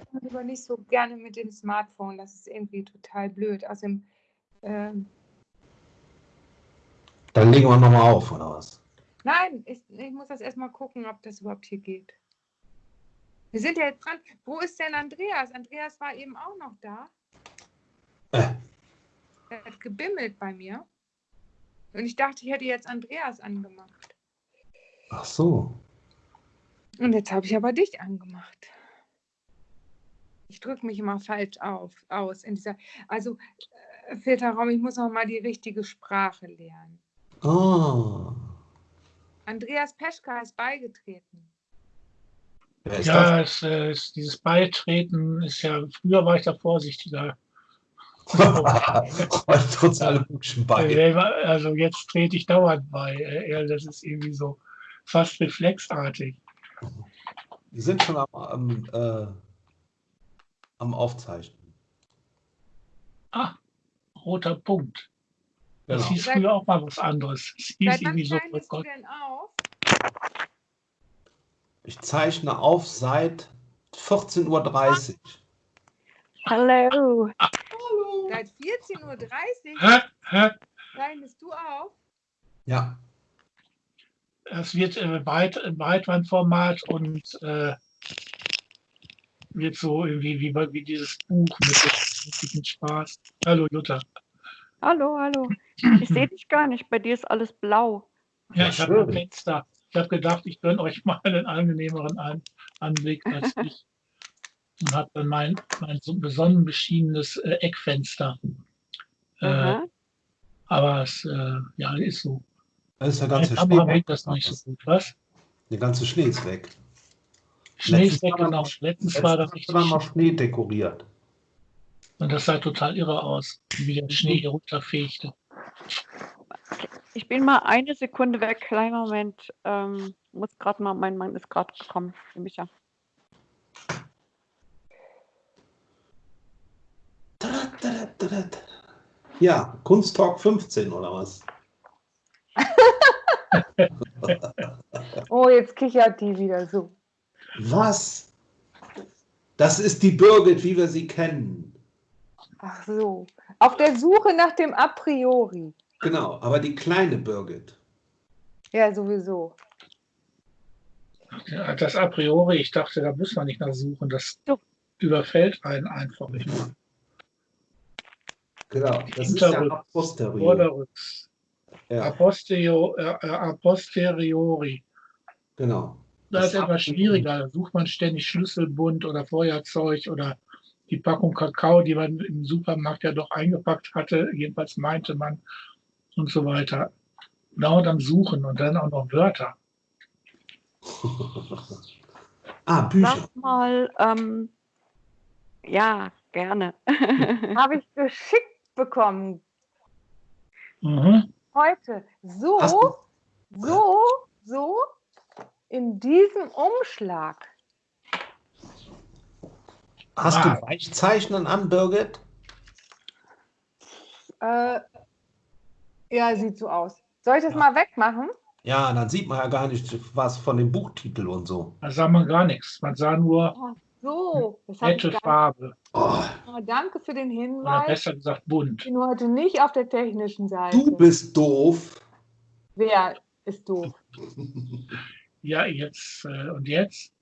arbeite aber nicht so gerne mit dem Smartphone. Das ist irgendwie total blöd. Außerdem, ähm, Dann legen wir nochmal auf, oder was? nein, ich, ich muss das erstmal gucken, ob das überhaupt hier geht. Wir sind ja jetzt dran. Wo ist denn Andreas? Andreas war eben auch noch da. Äh. Er hat gebimmelt bei mir. Und ich dachte, ich hätte jetzt Andreas angemacht. Ach so. Und jetzt habe ich aber dich angemacht. Ich drücke mich immer falsch auf, aus in dieser. Also, äh, Filterraum, ich muss noch mal die richtige Sprache lernen. Ah. Andreas Peschka ist beigetreten. Ist Ja, es, äh, es, dieses Beitreten ist ja, früher war ich da vorsichtiger. bei. Äh, Also jetzt trete ich dauernd bei. Äh, Das ist irgendwie so fast reflexartig. Wir sind schon am, am, äh, am Aufzeichnen. Ah, roter Punkt. Das Genau. hieß früher auch mal was anderes. Das hieß Seit irgendwie so, oh Gott, denn auf? Ich zeichne auf seit 14.30 Uhr. Hallo. Seit 14.30 Uhr hä, hä? zeichnest du auf? Ja. Es wird äh, Breit, Breitbandformat und äh, wird so irgendwie wie, bei- wie dieses Buch mit dem, Spaß. Hallo Jutta. Hallo, hallo. Ich sehe dich gar nicht. Bei dir ist alles blau. Ja, ich habe ein. Fenster. Ich habe gedacht, ich gönne euch mal einen angenehmeren An Anblick als ich. Und habe dann mein, mein so besonnen beschiedenes äh, Eckfenster. Äh, aber es äh, ja, ist so. Da ist der ganze Schnee weg. das nicht so gut. Was? Der ganze Schnee ist weg. Schnee ist Letztens genau. noch- Letztens war das richtig wir noch. Schnee dekoriert. Und das sah total irre aus, wie der Schnee hier runterfegte. Ich bin mal eine Sekunde weg. Kleiner Moment. Ähm, muss gerade mal, mein Mann ist gerade gekommen. Tadat, tadat, tadat. Ja, Kunsttalk 15 oder was? Oh, jetzt kichert die wieder so. Was? Das ist die Birgit, wie wir sie kennen. Ach so. Auf der Suche nach dem A priori. Genau, aber die kleine Birgit. Ja, sowieso. Ja, Das a priori, ich dachte, da muss man nicht nachsuchen. Das So. überfällt einen einfach nicht mal. Genau, das ist ja Hinterrück- a posteriori. Vorderrücks. A, Ja, äh, äh, a posteriori. genau. Da Das ist etwas schwieriger. Da sucht man ständig Schlüsselbund oder Feuerzeug oder die Packung Kakao, die man im Supermarkt ja doch eingepackt hatte. Jedenfalls meinte man und so weiter. Dauernd am Suchen und dann auch noch Wörter. ah, Bücher. Sag mal, ähm, ja, gerne. Habe ich geschickt bekommen. Mhm. Heute. So, so, so. In diesem Umschlag. Hast Ah. du Weichzeichnen an, Birgit? Äh, ja, sieht so aus. Soll ich das mal wegmachen? Ja, dann sieht man ja gar nicht was von dem Buchtitel und so. Da sah man gar nichts. Man sah nur So, das habe ich nette Farbe. Oh, nicht. Danke für den Oder Hinweis. besser gesagt Ich bunt. bin heute nicht auf der technischen Seite. du bist doof. Wer ist doof? Ja, jetzt äh, und jetzt?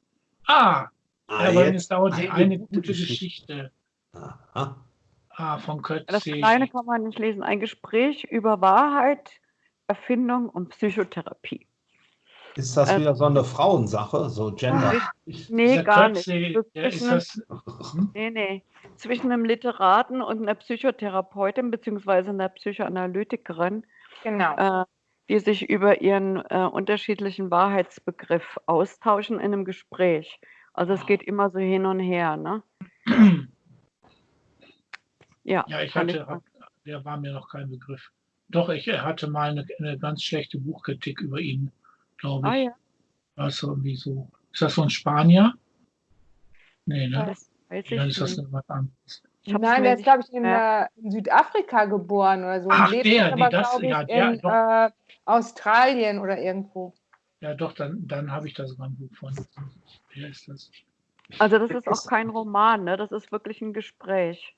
Ah, Ah, aber jetzt es dauert eine eine, gute gute Geschichte. Geschichte. Aha. Ah, von Das Kötze. Kleine kann man nicht lesen. Ein Gespräch über Wahrheit, Erfindung und Psychotherapie. Ist das Äh, wieder so eine Frauensache, so Gender? Nee, Dieser gar nicht. Kötze, Das der ist zwischen, das, nee, nee. Zwischen einem Literaten und einer Psychotherapeutin beziehungsweise einer Psychoanalytikerin, Genau. äh, die sich über ihren äh, unterschiedlichen Wahrheitsbegriff austauschen in einem Gespräch. Also es geht immer so hin und her, ne? Ja, ja, ich hatte, hab, der war mir noch kein Begriff. Doch, ich hatte mal eine, eine ganz schlechte Buchkritik über ihn, glaube Ah ich. ja, Also irgendwie so. Ist das so ein Spanier? Nee, ne? das weiß Dann ich ist das nicht. was anderes. Nein, der ist, glaube ich, in, äh, in Südafrika geboren oder so. und Ach, lebt der, nee, aber, das- glaube ich, ja, der, in doch. äh, Australien oder irgendwo. Ja, doch, dann, dann habe ich da sogar ein Buch von. Wer ist das? Also das ist auch kein Roman, ne? Das ist wirklich ein Gespräch.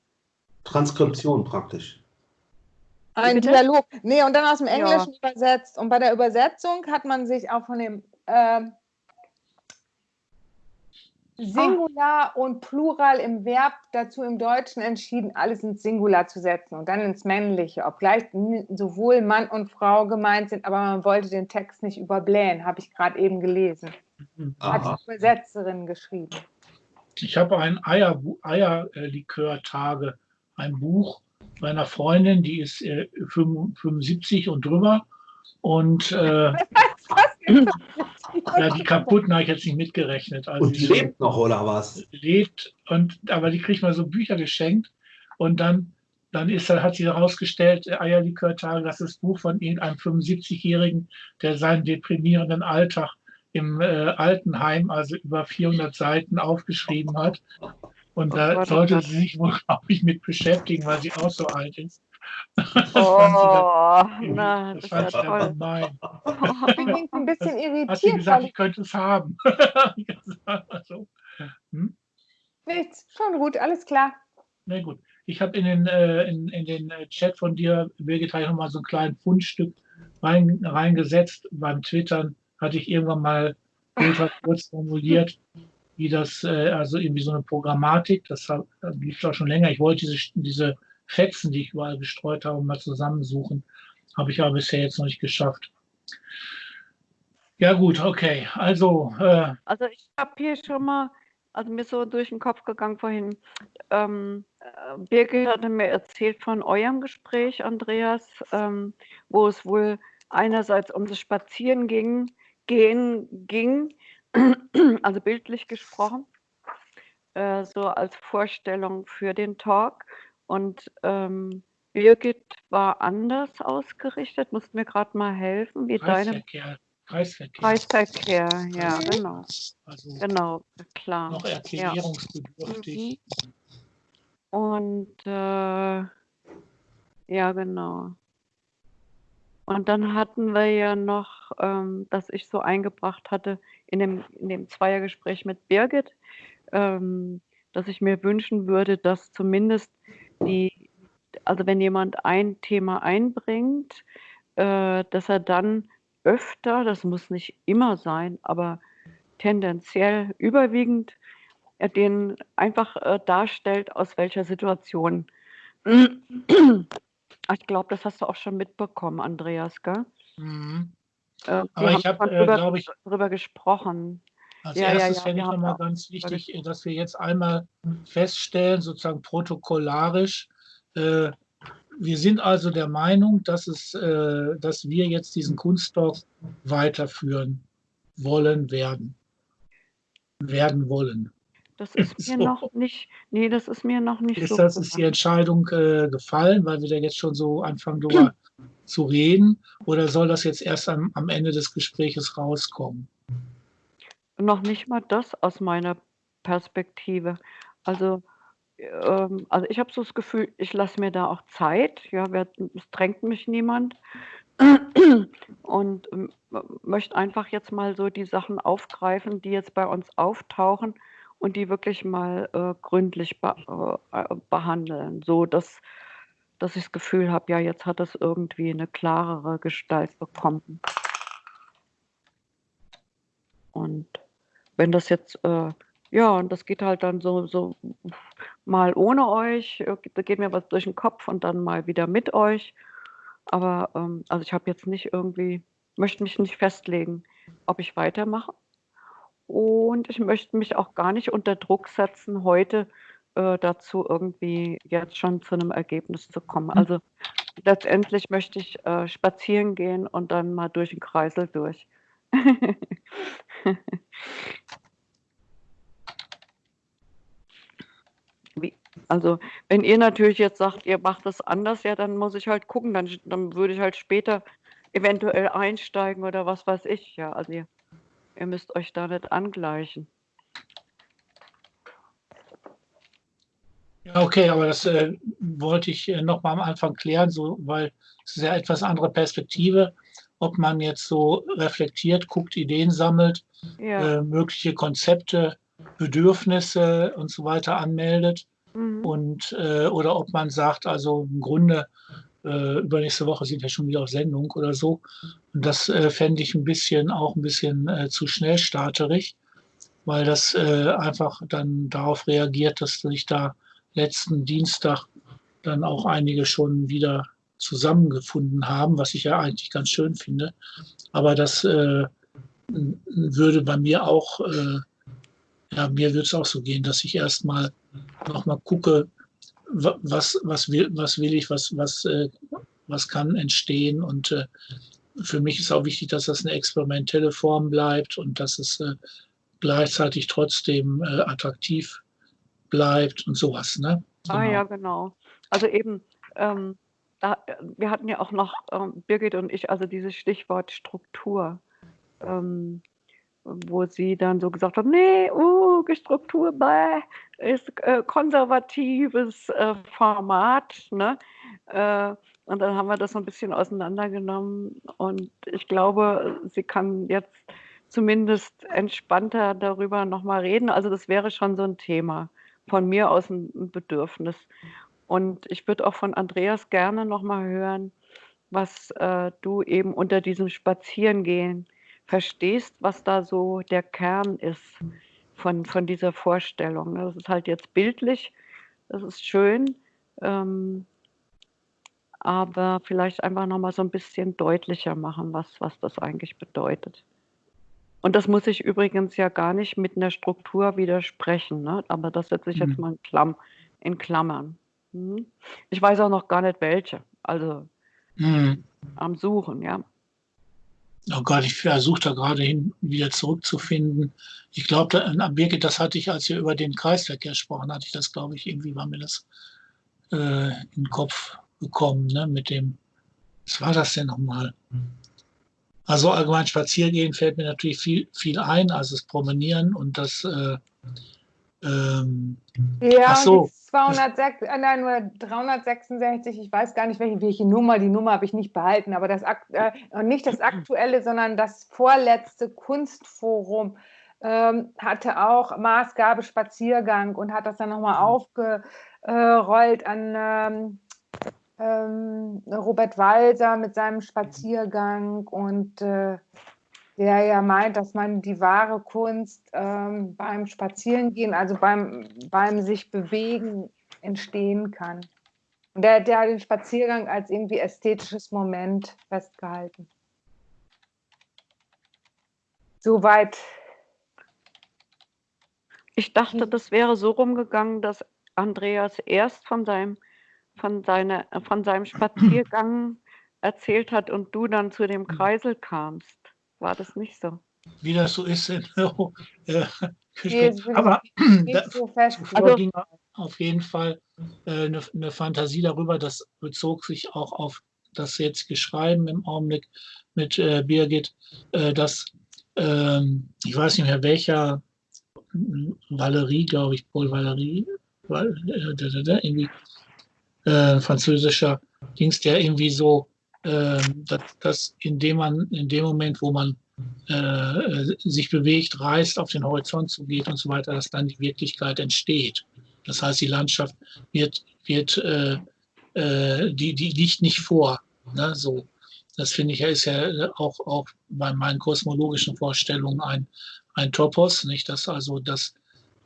Transkription praktisch. Ein Bitte? Dialog. Nee, und dann aus dem Ja. Englischen übersetzt. Und bei der Übersetzung hat man sich auch von dem ähm, Singular und Plural im Verb dazu im Deutschen entschieden, alles ins Singular zu setzen und dann ins Männliche, obgleich sowohl Mann und Frau gemeint sind, aber man wollte den Text nicht überblähen, habe ich gerade eben gelesen. Hat Aha. die Übersetzerin geschrieben. Ich habe ein Eier, Eierlikör-Tage, ein Buch meiner Freundin, die ist äh, 75 und drüber. Und äh, ja, die kaputten habe ich jetzt nicht mitgerechnet. Also Und die lebt noch, oder was? lebt und aber die kriegt mal so Bücher geschenkt und dann dann ist hat sie herausgestellt äh, Eierlikörtage das ist das Buch von irgendeinem 75-jährigen der seinen deprimierenden Alltag im äh, Altenheim also über 400 Seiten aufgeschrieben hat und Oh da Gott, oh sollte sie sich wohl glaube ich mit beschäftigen weil sie auch so alt ist das Oh, dann- na, das das dann toll. gemein. Ich bin ein bisschen Hat sie irritiert, gesagt, ich könnte es haben. also, hm? ich nichts. Schon gut, alles klar. Na gut. Ich habe in den, äh, in, in den äh, Chat von dir, Birgit, habe ich noch mal so ein kleines Fundstück rein, reingesetzt. Beim Twittern hatte ich irgendwann mal kurz formuliert, wie das, äh, also irgendwie so eine Programmatik, das das lief auch schon länger. Ich wollte diese, diese Fetzen, die ich überall gestreut habe, mal zusammensuchen. Habe ich aber bisher jetzt noch nicht geschafft. Ja gut, okay. Also, äh, Also ich habe hier schon mal, also mir so durch den Kopf gegangen vorhin, ähm, äh, Birgit hatte mir erzählt von eurem Gespräch, Andreas, ähm, wo es wohl einerseits um das Spazieren ging, gehen ging, also bildlich gesprochen, äh, so als Vorstellung für den Talk. Und ähm, Birgit war anders ausgerichtet, musst mir gerade mal helfen, wie deine Kreisverkehr. Kreisverkehr. Ja, genau. Also Genau, klar. noch erklärungsbedürftig. Mhm. Und äh, ja, genau. Und dann hatten wir ja noch, ähm, dass ich so eingebracht hatte in dem, in dem Zweiergespräch mit Birgit, ähm, dass ich mir wünschen würde, dass zumindest die, also wenn jemand ein Thema einbringt, äh, dass er dann öfter, das muss nicht immer sein, aber tendenziell überwiegend er den einfach äh, darstellt, aus welcher Situation. Ich glaube, das hast du auch schon mitbekommen, Andreas, gell? Mhm. Äh, wir Aber ich habe, äh, glaube ich, drüber gesprochen. Als Ja, ja, erstes ja, fände wir ich nochmal ganz wichtig, äh, dass wir jetzt einmal feststellen, sozusagen protokollarisch, äh, wir sind also der Meinung, dass, es, äh, dass wir jetzt diesen Kunststoff weiterführen wollen werden. Werden wollen. Das ist mir So. noch nicht, nee, das ist mir noch nicht Ist so das ist die. Entscheidung äh, gefallen, weil wir da jetzt schon so anfangen, darüber zu reden? Oder soll das jetzt erst am, am Ende des Gespräches rauskommen? Noch nicht mal das aus meiner Perspektive. Also, ähm, also ich habe so das Gefühl, ich lasse mir da auch Zeit. Ja, wer, es drängt mich niemand. Und ähm, möchte einfach jetzt mal so die Sachen aufgreifen, die jetzt bei uns auftauchen und die wirklich mal äh, gründlich be äh, äh, behandeln, so dass, dass ich das Gefühl habe, ja, jetzt hat das irgendwie eine klarere Gestalt bekommen. Und wenn das jetzt, äh, ja, und das geht halt dann so, so mal ohne euch, äh, da geht mir was durch den Kopf und dann mal wieder mit euch. Aber ähm, also ich habe jetzt nicht irgendwie, möchte mich nicht festlegen, ob ich weitermache. Und ich möchte mich auch gar nicht unter Druck setzen, heute äh, dazu irgendwie jetzt schon zu einem Ergebnis zu kommen. Also letztendlich möchte ich äh, spazieren gehen und dann mal durch den Kreisel durch. Wie, also, wenn ihr natürlich jetzt sagt, ihr macht das anders, ja, dann muss ich halt gucken, dann, dann würde ich halt später eventuell einsteigen oder was weiß ich, ja. Also ihr, ihr müsst euch da nicht angleichen. Ja, okay, aber das äh, wollte ich äh, noch mal am Anfang klären, so, weil es ist ja etwas andere Perspektive, ob man jetzt so reflektiert, guckt, Ideen sammelt, Ja, äh, mögliche Konzepte Bedürfnisse und so weiter anmeldet. Mhm. Und, äh, oder ob man sagt, also im Grunde, äh, übernächste Woche sind wir schon wieder auf Sendung oder so. Und das äh, fände ich ein bisschen auch ein bisschen äh, zu schnell starterig, weil das äh, einfach dann darauf reagiert, dass sich da letzten Dienstag dann auch einige schon wieder zusammengefunden haben, was ich ja eigentlich ganz schön finde. Aber das äh, würde bei mir auch, äh, ja, mir würde es auch so gehen, dass ich erstmal nochmal gucke, was, was, will, was will ich, was, was, äh, was kann entstehen. Und äh, für mich ist auch wichtig, dass das eine experimentelle Form bleibt und dass es äh, gleichzeitig trotzdem äh, attraktiv bleibt und sowas. Ne? Ah ja, genau. Also eben, ähm, da, wir hatten ja auch noch, ähm, Birgit und ich, also dieses Stichwort Struktur, ähm, wo sie dann so gesagt hat, nee, uh, Struktur bäh, ist äh, konservatives äh, Format. Ne? Äh, und dann haben wir das so ein bisschen auseinandergenommen und ich glaube, sie kann jetzt zumindest entspannter darüber nochmal reden. Also das wäre schon so ein Thema von mir aus ein Bedürfnis. Und ich würde auch von Andreas gerne nochmal hören, was äh, du eben unter diesem Spazierengehen verstehst, was da so der Kern ist von, von dieser Vorstellung. Das ist halt jetzt bildlich, das ist schön, ähm, aber vielleicht einfach nochmal so ein bisschen deutlicher machen, was, was das eigentlich bedeutet. Und das muss ich übrigens ja gar nicht mit einer Struktur widersprechen, ne? aber das setze ich jetzt Mhm. mal in, Klamm, in Klammern. Mhm. Ich weiß auch noch gar nicht welche, also Mhm. am Suchen, ja. Oh Gott, ich versuche da gerade hin, wieder zurückzufinden. Ich glaube, da- Birgit, das hatte ich, als wir über den Kreisverkehr sprachen, hatte ich das, glaube ich, irgendwie war mir das äh, in den Kopf gekommen, ne, mit dem, was war das denn nochmal? Also allgemein Spaziergehen fällt mir natürlich viel, viel ein, also das Promenieren und das, äh, ähm, Ja, Ach so. und die 206, äh, nein, nur 366, ich weiß gar nicht, welche, welche Nummer, die Nummer habe ich nicht behalten, aber das äh, nicht das aktuelle, sondern das vorletzte Kunstforum ähm, hatte auch Maßgabe Spaziergang und hat das dann nochmal aufgerollt an ähm, ähm, Robert Walser mit seinem Spaziergang und äh, der ja meint, dass man die wahre Kunst ähm, beim Spazierengehen, also beim, beim sich bewegen, entstehen kann. Und der, der hat den Spaziergang als irgendwie ästhetisches Moment festgehalten. Soweit. Ich dachte, Mhm. das wäre so rumgegangen, dass Andreas erst von seinem, von seiner, von seinem Spaziergang erzählt hat und du dann zu dem Kreisel kamst. War das nicht so? wie das so ist in äh, Nee, Aber da, so ging auf jeden Fall äh, eine, eine Fantasie darüber, das bezog sich auch auf das jetzige Schreiben im Augenblick mit äh, Birgit, äh, dass ähm, ich weiß nicht mehr welcher Valerie, glaube ich, Paul Valerie, Val- äh, irgendwie äh, französischer Dings, der irgendwie so, äh, dass, dass indem man in dem Moment, wo man äh, sich bewegt, reist, auf den Horizont zugeht und so weiter, dass dann die Wirklichkeit entsteht. Das heißt, die Landschaft wird, wird äh, äh, die, die liegt nicht vor. Ne? So, das finde ich ist ja auch, auch bei meinen kosmologischen Vorstellungen ein, ein Topos, nicht? Dass also das,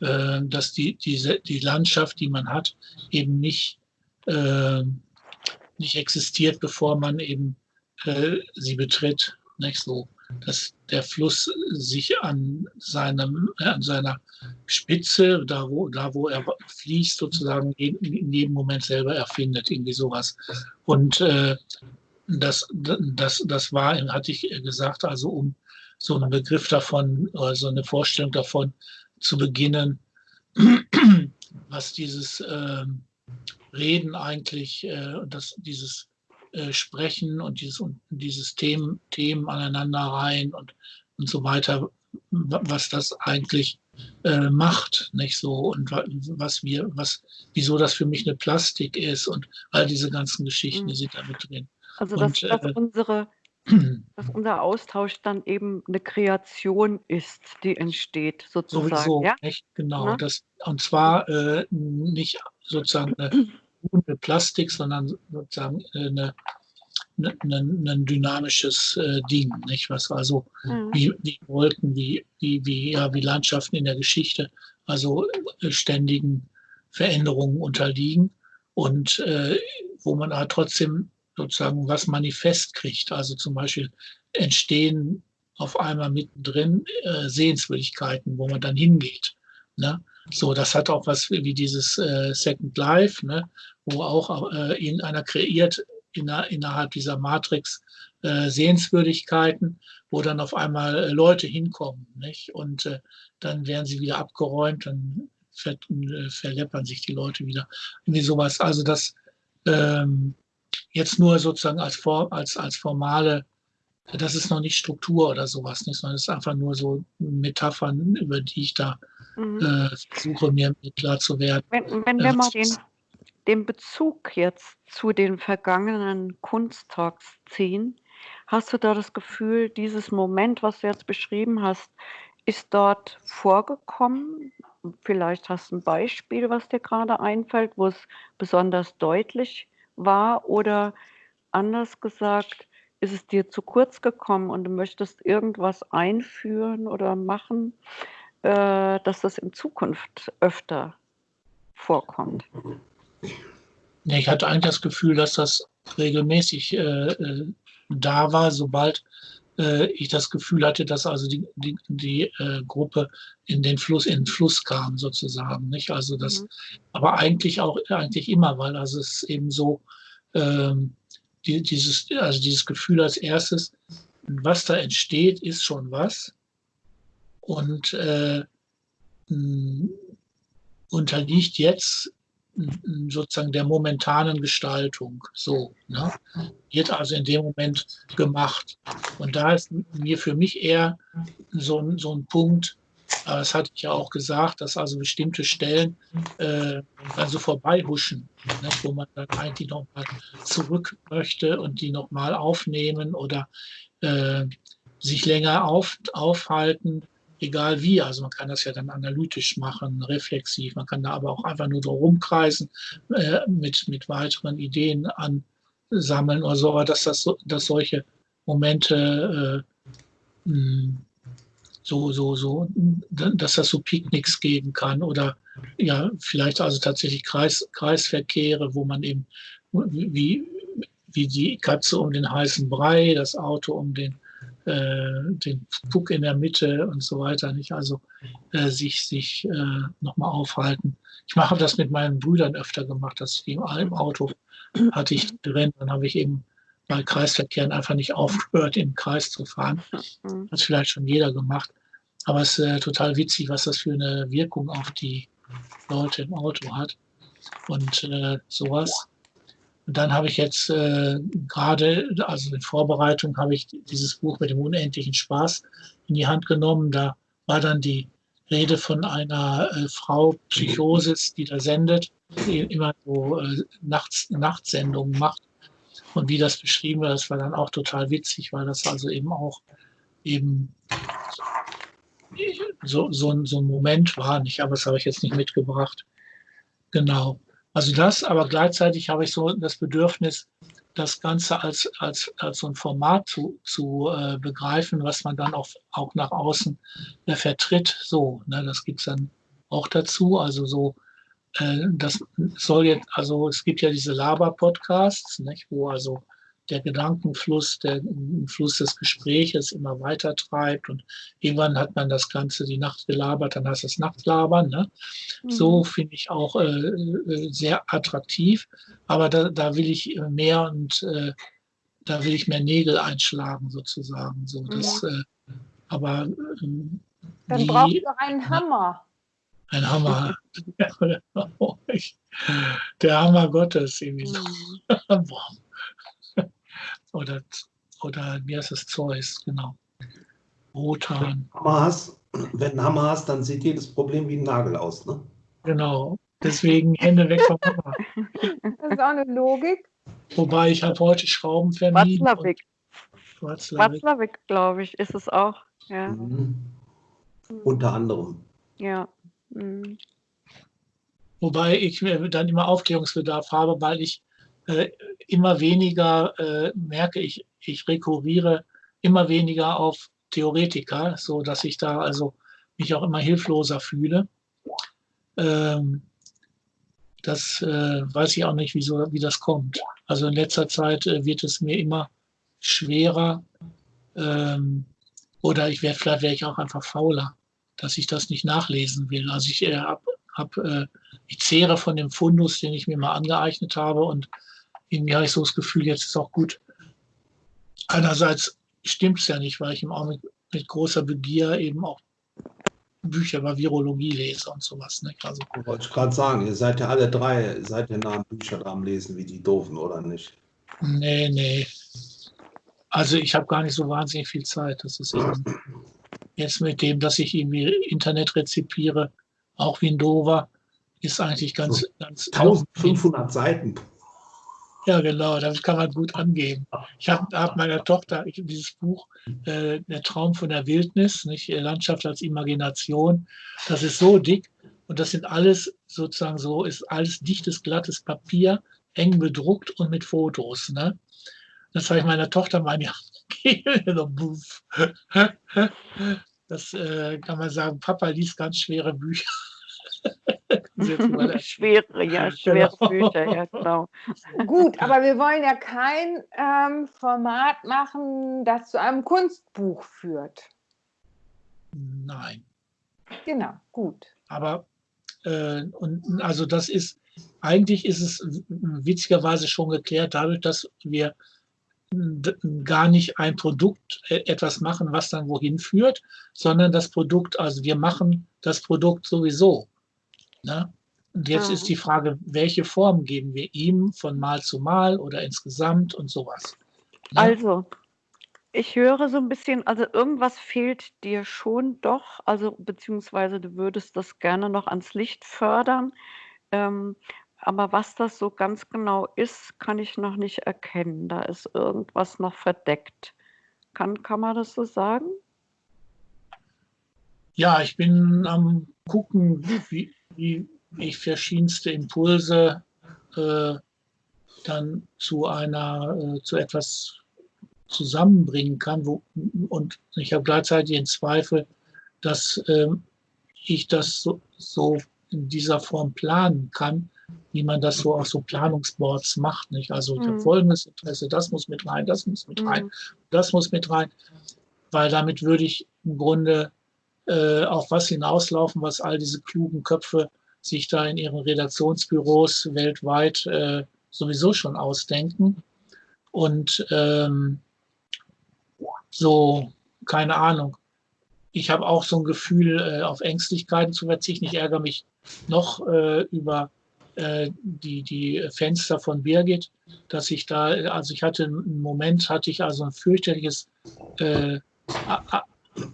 äh, dass die, diese, die Landschaft, die man hat, eben nicht, äh, nicht existiert, bevor man eben äh, sie betritt. Nicht so dass der Fluss sich an, seinem, äh, an seiner Spitze, da wo, da wo er fließt, sozusagen in, in jedem Moment selber erfindet, irgendwie sowas. Und äh, das, das, das war, hatte ich gesagt, also um so einen Begriff davon, so eine Vorstellung davon zu beginnen, was dieses äh, Reden eigentlich, äh, das, dieses äh, Sprechen und dieses, und dieses Themen, Themen aneinanderreihen und, und so weiter, was das eigentlich äh, macht, nicht so und was wir, was, wieso das für mich eine Plastik ist und all diese ganzen Geschichten, die sind da mit drin. Also dass, Und, dass äh, unsere, dass unser Austausch dann eben eine Kreation ist, die entsteht, sozusagen. Sowieso, ja? nicht? Genau. Ne? Das, und zwar äh, nicht sozusagen eine, Plastik, sondern sozusagen äh, eine, eine, eine, ein dynamisches äh, Ding, nicht? Was also Mhm. wie, wie Wolken, wie, wie, wie, ja, wie Landschaften in der Geschichte, also äh, ständigen Veränderungen unterliegen und äh, wo man aber trotzdem sozusagen was manifest kriegt. Also zum Beispiel entstehen auf einmal mittendrin äh, Sehenswürdigkeiten, wo man dann hingeht. Ne? So, das hat auch was wie dieses äh, Second Life, ne? wo auch äh, irgendeiner kreiert inner, innerhalb dieser Matrix äh, Sehenswürdigkeiten, wo dann auf einmal äh, Leute hinkommen. Nicht? Und äh, dann werden sie wieder abgeräumt, dann ver äh, verleppern sich die Leute wieder. Irgendwie sowas. Also das ähm, jetzt nur sozusagen als, Form, als, als formale, das ist noch nicht Struktur oder sowas, nicht, sondern es ist einfach nur so Metaphern, über die ich da Mhm. äh, versuche, mir klar zu werden. Wenn, wenn wir mal den, den Bezug jetzt zu den vergangenen Kunsttalks ziehen, hast du da das Gefühl, dieses Moment, was du jetzt beschrieben hast, ist dort vorgekommen? Vielleicht hast du ein Beispiel, was dir gerade einfällt, wo es besonders deutlich war oder anders gesagt, ist es dir zu kurz gekommen und du möchtest irgendwas einführen oder machen, äh, dass das in Zukunft öfter vorkommt? Ja, ich hatte eigentlich das Gefühl, dass das regelmäßig äh, äh, da war, sobald äh, ich das Gefühl hatte, dass also die, die, die äh, Gruppe in den Fluss, in den Fluss kam, sozusagen. Nicht? Also das, Mhm. aber eigentlich auch eigentlich immer, weil also es eben so ähm, die, dieses, also dieses Gefühl als erstes, was da entsteht, ist schon was. Und äh, mh, unterliegt jetzt mh, sozusagen der momentanen Gestaltung. So, ne? Wird also in dem Moment gemacht. Und da ist mir für mich eher so, ein- so ein Punkt, aber das hatte ich ja auch gesagt, dass also bestimmte Stellen äh, dann so vorbeihuschen, ne, wo man dann eigentlich nochmal zurück möchte und die nochmal aufnehmen oder äh, sich länger auf, aufhalten, egal wie. Also man kann das ja dann analytisch machen, reflexiv. Man kann da aber auch einfach nur so rumkreisen, äh, mit, mit weiteren Ideen ansammeln oder so, aber dass, das dass solche Momente äh, so, so, so, dass das so Picknicks geben kann oder ja, vielleicht also tatsächlich Kreis, Kreisverkehre, wo man eben wie, wie die Katze um den heißen Brei, das Auto um den, den Puck in der Mitte und so weiter, nicht? Also äh, sich, sich äh, nochmal aufhalten. Ich mache das mit meinen Brüdern öfter gemacht, dass ich im Auto hatte ich drin, dann habe ich eben bei Kreisverkehren einfach nicht aufgehört, im Kreis zu fahren. Mhm. Hat vielleicht schon jeder gemacht. Aber es ist äh, total witzig, was das für eine Wirkung auf die Leute im Auto hat. Und äh, sowas. Und dann habe ich jetzt äh, gerade, also in Vorbereitung, habe ich dieses Buch mit dem unendlichen Spaß in die Hand genommen. Da war dann die Rede von einer äh, Frau Psychosis, die da sendet, die immer so äh, Nachts, Nachtsendungen macht. Und wie das beschrieben wird, das war dann auch total witzig, weil das also eben auch eben so, so, so ein Moment war nicht, aber das habe ich jetzt nicht mitgebracht. Genau. Also das, aber gleichzeitig habe ich so das Bedürfnis, das Ganze als, als, als so ein Format zu, zu äh, begreifen, was man dann auch, auch nach außen äh, vertritt. So, ne, das gibt's dann auch dazu. Also so, äh, das soll jetzt, also es gibt ja diese Laber-Podcasts, wo also der Gedankenfluss, der Fluss des Gespräches immer weiter treibt und irgendwann hat man das Ganze die Nacht gelabert, dann heißt es Nachtlabern. Ne? So finde ich auch äh, äh, sehr attraktiv, aber da, da will ich äh, mehr und äh, da will ich mehr Nägel einschlagen sozusagen. So, das, äh, aber ähm, Dann brauchst du einen Hammer. ein Hammer. Der Hammer Gottes irgendwie so. Oder, oder wie heißt es? Zeus, genau. Wotan, hast, wenn du einen Hammer hast, dann sieht jedes Problem wie ein Nagel aus. Ne? genau. Deswegen Hände weg vom Hammer. Das ist auch eine Logik. Wobei ich habe heute Schrauben vermieden. Watzlawick. Watzlawick. Glaube ich, ist es auch. Ja. Mhm. Unter anderem. Ja. Mhm. Wobei ich mir dann immer Aufklärungsbedarf habe, weil ich immer weniger äh, merke, ich, ich rekurriere immer weniger auf Theoretiker, so dass ich da also mich auch immer hilfloser fühle. Ähm, das äh, weiß ich auch nicht, wieso, wie das kommt. Also in letzter Zeit äh, wird es mir immer schwerer ähm, oder ich werde vielleicht wäre ich auch einfach fauler, dass ich das nicht nachlesen will. Also ich äh, hab, hab, äh, ich zehre von dem Fundus, den ich mir mal angeeignet habe und irgendwie habe ich so das Gefühl, jetzt ist auch gut. Einerseits stimmt es ja nicht, weil ich im Augenblick mit großer Begier eben auch Bücher über Virologie lese und sowas. Ne? Also, Wollte ich gerade sagen, ihr seid ja alle drei, seid ihr nah am Bücher am Lesen wie die Doofen, oder nicht? nee, nee. Also ich habe gar nicht so wahnsinnig viel Zeit. Das ist eben jetzt mit dem, dass ich irgendwie Internet rezipiere, auch wie ein Dover, ist eigentlich ganz, So, ganz 1500 Seiten. Ja, genau, damit kann man gut angeben. Ich habe hab meiner Tochter ich, dieses Buch, äh, Der Traum von der Wildnis, nicht Landschaft als Imagination, das ist so dick und das sind alles sozusagen so, ist alles dichtes, glattes Papier, eng bedruckt und mit Fotos. Ne? Das habe ich meiner Tochter mal. Das äh, kann man sagen, Papa liest ganz schwere Bücher. Schwere, ja, schwere Genau. Bücher, ja, genau. Gut, aber wir wollen ja kein ähm, Format machen, das zu einem Kunstbuch führt. Nein. Genau, gut. Aber äh, und also das ist eigentlich ist es witzigerweise schon geklärt, dadurch, dass wir gar nicht ein Produkt äh, etwas machen, was dann wohin führt, sondern das Produkt, also wir machen das Produkt sowieso. Ne? Und jetzt Ah. ist die Frage, welche Form geben wir ihm von Mal zu Mal oder insgesamt und sowas. Ne? Also, ich höre so ein bisschen, also irgendwas fehlt dir schon doch, also beziehungsweise du würdest das gerne noch ans Licht fördern. Ähm, aber was das so ganz genau ist, kann ich noch nicht erkennen. Da ist irgendwas noch verdeckt. Kann, kann man das so sagen? Ja, ich bin am gucken, wie, wie ich verschiedenste Impulse äh, dann zu einer, äh, zu etwas zusammenbringen kann. Wo, und ich habe gleichzeitig den Zweifel, dass ähm, ich das so, so in dieser Form planen kann, wie man das so auf so Planungsboards macht. Nicht? Also ich habe Mhm. folgendes Interesse, das muss mit rein, das muss mit rein, Mhm. das muss mit rein, weil damit würde ich im Grunde äh, auf was hinauslaufen, was all diese klugen Köpfe sich da in ihren Redaktionsbüros weltweit äh, sowieso schon ausdenken. Und ähm, so, keine Ahnung. Ich habe auch so ein Gefühl, äh, auf Ängstlichkeiten zu verzichten. Ich ärgere mich noch äh, über äh, die, die Fenster von Birgit, dass ich da, also ich hatte einen Moment, hatte ich also ein fürchterliches äh,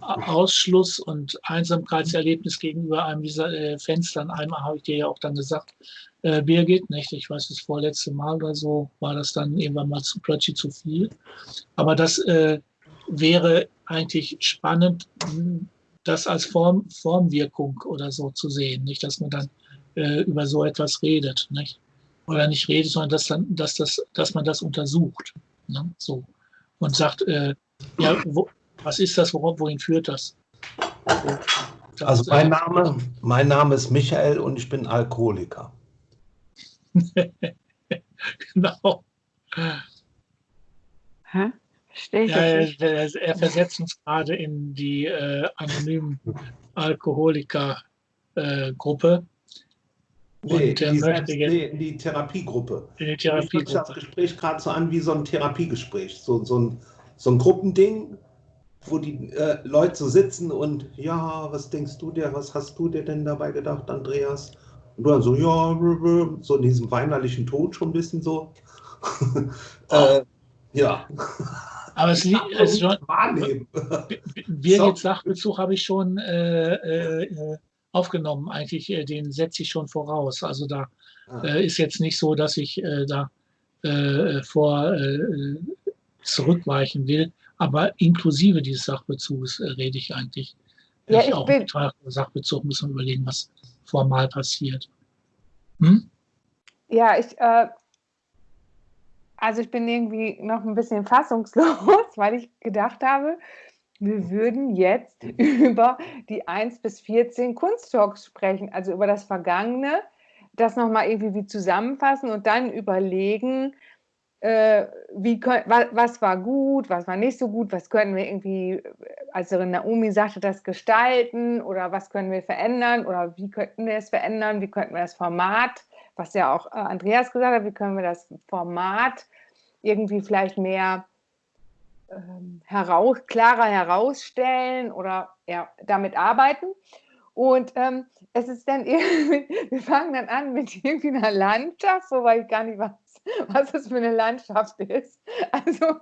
Ausschluss und Einsamkeitserlebnis gegenüber einem dieser äh, Fenster. An einem habe ich dir ja auch dann gesagt, äh, Birgit, nicht? Ich weiß, das vorletzte Mal oder so war das dann irgendwann mal zu plötzlich zu viel. Aber das äh, wäre eigentlich spannend, mh, das als Form, Formwirkung oder so zu sehen, nicht, dass man dann äh, über so etwas redet, nicht? Oder nicht redet, sondern dass dann, dass das, dass man das untersucht, ne? so und sagt, äh, ja, wo, was ist das, worauf, wohin führt das? Das Also mein äh, Name, mein Name ist Michael und ich bin Alkoholiker. Genau. Hä? Verstehe ich Ja, er, er, er versetzt uns gerade in die äh, anonymen Alkoholiker-Gruppe Nee, und er die, möchte Selbst- jetzt nee, in die Therapiegruppe. in die hört sich das Therapiegruppe. Gespräch gerade so an wie so ein Therapiegespräch. So, so, ein, so ein Gruppending, wo die äh, Leute so sitzen und ja, was denkst du dir, was hast du dir denn dabei gedacht, Andreas? Und du dann so, ja, so in diesem weinerlichen Ton schon ein bisschen so. äh, ja. Aber es, li- es ist schon, wahrnehmen. Birgit Sachbezug habe ich schon äh, äh, äh, aufgenommen. Eigentlich, äh, den setze ich schon voraus. Also da äh, ist jetzt nicht so, dass ich da vor zurückweichen will. Aber inklusive dieses Sachbezugs äh, rede ich eigentlich. Ja, ich auch bin- Sachbezug muss man überlegen, was formal passiert. Hm? Ja, ich, äh, also ich bin irgendwie noch ein bisschen fassungslos, weil ich gedacht habe, wir würden jetzt über die 1 bis 14 Kunsttalks sprechen, also über das Vergangene, das nochmal irgendwie wie zusammenfassen und dann überlegen, äh, wie was, war gut, was war nicht so gut, was können wir irgendwie, also Naomi sagte, das gestalten oder was können wir verändern oder wie könnten wir es verändern, wie könnten wir das Format, was ja auch äh, Andreas gesagt hat, wie können wir das Format irgendwie vielleicht mehr ähm, heraus, klarer herausstellen oder ja, damit arbeiten. Und ähm, es ist dann irgendwie, wir fangen dann an mit irgendwie einer Landschaft, wobei ich gar nicht weiß, was das für eine Landschaft ist. Also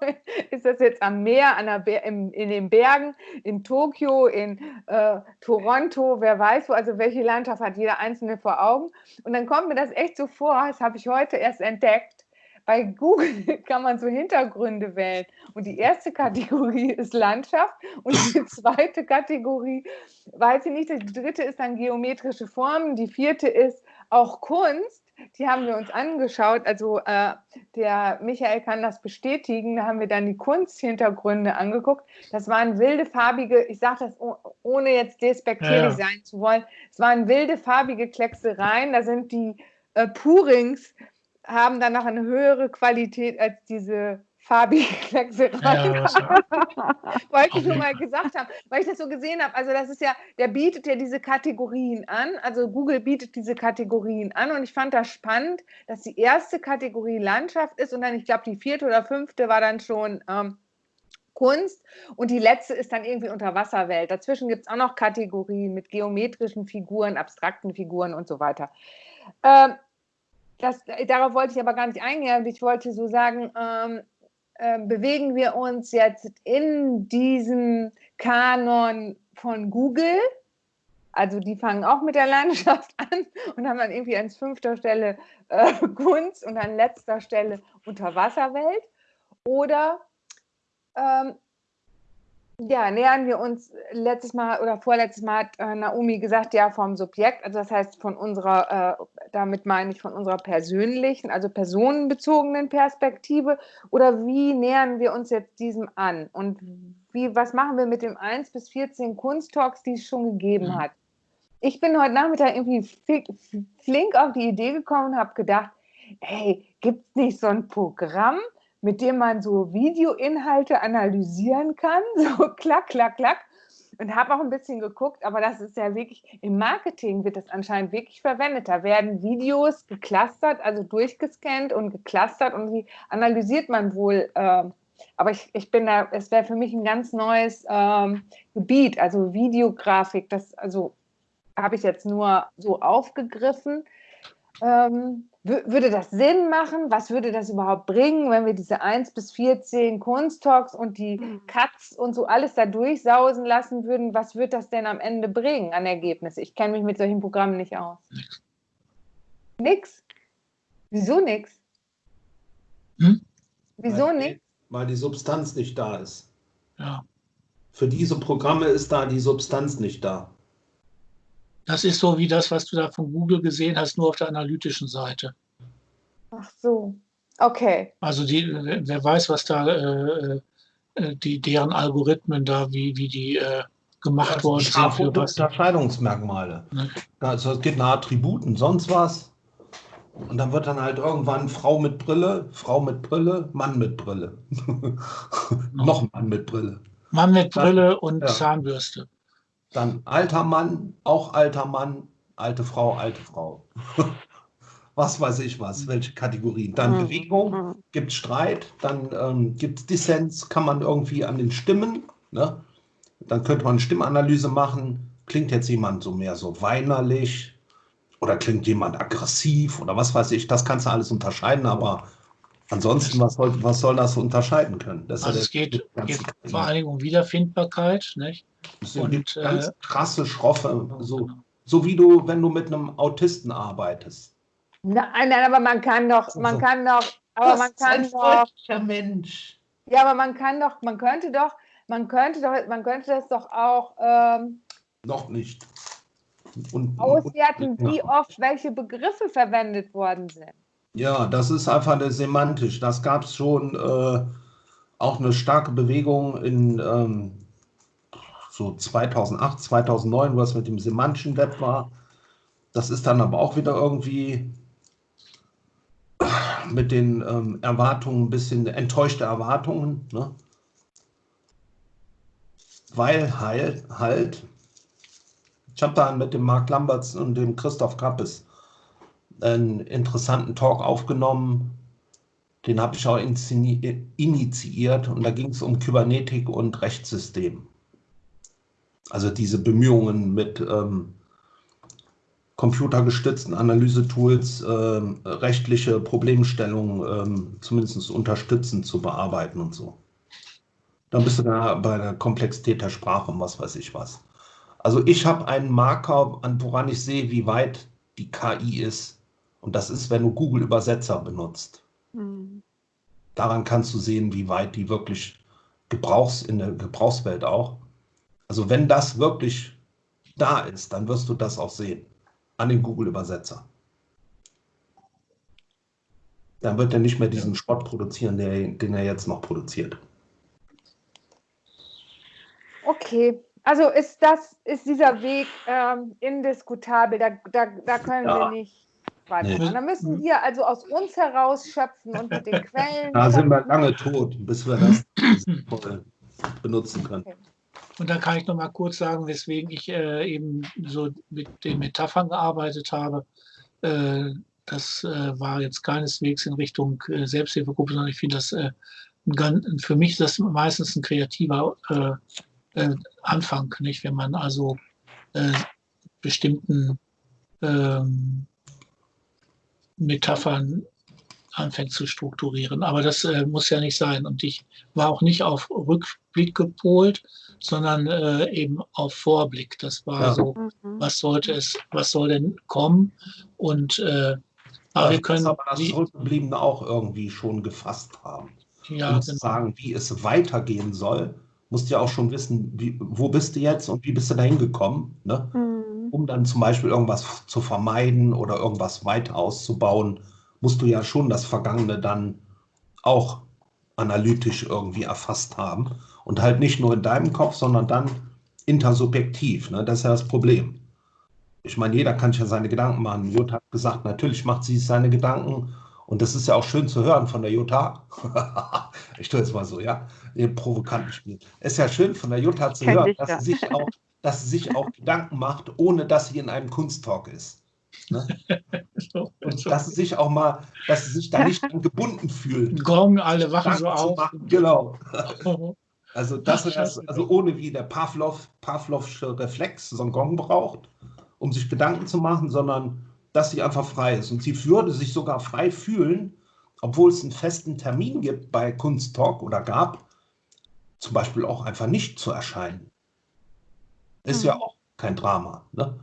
ist das jetzt am Meer, an der Ber in, in den Bergen, in Tokio, in äh, Toronto, wer weiß wo, also welche Landschaft hat jeder Einzelne vor Augen. Und dann kommt mir das echt so vor, das habe ich heute erst entdeckt. Bei Google kann man so Hintergründe wählen. Und die erste Kategorie ist Landschaft und die zweite Kategorie, weiß ich nicht, die dritte ist dann geometrische Formen, die vierte ist auch Kunst. Die haben wir uns angeschaut. Also äh, der Michael kann das bestätigen. Da haben wir dann die Kunsthintergründe angeguckt. Das waren wilde farbige, ich sage das oh, ohne jetzt despektierlich ja. sein zu wollen, es waren wilde farbige Klecksereien. Da sind die äh, Purings haben dann noch eine höhere Qualität als diese farbige Klecksereien. Ja, Wollte ich nur mal gesagt haben, weil ich das so gesehen habe. Also das ist ja, der bietet ja diese Kategorien an. Also Google bietet diese Kategorien an und ich fand das spannend, dass die erste Kategorie Landschaft ist und dann, ich glaube, die vierte oder fünfte war dann schon ähm, Kunst und die letzte ist dann irgendwie Unterwasserwelt. Dazwischen gibt es auch noch Kategorien mit geometrischen Figuren, abstrakten Figuren und so weiter. Ähm, das, darauf wollte ich aber gar nicht eingehen. Ich wollte so sagen, ähm, äh, bewegen wir uns jetzt in diesem Kanon von Google. Also die fangen auch mit der Landschaft an und haben dann irgendwie an fünfter Stelle äh, Kunst und an letzter Stelle Unterwasserwelt. Oder ähm, ja, nähern wir uns letztes Mal oder vorletztes Mal hat äh, Naomi gesagt, ja, vom Subjekt, also das heißt von unserer, äh, damit meine ich von unserer persönlichen, also personenbezogenen Perspektive oder wie nähern wir uns jetzt diesem an und wie, was machen wir mit dem 1 bis 14 Kunsttalks, die es schon gegeben Mhm. hat? Ich bin heute Nachmittag irgendwie flink auf die Idee gekommen und habe gedacht, hey, gibt es nicht so ein Programm, mit dem man so Videoinhalte analysieren kann, so klack, klack, klack. Und habe auch ein bisschen geguckt, aber das ist ja wirklich, im Marketing wird das anscheinend wirklich verwendet. Da werden Videos geclustert, also durchgescannt und geclustert und die analysiert man wohl. Äh, aber ich, ich bin da, es wäre für mich ein ganz neues ähm, Gebiet, also Videografik, das also habe ich jetzt nur so aufgegriffen. Ähm, würde das Sinn machen? Was würde das überhaupt bringen, wenn wir diese 1 bis 14 Kunsttalks und die Cuts und so alles da durchsausen lassen würden? Was wird das denn am Ende bringen an Ergebnisse? Ich kenne mich mit solchen Programmen nicht aus. Nix. Nix? Wieso nix? Hm? Wieso weil, nix? Weil die Substanz nicht da ist. ja. Für diese Programme ist da die Substanz nicht da. Das ist so wie das, was du da von Google gesehen hast, nur auf der analytischen Seite. Ach so. Okay. Also die, wer weiß, was da äh, äh, die, deren Algorithmen da, wie, wie die äh, gemacht Also worden sind für was. Unterscheidungsmerkmale. Ne? Also es geht nach Attributen, sonst was. Und dann wird dann halt irgendwann Frau mit Brille, Frau mit Brille, Mann mit Brille. Noch ein Mann mit Brille. Mann mit Brille und Ja. Zahnbürste. Dann alter Mann, auch alter Mann, alte Frau, alte Frau. was weiß ich was, welche Kategorien. Dann Mhm. Bewegung, Mhm. gibt Streit, dann ähm, gibt es Dissens, kann man irgendwie an den Stimmen, ne? dann könnte man eine Stimmanalyse machen, klingt jetzt jemand so mehr so weinerlich oder klingt jemand aggressiv oder was weiß ich, das kannst du alles unterscheiden, aber ansonsten, was soll, was soll das unterscheiden können? Das Also ja es geht, geht vor allen Dingen um Wiederfindbarkeit. Nicht? es und, ganz äh, krasse, schroffe, so, so wie du, wenn du mit einem Autisten arbeitest. Nein, nein, aber man kann doch, man kann doch, aber Das man ist ein kann doch, Mensch. Ja, aber man kann doch, man könnte doch, man könnte doch, man könnte das doch auch ähm, Noch nicht. Und, auswerten, und- wie oft welche Begriffe verwendet worden sind. Ja, das ist einfach eine semantisch. Das gab es schon äh, auch eine starke Bewegung in ähm, so 2008, 2009, wo es mit dem semantischen Web war. Das ist dann aber auch wieder irgendwie mit den ähm, Erwartungen ein bisschen enttäuschte Erwartungen. Ne? Weil halt, halt, ich habe da mit dem Marc Lamberts und dem Christoph Kappes einen interessanten Talk aufgenommen. Den habe ich auch initiiert und da ging es um Kybernetik und Rechtssystem. Also diese Bemühungen mit ähm, computergestützten Analysetools ähm, rechtliche Problemstellungen ähm, zumindest unterstützend zu bearbeiten und so. Dann bist du da bei der Komplexität der Sprache und was weiß ich was. Also ich habe einen Marker, an woran ich sehe, wie weit die KI ist. Und das ist, wenn du Google Übersetzer benutzt. Hm. Daran kannst du sehen, wie weit die wirklich Gebrauchs in der Gebrauchswelt auch. Also wenn das wirklich da ist, dann wirst du das auch sehen an den Google Übersetzer. Dann wird er nicht mehr diesen Schrott produzieren, der, den er jetzt noch produziert. Okay, also ist das, ist dieser Weg ähm, indiskutabel, da, da, da können Ja. wir nicht weitermachen. Nee. Da müssen wir also aus uns heraus schöpfen und mit den Quellen. Da sind wir lange tot, bis wir das benutzen können. Und da kann ich noch mal kurz sagen, weswegen ich äh, eben so mit den Metaphern gearbeitet habe. Äh, das äh, war jetzt keineswegs in Richtung äh, Selbsthilfegruppe, sondern ich finde das äh, ein für mich das meistens ein kreativer äh, äh, Anfang, nicht? Wenn man also äh, bestimmten ähm, Metaphern anfängt zu strukturieren. Aber das äh, muss ja nicht sein. Und ich war auch nicht auf Rückblick gepolt, sondern äh, eben auf Vorblick. Das war Ja. so, Mhm. was sollte es, was soll denn kommen? Und äh, aber wir können, aber das Zurückgebliebene auch irgendwie schon gefasst haben. ja, zu genau. sagen, wie es weitergehen soll, musst du ja auch schon wissen, wie, wo bist du jetzt und wie bist du da hingekommen, ne? Mhm. Um dann zum Beispiel irgendwas zu vermeiden oder irgendwas weiter auszubauen, musst du ja schon das Vergangene dann auch analytisch irgendwie erfasst haben und halt nicht nur in deinem Kopf, sondern dann intersubjektiv. Ne? Das ist ja das Problem. Ich meine, jeder kann sich ja seine Gedanken machen. Jutta hat gesagt, natürlich macht sie sich seine Gedanken und das ist ja auch schön zu hören von der Jutta. ich tue jetzt mal so, ja, ihr provokanten Spiel. Es ist ja schön von der Jutta zu Kenn hören, dass, sie sich auch, dass sie sich auch Gedanken macht, ohne dass sie in einem Kunsttalk ist. Ne? Und dass sie sich auch mal, dass sie sich da nicht gebunden fühlt. Gong, alle wachen so auf. machen. Genau. Also das ist also ohne wie der Pavlov, Pavlovsche Reflex so einen Gong braucht, um sich Gedanken zu machen, sondern dass sie einfach frei ist. Und sie würde sich sogar frei fühlen, obwohl es einen festen Termin gibt bei Kunsttalk oder gab, zum Beispiel auch einfach nicht zu erscheinen. Ist ja Mhm. auch kein Drama. Ne?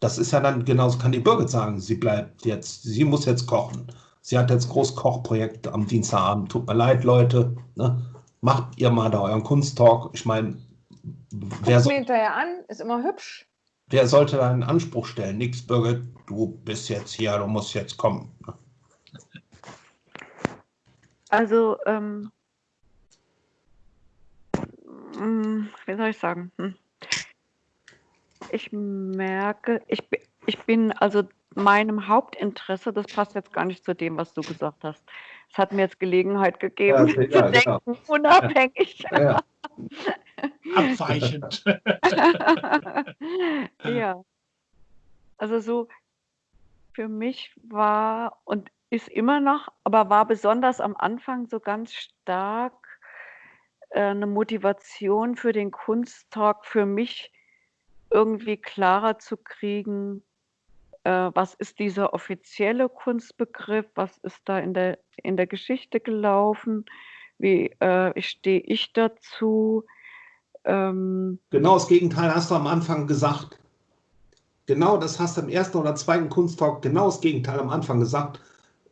Das ist ja dann genauso, kann die Birgit sagen, sie bleibt jetzt, sie muss jetzt kochen. Sie hat jetzt ein großes Kochprojekt am Dienstagabend. Tut mir leid, Leute. Ne? Macht ihr mal da euren Kunsttalk. Ich meine, wer, Guck so, mir hinterher an, ist immer hübsch. wer sollte da einen Anspruch stellen? Nix, Birgit, du bist jetzt hier, du musst jetzt kommen. ne? Also, ähm, mm, wie soll ich sagen? Hm. Ich merke, ich, ich bin also meinem Hauptinteresse, das passt jetzt gar nicht zu dem, was du gesagt hast. Es hat mir jetzt Gelegenheit gegeben, Ja, zu ja, genau. denken, unabhängig. Ja, ja. Abweichend. ja. Also so für mich war und ist immer noch, aber war besonders am Anfang so ganz stark äh, eine Motivation für den Kunsttalk für mich irgendwie klarer zu kriegen, äh, was ist dieser offizielle Kunstbegriff, was ist da in der, in der Geschichte gelaufen, wie äh, stehe ich dazu. Ähm, Genau das Gegenteil hast du am Anfang gesagt. Genau das hast du im ersten oder zweiten Kunsttalk, genau das Gegenteil am Anfang gesagt,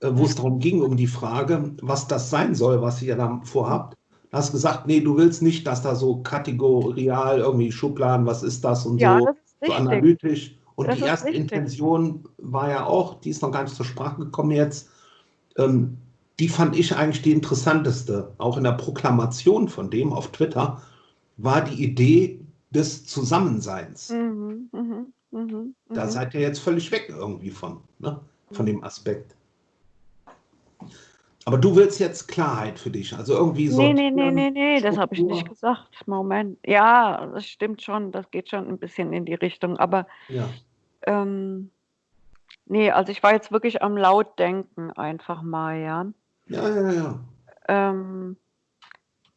äh, wo es darum ging, um die Frage, was das sein soll, was ihr da vorhabt. Hast gesagt, nee, du willst nicht, dass da so kategorial irgendwie Schubladen, was ist das und Ja, so, das so analytisch. Und Das die erste richtig. Intention war ja auch, die ist noch gar nicht zur Sprache gekommen jetzt, ähm, die fand ich eigentlich die interessanteste. Auch in der Proklamation von dem auf Twitter war die Idee des Zusammenseins. Mhm, mhm, mhm, Da mhm. seid ihr jetzt völlig weg irgendwie von, ne? von dem Aspekt. Aber du willst jetzt Klarheit für dich, also irgendwie so. Nee, nee, nee, nee, nee, das habe ich nicht gesagt. Moment. Ja, das stimmt schon, das geht schon ein bisschen in die Richtung. Aber Ja, ähm, nee, also ich war jetzt wirklich am Lautdenken einfach mal, ja. ja, ja, ja. Ähm,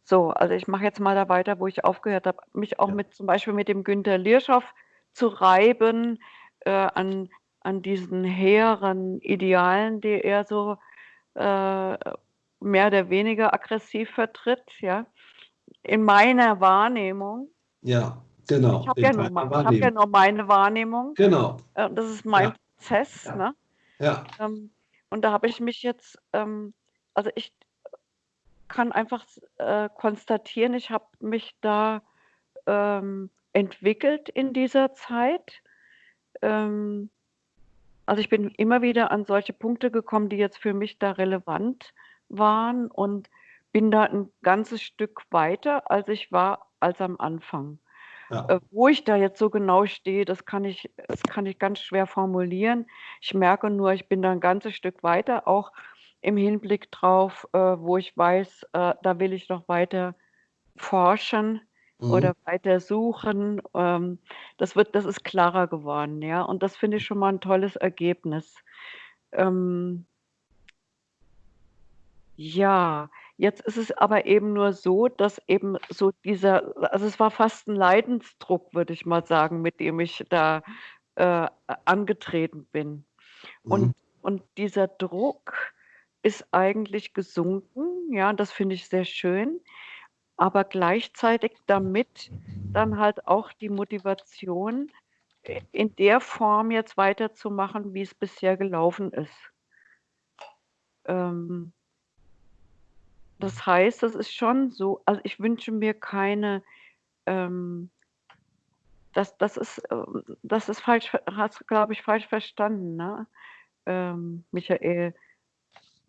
so, also ich mache jetzt mal da weiter, wo ich aufgehört habe, mich auch Ja. mit zum Beispiel mit dem Günter Lierschow zu reiben, äh, an, an diesen hehren Idealen, die er so mehr oder weniger aggressiv vertritt, ja. In meiner Wahrnehmung, Ja, genau. ich habe ja, nur hab ja nur meine Wahrnehmung, Genau, äh, das ist mein Ja. Prozess, Ja. ne? ja. Ähm, und da habe ich mich jetzt, ähm, also ich kann einfach äh, konstatieren, ich habe mich da ähm, entwickelt in dieser Zeit. Ähm, also ich bin immer wieder an solche Punkte gekommen, die jetzt für mich da relevant waren und bin da ein ganzes Stück weiter, als ich war, als am Anfang. ja. Äh, wo ich da jetzt so genau stehe, das kann ich, das kann ich ganz schwer formulieren. Ich merke nur, ich bin da ein ganzes Stück weiter, auch im Hinblick drauf, äh, wo ich weiß, äh, da will ich noch weiter forschen Mhm. oder weiter suchen. Ähm, das wird, das ist klarer geworden, ja. Und das finde ich schon mal ein tolles Ergebnis. Ähm, ja, jetzt ist es aber eben nur so, dass eben so dieser, also es war fast ein Leidensdruck, würde ich mal sagen, mit dem ich da äh, angetreten bin. Und, Mhm. und dieser Druck ist eigentlich gesunken, ja, das finde ich sehr schön, aber gleichzeitig damit dann halt auch die Motivation, i- in der Form jetzt weiterzumachen, wie es bisher gelaufen ist. Ähm, das heißt, das ist schon so, also ich wünsche mir keine, ähm, das, das ist, ähm, das ist falsch, hast glaube ich, falsch verstanden, ne? Ähm, Michael.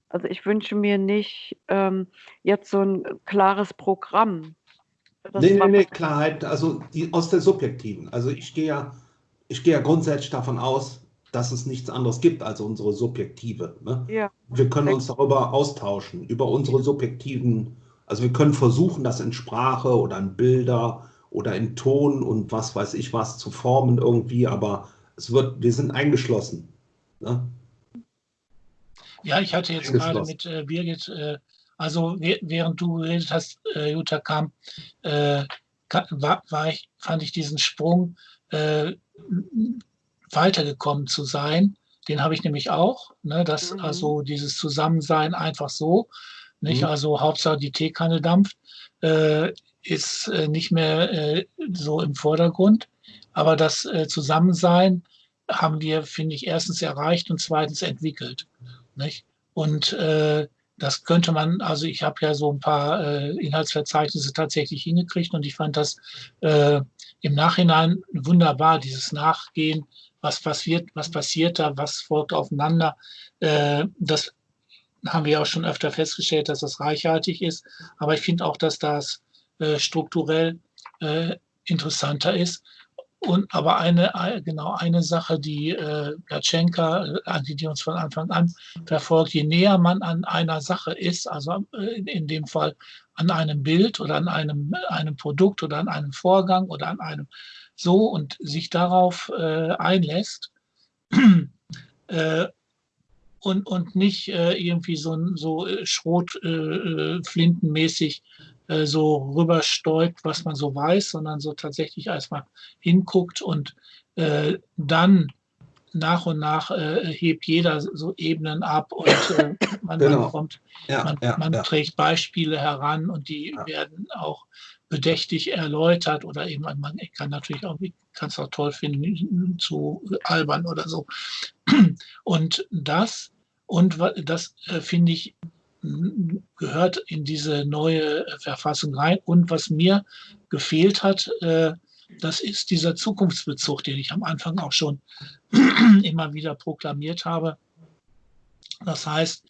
Also ich wünsche mir nicht ähm, jetzt so ein klares Programm. Das Nee, nee, nee, Klarheit, also die, aus der subjektiven. Also ich gehe ja, ich gehe ja grundsätzlich davon aus, dass es nichts anderes gibt als unsere subjektive. Ne? Ja, Wir können uns darüber austauschen, über unsere subjektiven, also wir können versuchen, das in Sprache oder in Bilder oder in Ton und was weiß ich was zu formen irgendwie, aber es wird, wir sind eingeschlossen. Ne? Ja, ich hatte jetzt gerade mit äh, Birgit, äh, also wäh- während du geredet hast, äh, Jutta kam, äh, war, war ich, fand ich diesen Sprung äh, weitergekommen zu sein. Den habe ich nämlich auch, ne, dass Mhm. also dieses Zusammensein einfach so, nicht, Mhm. also Hauptsache die Teekanne dampft, äh, ist äh, nicht mehr äh, so im Vordergrund. Aber das äh, Zusammensein haben wir, finde ich, erstens erreicht und zweitens entwickelt. Nicht? Und äh, das könnte man, also ich habe ja so ein paar äh, Inhaltsverzeichnisse tatsächlich hingekriegt und ich fand das äh, im Nachhinein wunderbar, dieses Nachgehen, was passiert, was passiert da, was folgt aufeinander. Äh, das haben wir auch schon öfter festgestellt, dass das reichhaltig ist. Aber ich finde auch, dass das äh, strukturell äh, interessanter ist. Und aber eine, ein- genau eine Sache, die äh, Gatschenka, äh, die, uns von Anfang an verfolgt, je näher man an einer Sache ist, also äh, in, dem Fall an einem Bild oder an einem, einem Produkt oder an einem Vorgang oder an einem so und sich darauf äh, einlässt äh, und, und nicht äh, irgendwie so, so äh, Schrotflintenmäßig äh, so rüberstäubt, was man so weiß, sondern so tatsächlich erstmal hinguckt und äh, dann nach und nach äh, hebt jeder so Ebenen ab und äh, man, Genau. man kommt Ja, man, ja, man ja. trägt Beispiele heran und die werden auch bedächtig erläutert oder eben man kann natürlich auch, kann es auch toll finden, zu albern oder so. Und das und das äh, finde ich gehört in diese neue Verfassung rein. Und was mir gefehlt hat, äh, das ist dieser Zukunftsbezug, den ich am Anfang auch schon immer wieder proklamiert habe. Das heißt,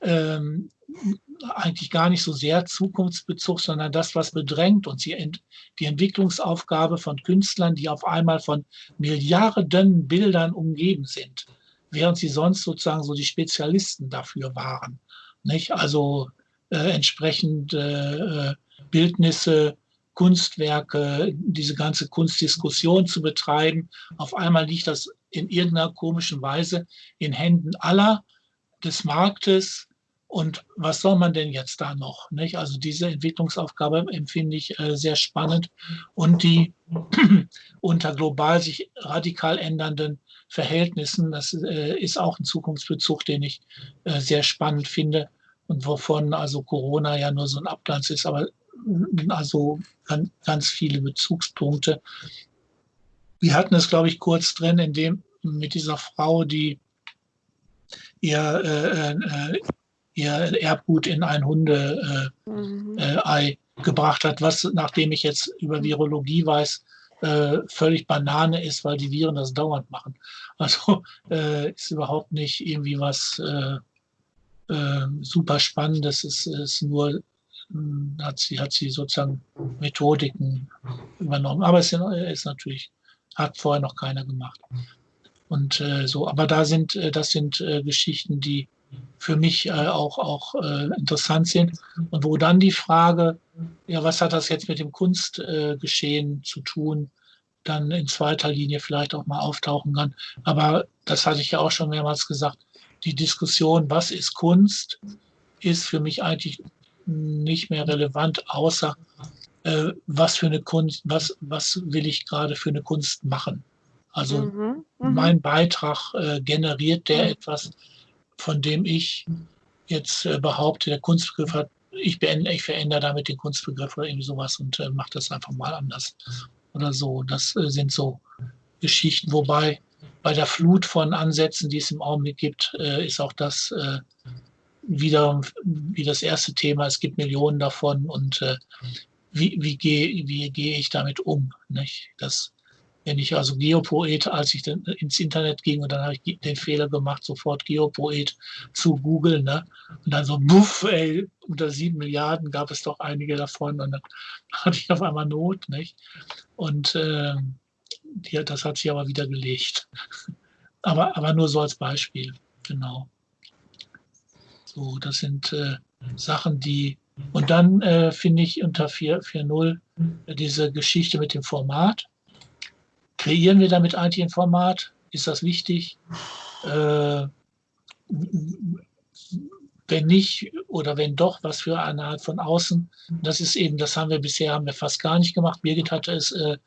ähm, eigentlich gar nicht so sehr Zukunftsbezug, sondern das, was bedrängt uns, die, die Entwicklungsaufgabe von Künstlern, die auf einmal von Milliarden Bildern umgeben sind, während sie sonst sozusagen so die Spezialisten dafür waren. Nicht? Also äh, entsprechend äh, Bildnisse, Kunstwerke, diese ganze Kunstdiskussion zu betreiben. Auf einmal liegt das in irgendeiner komischen Weise in Händen aller des Marktes, und was soll man denn jetzt da noch? Nicht? Also diese Entwicklungsaufgabe empfinde ich äh, sehr spannend und die unter global sich radikal ändernden Verhältnissen, das äh, ist auch ein Zukunftsbezug, den ich äh, sehr spannend finde und wovon also Corona ja nur so ein Abglanz ist, aber mm, also ganz, viele Bezugspunkte. Wir hatten es, glaube ich, kurz drin, in dem mit dieser Frau, die ihr äh, äh, ihr Erbgut in ein Hundeei äh, mhm. äh, gebracht hat, was, nachdem ich jetzt über Virologie weiß, äh, völlig Banane ist, weil die Viren das dauernd machen. Also äh, ist überhaupt nicht irgendwie was äh, äh, super Spannendes, es ist nur, hm, hat sie, hat sie sozusagen Methodiken übernommen. Aber es ist natürlich, hat vorher noch keiner gemacht. Und so, aber da sind, das sind Geschichten, die für mich äh, auch, auch äh, interessant sind. Und wo dann die Frage, ja, was hat das jetzt mit dem Kunstgeschehen äh, zu tun, dann in zweiter Linie vielleicht auch mal auftauchen kann. Aber das hatte ich ja auch schon mehrmals gesagt, die Diskussion, was ist Kunst, ist für mich eigentlich nicht mehr relevant, außer äh, was für eine Kunst, was, was will ich gerade für eine Kunst machen. Also mhm, mhm. mein Beitrag äh, generiert der mhm. etwas, von dem ich jetzt äh, behaupte, der Kunstbegriff hat, ich, beende, ich verändere damit den Kunstbegriff oder irgendwie sowas und äh, mache das einfach mal anders oder so. Das äh, sind so Geschichten, wobei bei der Flut von Ansätzen, die es im Augenblick gibt, äh, ist auch das äh, wieder wie das erste Thema. Es gibt Millionen davon und äh, wie, wie gehe wie geh ich damit um? Nicht? Das wenn ich also Geopoet, als ich dann ins Internet ging und dann habe ich den Fehler gemacht, sofort Geopoet zu googeln, ne? Und dann so, buff, ey, unter sieben Milliarden gab es doch einige davon und dann hatte ich auf einmal Not, nicht? Und äh, die, das hat sich aber wieder gelegt. Aber, aber nur so als Beispiel, genau. So, das sind äh, Sachen, die und dann äh, finde ich unter 4.4.0 diese Geschichte mit dem Format. Kreieren wir damit eigentlich ein Format? Ist das wichtig? Äh, wenn nicht oder wenn doch, was für eine Art von außen. Das ist eben, das haben wir bisher haben wir fast gar nicht gemacht. Birgit hatte es äh,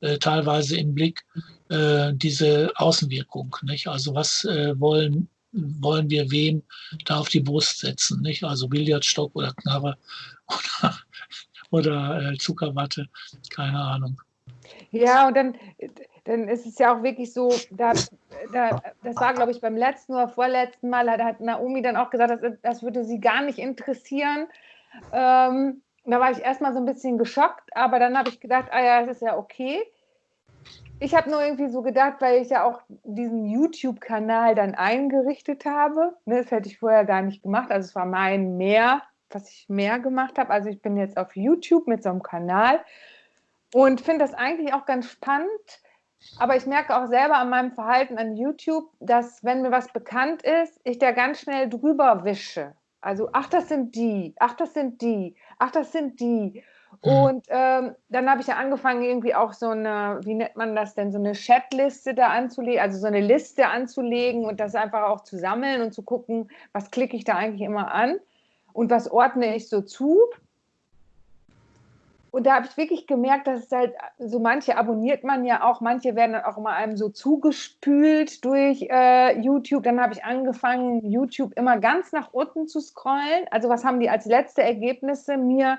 äh, teilweise im Blick, äh, diese Außenwirkung. Nicht? Also was äh, wollen, wollen wir wem da auf die Brust setzen? Nicht? Also Billardstock oder Knarre oder, oder äh, Zuckerwatte, keine Ahnung. Ja, und dann, dann ist es ja auch wirklich so, da, da, das war, glaube ich, beim letzten oder vorletzten Mal, da hat Naomi dann auch gesagt, das, das würde sie gar nicht interessieren. Ähm, da war ich erstmal so ein bisschen geschockt, aber dann habe ich gedacht, ah ja, das ist ja okay. Ich habe nur irgendwie so gedacht, weil ich ja auch diesen YouTube-Kanal dann eingerichtet habe. Ne, das hätte ich vorher gar nicht gemacht. Also es war mein mehr, was ich mehr gemacht habe. Also ich bin jetzt auf YouTube mit so einem Kanal und finde das eigentlich auch ganz spannend. Aber ich merke auch selber an meinem Verhalten an YouTube, dass wenn mir was bekannt ist, ich da ganz schnell drüber wische. Also, ach, das sind die, ach, das sind die, ach, das sind die. Mhm. Und ähm, dann habe ich ja angefangen, irgendwie auch so eine, wie nennt man das denn, so eine Chatliste da anzulegen, also so eine Liste anzulegen und das einfach auch zu sammeln und zu gucken, was klicke ich da eigentlich immer an und was ordne ich so zu. Und da habe ich wirklich gemerkt, dass es halt so manche abonniert man ja auch, manche werden dann auch immer einem so zugespült durch äh, YouTube. Dann habe ich angefangen, YouTube immer ganz nach unten zu scrollen. Also was haben die als letzte Ergebnisse mir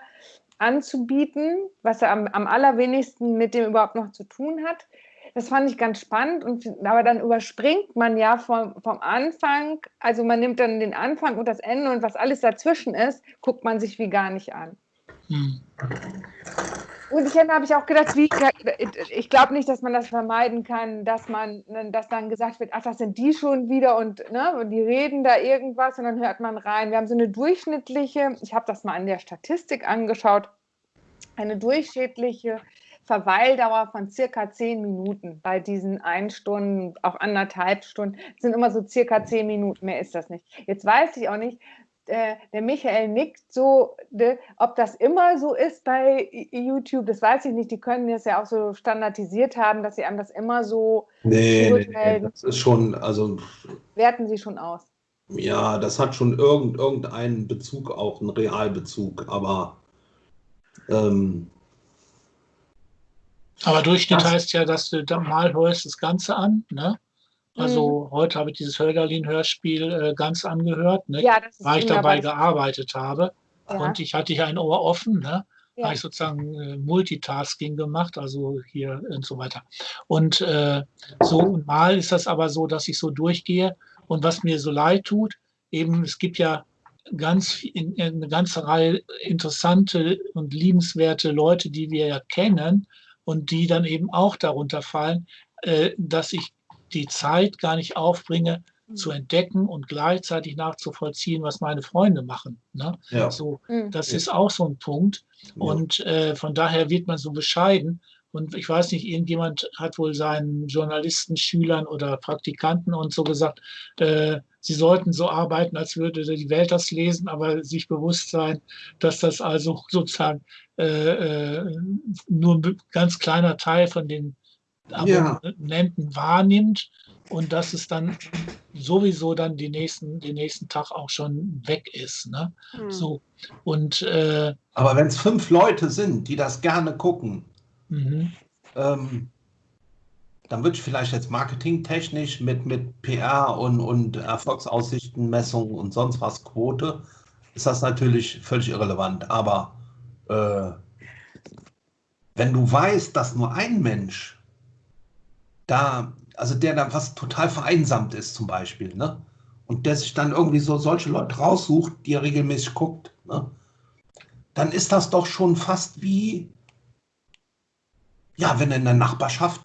anzubieten, was am, am allerwenigsten mit dem überhaupt noch zu tun hat. das fand ich ganz spannend. Und, aber dann überspringt man ja vom, vom Anfang, also man nimmt dann den Anfang und das Ende und was alles dazwischen ist, guckt man sich wie gar nicht an. Hm. Und ich habe ich auch gedacht, wie, ich glaube nicht, dass man das vermeiden kann, dass man, dass dann gesagt wird, ach, das sind die schon wieder und, ne, und die reden da irgendwas und dann hört man rein. Wir haben so eine durchschnittliche, ich habe das mal an der Statistik angeschaut, eine durchschnittliche Verweildauer von circa zehn Minuten bei diesen ein Stunden, auch anderthalb Stunden, sind immer so circa zehn Minuten, mehr ist das nicht. Jetzt weiß ich auch nicht, äh, der Michael nickt so, de, ob das immer so ist bei YouTube, das weiß ich nicht. Die können das ja auch so standardisiert haben, dass sie einem das immer so nee, nee, das ist schon, also. Werten sie schon aus. Ja, das hat schon irgend, irgendeinen Bezug, auch einen Realbezug, aber. Ähm, aber Durchschnitt das, heißt ja, dass du da mal hörst das Ganze an, ne? Also mhm. heute habe ich dieses Hölderlin-Hörspiel äh, ganz angehört, ne? ja, weil ich dabei gearbeitet habe. Ja. Und ich hatte hier ein Ohr offen, ne? Ja. habe ich sozusagen äh, Multitasking gemacht, also hier und so weiter. Und äh, so mal ist das aber so, dass ich so durchgehe. Und was mir so leid tut, eben, es gibt ja ganz in, in eine ganze Reihe interessante und liebenswerte Leute, die wir ja kennen und die dann eben auch darunter fallen, äh, dass ich die Zeit gar nicht aufbringe, mhm. zu entdecken und gleichzeitig nachzuvollziehen, was meine Freunde machen. Ne? Ja. So, mhm. das ist auch so ein Punkt. Und äh, von daher wird man so bescheiden. Und ich weiß nicht, irgendjemand hat wohl seinen Journalisten, Schülern oder Praktikanten und so gesagt, äh, sie sollten so arbeiten, als würde die Welt das lesen, aber sich bewusst sein, dass das also sozusagen äh, äh nur ein ganz kleiner Teil von den Abonnenten ja. wahrnimmt und dass es dann sowieso dann die nächsten, den nächsten Tag auch schon weg ist. Ne? Mhm. So, und, äh, Aber wenn es fünf Leute sind, die das gerne gucken, mhm. ähm, dann würde ich vielleicht jetzt marketingtechnisch mit, mit PR und, und Erfolgsaussichtenmessung und sonst was Quote, ist das natürlich völlig irrelevant. Aber äh, wenn du weißt, dass nur ein Mensch da, also der da was total vereinsamt ist zum Beispiel, ne? Und der sich dann irgendwie so solche Leute raussucht, die er regelmäßig guckt, ne? Dann ist das doch schon fast wie, ja, wenn du in der Nachbarschaft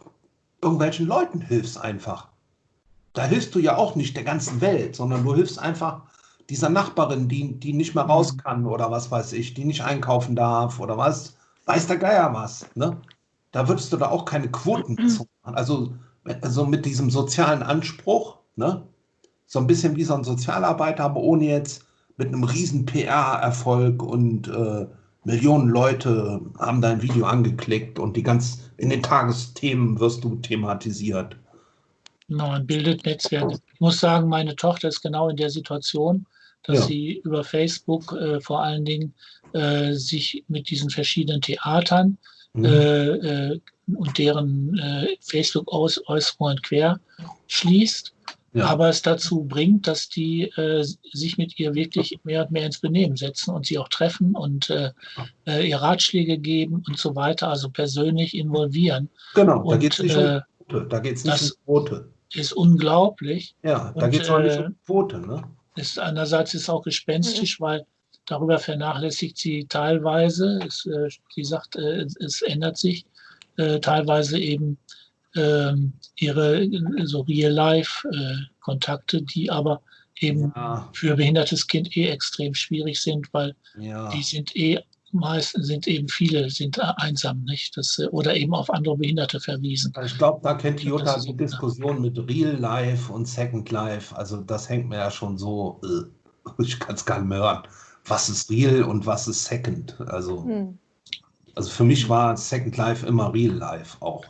irgendwelchen Leuten hilfst einfach. Da hilfst du ja auch nicht der ganzen Welt, sondern du hilfst einfach dieser Nachbarin, die, die nicht mehr raus kann oder was weiß ich, die nicht einkaufen darf oder was, weiß der Geier was. Ne? Da würdest du da auch keine Quoten machen. Also, also mit diesem sozialen Anspruch, ne? so ein bisschen wie so ein Sozialarbeiter, aber ohne jetzt mit einem riesen PR-Erfolg und äh, Millionen Leute haben dein Video angeklickt und die ganz in den Tagesthemen wirst du thematisiert. Genau, man bildet Netzwerke. Ich muss sagen, meine Tochter ist genau in der Situation, dass ja. sie über Facebook äh, vor allen Dingen äh, sich mit diesen verschiedenen Theatern mhm. Äh, äh, und deren äh, Facebook-Äußerungen quer schließt. Ja. aber es dazu bringt, dass die äh, sich mit ihr wirklich mehr und mehr ins Benehmen setzen und sie auch treffen und äh, äh, ihr Ratschläge geben und so weiter, also persönlich involvieren. Genau, und, da geht es nicht um. Da geht es nicht um Quote. Ist unglaublich. Ja, da geht es auch nicht um Quote. Ne? Ist, einerseits ist es auch gespenstisch, mhm. weil Darüber vernachlässigt sie teilweise. Es, äh, sie sagt, äh, es ändert sich äh, teilweise eben ähm, ihre so Real-Life-Kontakte, die aber eben ja. für behindertes Kind eh extrem schwierig sind, weil ja. die sind eh meistens sind eben viele sind einsam, nicht? Das, oder eben auf andere Behinderte verwiesen. Ich glaube, da kennt die Jutta die Diskussion mit Real Life und Second Life. Also das hängt mir ja schon so, ich kann es gar nicht mehr hören was ist real und was ist second. Also, hm. also für mich war Second Life immer Real Life auch.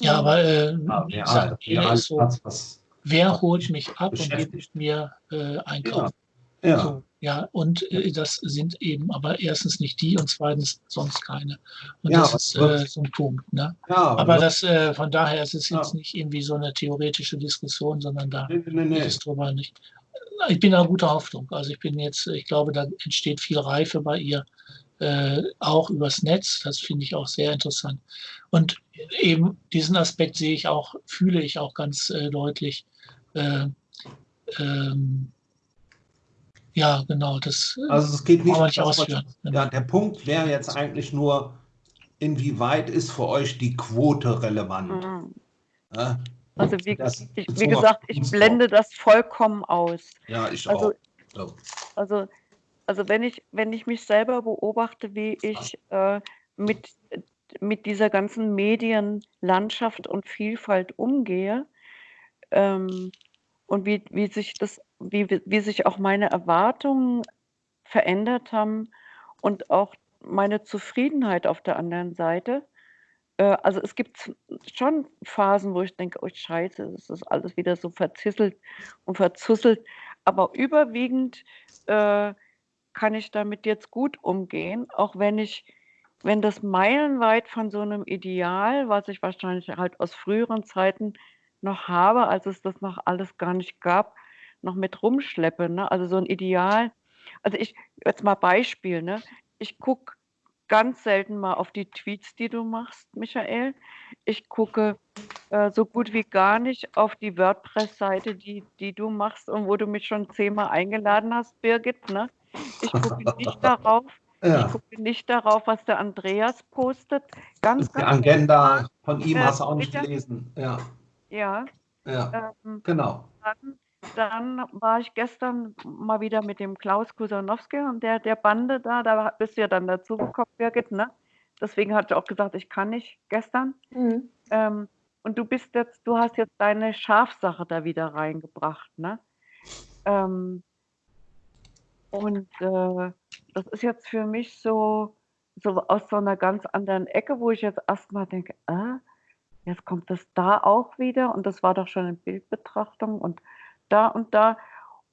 Ja, aber äh, ja, real, real so, was, wer holt mich ab und gibt mir äh, einkaufen? Ja. ja. So, ja, und äh, das sind eben aber erstens nicht die und zweitens sonst keine. Und ja, das ist äh, so ein Punkt. Ne? Ja, aber das äh, von daher ist es ja. jetzt nicht irgendwie so eine theoretische Diskussion, sondern da nee, nee, nee. ist drüber nicht ich bin da guter Hoffnung. Also ich bin jetzt, ich glaube, da entsteht viel Reife bei ihr, äh, auch übers Netz. Das finde ich auch sehr interessant. Und eben diesen Aspekt sehe ich auch, fühle ich auch ganz äh, deutlich. Äh, ähm, ja, genau. Das also es geht nicht, nicht ausführen. Ja, der Punkt wäre jetzt eigentlich nur, inwieweit ist für euch die Quote relevant? Mhm. Ja? Also wie, Das ich, wie gesagt, ich blende das vollkommen aus. Ja, ich Also- auch. So. Also, also wenn ich, wenn ich mich selber beobachte, wie ich äh, mit, mit dieser ganzen Medienlandschaft und Vielfalt umgehe ähm, und wie, wie sich das, wie, wie sich auch meine Erwartungen verändert haben und auch meine Zufriedenheit auf der anderen Seite. Äh, also es gibt schon Phasen, wo ich denke, oh Scheiße, das ist alles wieder so verzisselt und verzusselt. Aber überwiegend äh, kann ich damit jetzt gut umgehen, auch wenn ich, wenn das meilenweit von so einem Ideal, was ich wahrscheinlich halt aus früheren Zeiten noch habe, als es das noch alles gar nicht gab, noch mit rumschleppe. Ne? Also so ein Ideal. Also ich, jetzt mal Beispiel, ne? Ich gucke ganz selten mal auf die Tweets, die du machst, Michael. Ich gucke äh, so gut wie gar nicht auf die WordPress-Seite, die, die du machst und wo du mich schon zehnmal eingeladen hast, Birgit. Ne? Ich gucke nicht darauf. Ich Ja, gucke nicht darauf, was der Andreas postet. Ganz, die ganz Agenda von ihm Äh, hast du auch nicht bitte? gelesen. Ja, Ja, ja, ähm, genau. dann, dann war ich gestern mal wieder mit dem Klaus Kusanowski und der, der Bande da, da bist du ja dann dazugekommen, Birgit, ne? Deswegen hatte ich auch gesagt, ich kann nicht gestern. Mhm. Ähm, und du bist jetzt, du hast jetzt deine Schafsache da wieder reingebracht, ne? Ähm, und äh, das ist jetzt für mich so, so aus so einer ganz anderen Ecke, wo ich jetzt erstmal denke, äh, jetzt kommt das da auch wieder und das war doch schon in Bildbetrachtung und da und da.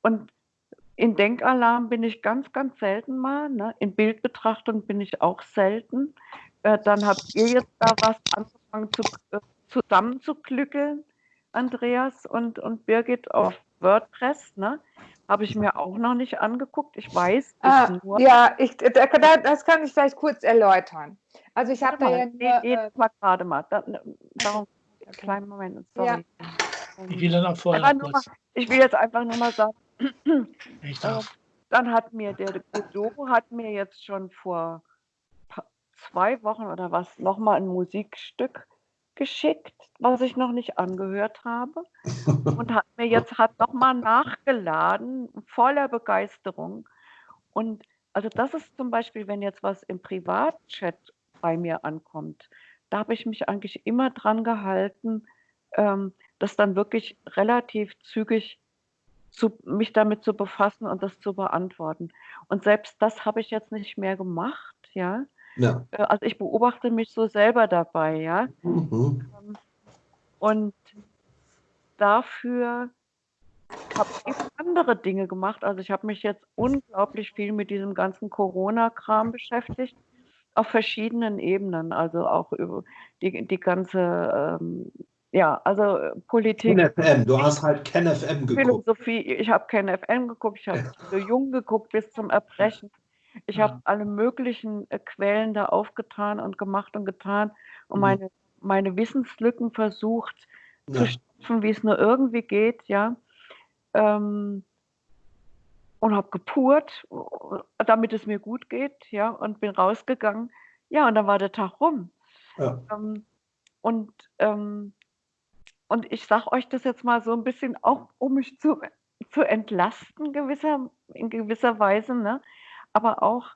Und in Denkalarm bin ich ganz, ganz selten mal. Ne? In Bildbetrachtung bin ich auch selten. Äh, dann habt ihr jetzt da was angefangen zu, äh, zusammenzuklückeln, Andreas und, und Birgit auf WordPress. Ne? Habe ich mir auch noch nicht angeguckt. Ich weiß Ah, nur. ja, ich, da, da, das kann ich vielleicht kurz erläutern. Also ich habe da ja nur, nee, nee, äh, mal gerade mal. Da, darum, kleinen Moment, sorry. Ich will dann auch vorher noch mal, ich will jetzt einfach nur mal sagen, Ich äh, darf. dann hat mir der Godot hat mir jetzt schon vor zwei Wochen oder was nochmal ein Musikstück geschickt, was ich noch nicht angehört habe und hat mir jetzt hat nochmal nachgeladen, voller Begeisterung. Und also das ist zum Beispiel, wenn jetzt was im Privatchat bei mir ankommt, da habe ich mich eigentlich immer dran gehalten, ähm, das dann wirklich relativ zügig zu, mich damit zu befassen und das zu beantworten. Und selbst das habe ich jetzt nicht mehr gemacht, ja. Ja. Äh, Also ich beobachte mich so selber dabei, ja. Mhm. Und dafür habe ich andere Dinge gemacht. Also ich habe mich jetzt unglaublich viel mit diesem ganzen Corona-Kram beschäftigt, auf verschiedenen Ebenen. Also auch über die, die ganze, ähm, ja, also äh, Politik, KenFM, du hast halt KenFM geguckt. Philosophie. Ich habe kein FM geguckt, ich habe so jung geguckt bis zum Erbrechen. Ich Ja. habe alle möglichen äh, Quellen da aufgetan und gemacht und getan und Mhm. meine, meine Wissenslücken versucht zu Ja. stopfen, wie es nur irgendwie geht, ja. Ähm, und habe gepurt, damit es mir gut geht, ja, und bin rausgegangen. Ja, und dann war der Tag rum. Ja. Ähm, und, ähm, und ich sage euch das jetzt mal so ein bisschen auch, um mich zu, zu entlasten, gewisser, in gewisser Weise, ne? aber auch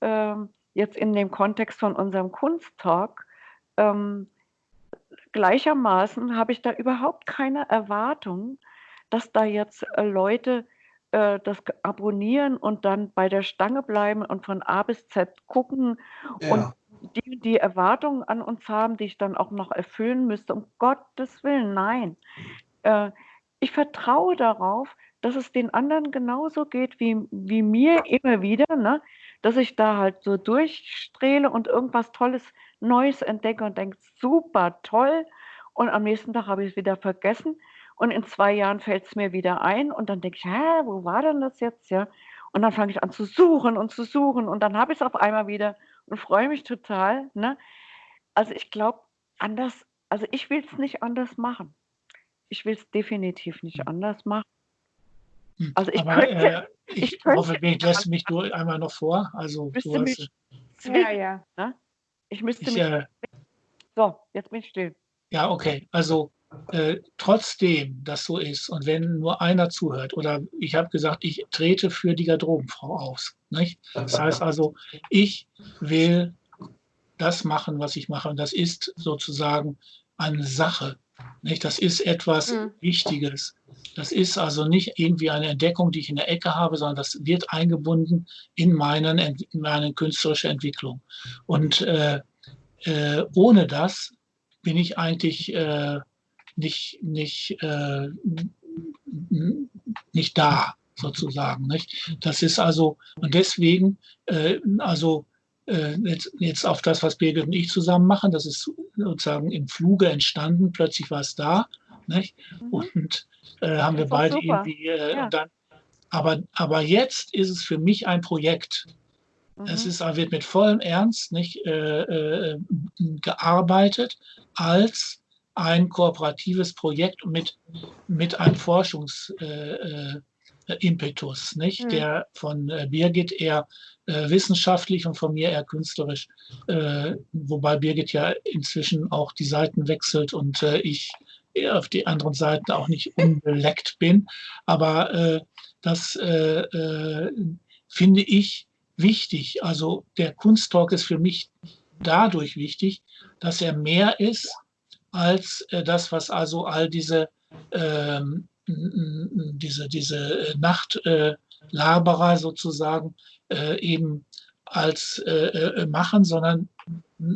ähm, jetzt in dem Kontext von unserem Kunsttalk. Ähm, gleichermaßen habe ich da überhaupt keine Erwartung, dass da jetzt äh, Leute äh, das abonnieren und dann bei der Stange bleiben und von A bis Z gucken und Ja. Die, die Erwartungen an uns haben, die ich dann auch noch erfüllen müsste. Um Gottes Willen, nein. Äh, ich vertraue darauf, dass es den anderen genauso geht wie, wie mir immer wieder, ne? dass ich da halt so durchstrehle und irgendwas Tolles, Neues entdecke und denke, super, toll. Und am nächsten Tag habe ich es wieder vergessen. Und in zwei Jahren fällt es mir wieder ein und dann denke ich, hä, wo war denn das jetzt? Ja. Und dann fange ich an zu suchen und zu suchen und dann habe ich es auf einmal wieder und freue mich total. Ne? Also ich glaube, anders, also ich will es nicht anders machen. Ich will es definitiv nicht anders machen. Hm, Also ich Aber könnte, äh, ich, ich könnte hoffe, ich lässt mich du einmal noch vor. Also du hast, mich Ja, zwingen. ja. Ne? Ich müsste ich, mich. äh, So, jetzt bin ich still. Ja, okay. Also äh, trotzdem das so ist und wenn nur einer zuhört oder ich habe gesagt, ich trete für die Garderobenfrau aus. Nicht? Das heißt also, ich will das machen, was ich mache. Und das ist sozusagen eine Sache. Nicht? Das ist etwas Mhm. Wichtiges. Das ist also nicht irgendwie eine Entdeckung, die ich in der Ecke habe, sondern das wird eingebunden in, meinen, in meine künstlerische Entwicklung. Und äh, äh, ohne das bin ich eigentlich äh, nicht, nicht, äh, nicht da, sozusagen. Nicht? Das ist also, und deswegen, äh, also äh, jetzt, jetzt auf das, was Birgit und ich zusammen machen, das ist sozusagen im Fluge entstanden, plötzlich war es da. Nicht? Mhm. Und äh, haben wir beide super. irgendwie äh, Ja. dann, aber, aber jetzt ist es für mich ein Projekt. Es Mhm. ist, wird mit vollem Ernst nicht äh, äh, gearbeitet als ein kooperatives Projekt mit, mit einem Forschungsimpetus, äh, äh, nicht? Mhm. der von äh, Birgit eher äh, wissenschaftlich und von mir eher künstlerisch, äh, wobei Birgit ja inzwischen auch die Seiten wechselt und äh, ich auf die anderen Seiten auch nicht unbeleckt bin. Aber das finde ich wichtig. Also der Kunsttalk ist für mich dadurch wichtig, dass er mehr ist als äh, das, was also all diese, ähm, diese, diese Nachtlaberer sozusagen äh, eben als äh, äh, machen, sondern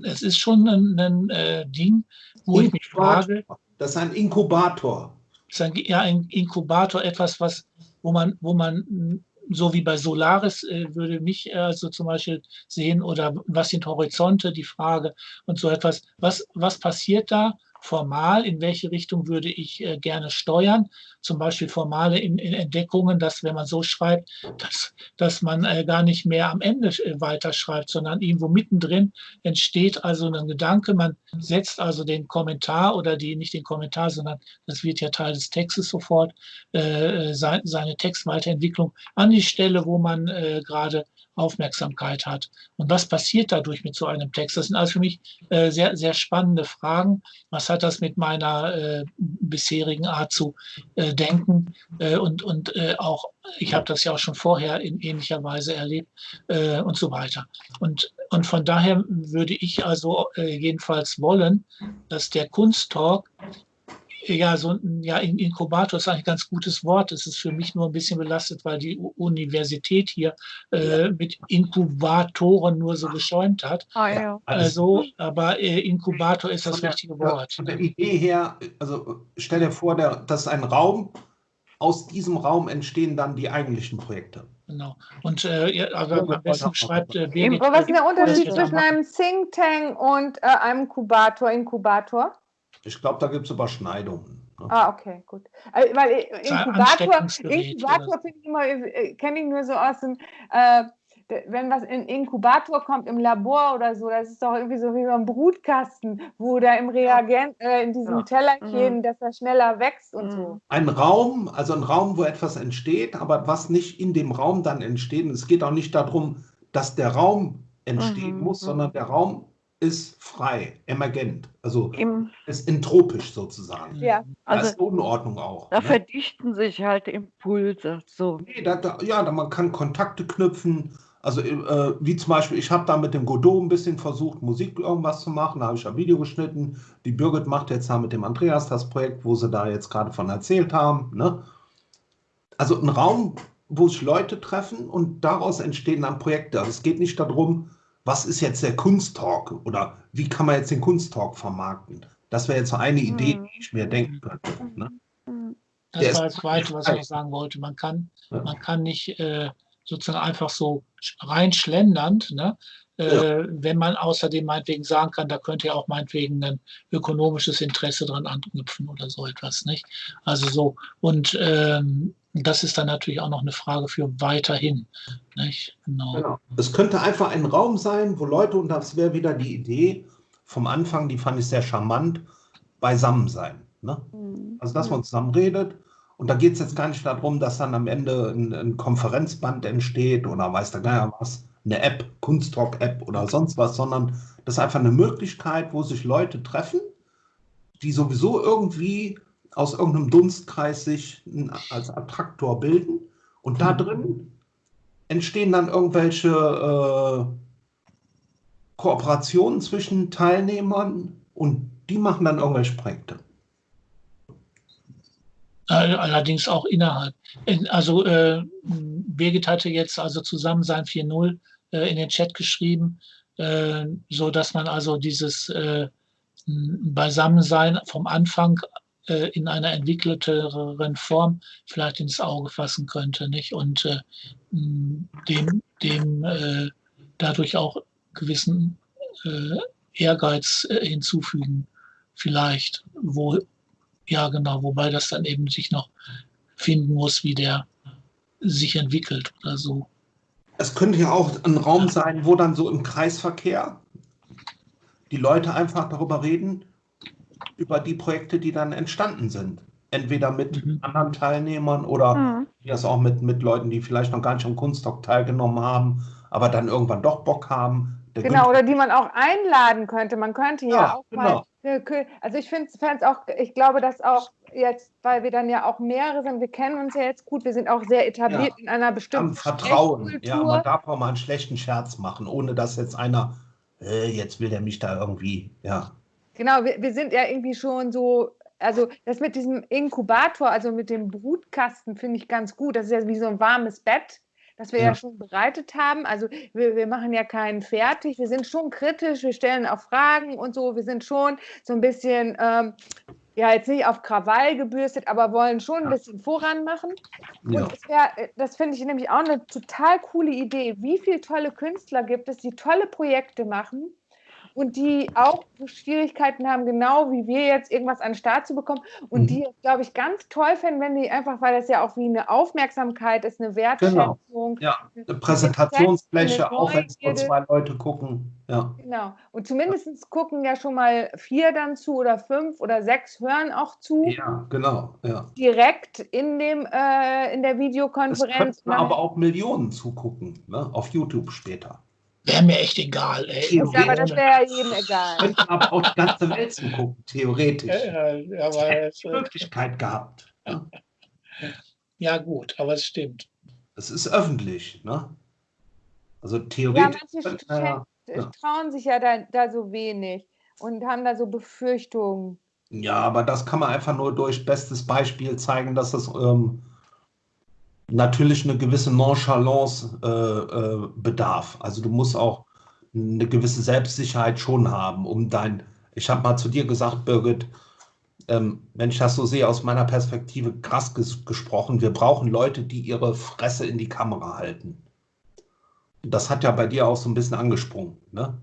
es ist schon ein, ein äh, Ding, wo ich mich frage, Das ist ein Inkubator. ist ein, ja, ein Inkubator, etwas, was, wo man, wo man, mh, so wie bei Solaris, äh, würde mich äh, also zum Beispiel sehen, oder was sind Horizonte, die Frage und so etwas. Was, was passiert da formal? In welche Richtung würde ich äh, gerne steuern? Zum Beispiel formale in, in Entdeckungen, dass, wenn man so schreibt, dass, dass man äh, gar nicht mehr am Ende äh, weiterschreibt, sondern irgendwo mittendrin entsteht also ein Gedanke. Man setzt also den Kommentar oder die, nicht den Kommentar, sondern das wird ja Teil des Textes sofort, äh, sein, seine Textweiterentwicklung an die Stelle, wo man äh, gerade Aufmerksamkeit hat. Und was passiert dadurch mit so einem Text? Das sind also für mich äh, sehr, sehr spannende Fragen. Was hat das mit meiner äh, bisherigen Art zu äh, denken? Äh, und und äh, auch, ich habe das ja auch schon vorher in ähnlicher Weise erlebt äh, und so weiter. Und, und von daher würde ich also jedenfalls wollen, dass der Kunsttalk ja, so ein ja, In- Inkubator ist eigentlich ein ganz gutes Wort. Es ist für mich nur ein bisschen belastet, weil die Universität hier äh, mit Inkubatoren nur so geschäumt hat. Ah, ja. Alles Also, aber äh, Inkubator ist das der- richtige Wort. Von der Idee her, also stell dir vor, der, das ist ein Raum. Aus diesem Raum entstehen dann die eigentlichen Projekte. Genau. Und äh, ja, aber am besten schreibt äh, Birgit. Aber was ist der Unterschied zwischen einem Think Tank und äh, einem Kubator, Inkubator? Ich glaube, da gibt es Überschneidungen. ne? Ah, okay, gut. Äh, weil ein Inkubator, Inkubator finde ich immer, äh, kenne ich nur so aus dem, äh, wenn was in Inkubator kommt im Labor oder so, das ist doch irgendwie so wie beim Brutkasten, wo da im Reagent, äh, in diesem Ja. Tellerchen, dass er schneller wächst und so. Mhm. Ein Raum, also ein Raum, wo etwas entsteht, aber was nicht in dem Raum dann entsteht. Und es geht auch nicht darum, dass der Raum entstehen Mhm, muss, mhm. sondern der Raum ist frei, emergent, also Im, ist entropisch sozusagen. Ja. da also ist Unordnung auch. da ne? verdichten sich halt Impulse. So. Nee, da, da, ja, da, man kann Kontakte knüpfen. Also äh, wie zum Beispiel, ich habe da mit dem Godot ein bisschen versucht, Musik irgendwas zu machen. Da habe ich ein Video geschnitten. Die Birgit macht jetzt da mit dem Andreas das Projekt, wo sie da jetzt gerade von erzählt haben. Ne? Also ein Raum, wo sich Leute treffen und daraus entstehen dann Projekte. Also es geht nicht darum, was ist jetzt der Kunsttalk oder wie kann man jetzt den Kunsttalk vermarkten. Das wäre jetzt so eine Idee, Mhm. die ich mir denken könnte. Ne? Mhm. Das Der war das Zweite, was ich noch sagen wollte. Man kann, Ja. man kann nicht äh, sozusagen einfach so rein schlendernd, ne? äh, wenn man außerdem meinetwegen sagen kann, da könnte ja auch meinetwegen ein ökonomisches Interesse dran anknüpfen oder so etwas, nicht? Also so. Und ähm, Und das ist dann natürlich auch noch eine Frage für weiterhin. Nicht? Genau. genau. Es könnte einfach ein Raum sein, wo Leute, und das wäre wieder die Idee vom Anfang, die fand ich sehr charmant, beisammen sein. Ne? Mhm. Also, dass man zusammen redet. Und da geht es jetzt gar nicht darum, dass dann am Ende ein, ein Konferenzband entsteht oder weiß der Geier was, eine App, Kunsttalk-App oder sonst was, sondern das ist einfach eine Möglichkeit, wo sich Leute treffen, die sowieso irgendwie aus irgendeinem Dunstkreis sich als Attraktor bilden. Und da mhm. drin entstehen dann irgendwelche äh, Kooperationen zwischen Teilnehmern und die machen dann irgendwelche Projekte. Allerdings auch innerhalb. Also äh, Birgit hatte jetzt also zusammen sein 4.0 äh, in den Chat geschrieben, äh, so dass man also dieses äh, Beisammensein vom Anfang äh, in einer entwickelteren Form vielleicht ins Auge fassen könnte, nicht? Und äh, dem, dem äh, dadurch auch gewissen äh, Ehrgeiz äh, hinzufügen, vielleicht, wo, ja genau, wobei das dann eben sich noch finden muss, wie der sich entwickelt oder so. Es könnte ja auch ein Raum sein, wo dann so im Kreisverkehr die Leute einfach darüber reden, über die Projekte, die dann entstanden sind. Entweder mit mhm. anderen Teilnehmern oder mhm. das auch mit, mit Leuten, die vielleicht noch gar nicht am Kunstdoc teilgenommen haben, aber dann irgendwann doch Bock haben. Der genau, oder die man auch einladen könnte. Man könnte ja, ja auch genau. mal. Also ich finde es auch, ich glaube, dass auch jetzt, weil wir dann ja auch mehrere sind, wir kennen uns ja jetzt gut, wir sind auch sehr etabliert ja. in einer bestimmten Vertrauen. Ja, man darf auch mal einen schlechten Scherz machen, ohne dass jetzt einer, äh, jetzt will der mich da irgendwie, ja. Genau, wir, wir sind ja irgendwie schon so, also das mit diesem Inkubator, also mit dem Brutkasten, finde ich ganz gut. Das ist ja wie so ein warmes Bett, das wir ja, ja schon bereitet haben. Also wir, wir machen ja keinen fertig. Wir sind schon kritisch, wir stellen auch Fragen und so. Wir sind schon so ein bisschen, ähm, ja, jetzt nicht auf Krawall gebürstet, aber wollen schon ein bisschen voran machen. Ja. Und das, wär, das finde ich nämlich auch eine total coole Idee. Wie viele tolle Künstler gibt es, die tolle Projekte machen und die auch Schwierigkeiten haben, genau wie wir jetzt irgendwas an den Start zu bekommen und mhm. die, glaube ich, ganz toll finden, wenn die einfach, weil das ja auch wie eine Aufmerksamkeit ist, eine Wertschätzung. Genau. Ja, eine Präsentationsfläche, auch wenn es nur zwei Leute gucken. Ja. Genau. Und zumindest gucken ja schon mal vier dann zu oder fünf oder sechs hören auch zu. Ja, genau. Ja. Direkt in, dem, äh, in der Videokonferenz. Es aber auch Millionen zugucken, ne? auf YouTube später. Wäre mir echt egal. Ey. Ja, aber das wäre ja jedem egal. Könnten aber auch die ganze Welt zugucken, theoretisch. Ja, ja, aber es hätte Möglichkeit gehabt. Ja. ja, gut, aber es stimmt. Es ist öffentlich, ne? Also theoretisch. Ja, manche ja. trauen sich ja da, da so wenig und haben da so Befürchtungen. Ja, aber das kann man einfach nur durch bestes Beispiel zeigen, dass das ähm, natürlich eine gewisse Nonchalance äh, äh, bedarf. Also du musst auch eine gewisse Selbstsicherheit schon haben, um dein, ich habe mal zu dir gesagt, Birgit, ähm, wenn ich das so sehe, aus meiner Perspektive krass ges gesprochen, wir brauchen Leute, die ihre Fresse in die Kamera halten. Das hat ja bei dir auch so ein bisschen angesprungen. Ne?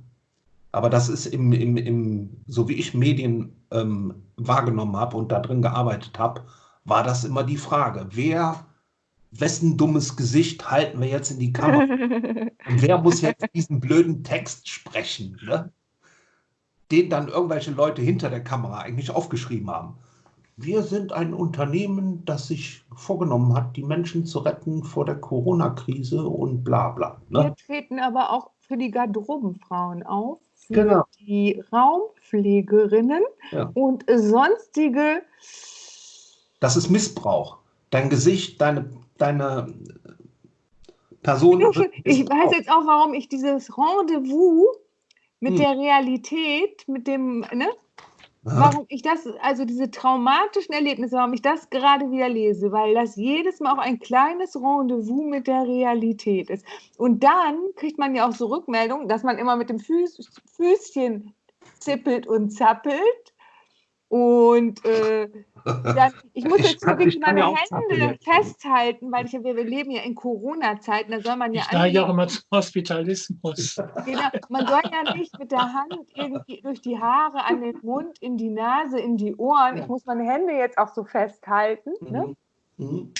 Aber das ist im, im, im, so wie ich Medien ähm, wahrgenommen habe und da drin gearbeitet habe, war das immer die Frage, wer wessen dummes Gesicht halten wir jetzt in die Kamera? Und wer muss jetzt diesen blöden Text sprechen, ne? den dann irgendwelche Leute hinter der Kamera eigentlich aufgeschrieben haben? Wir sind ein Unternehmen, das sich vorgenommen hat, die Menschen zu retten vor der Corona-Krise und bla bla. Ne? Wir treten aber auch für die Garderobenfrauen auf, für genau. die Raumpflegerinnen ja. und sonstige. Das ist Missbrauch. Dein Gesicht, deine deine Person. Ich weiß jetzt auch, warum ich dieses Rendezvous mit hm. der Realität, mit dem, ne? Warum ich das, also diese traumatischen Erlebnisse, warum ich das gerade wieder lese, weil das jedes Mal auch ein kleines Rendezvous mit der Realität ist. Und dann kriegt man ja auch so Rückmeldungen, dass man immer mit dem Füß, Füßchen zippelt und zappelt und äh, dann, ich muss jetzt wirklich meine Hände festhalten, weil ich, wir, wir leben ja in Corona-Zeiten, da soll man ja. Ich neige auch immer zum Hospitalismus. Genau, man soll ja nicht mit der Hand irgendwie durch die Haare an den Mund, in die Nase, in die Ohren. Ich muss meine Hände jetzt auch so festhalten. Ne? Mhm. mhm.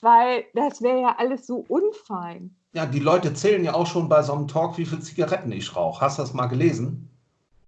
weil das wäre ja alles so unfein. Ja, die Leute zählen ja auch schon bei so einem Talk, wie viele Zigaretten ich rauche. Hast du das mal gelesen?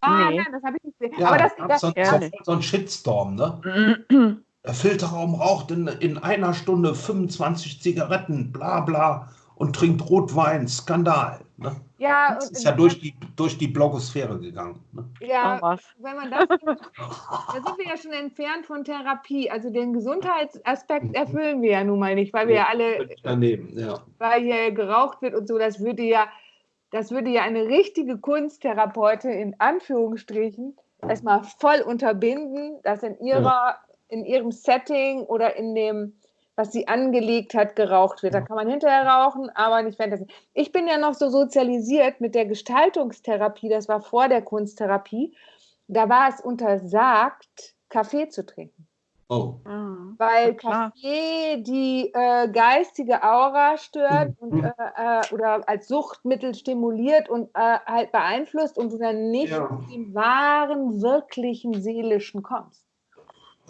Ah, Nee. nein, das habe ich. Ja, Aber das, das, so, so, ehrlich. so ein Shitstorm, ne? Der Filterraum raucht in, in einer Stunde 25 Zigaretten, bla bla, und trinkt Rotwein, Skandal. Ne? ja, Das und- ist ja durch die, durch die Blogosphäre gegangen. Ne? ja, was. wenn man das, da sind wir ja schon entfernt von Therapie. Also den Gesundheitsaspekt erfüllen wir ja nun mal nicht, weil wir ja alle, Daneben, ja. weil hier geraucht wird und so. Das würde ja, das würde ja eine richtige Kunsttherapeutin in Anführungsstrichen erstmal voll unterbinden, dass in ihrer, in ihrem Setting oder in dem, was sie angelegt hat, geraucht wird. Da kann man hinterher rauchen, aber nicht währenddessen. Ich bin ja noch so sozialisiert mit der Gestaltungstherapie, das war vor der Kunsttherapie. Da war es untersagt, Kaffee zu trinken. Oh. Mhm. Weil Ja. Kaffee die äh, geistige Aura stört Mhm. und, äh, äh, oder als Suchtmittel stimuliert und äh, halt beeinflusst und du dann nicht Ja. zu dem wahren, wirklichen Seelischen kommst.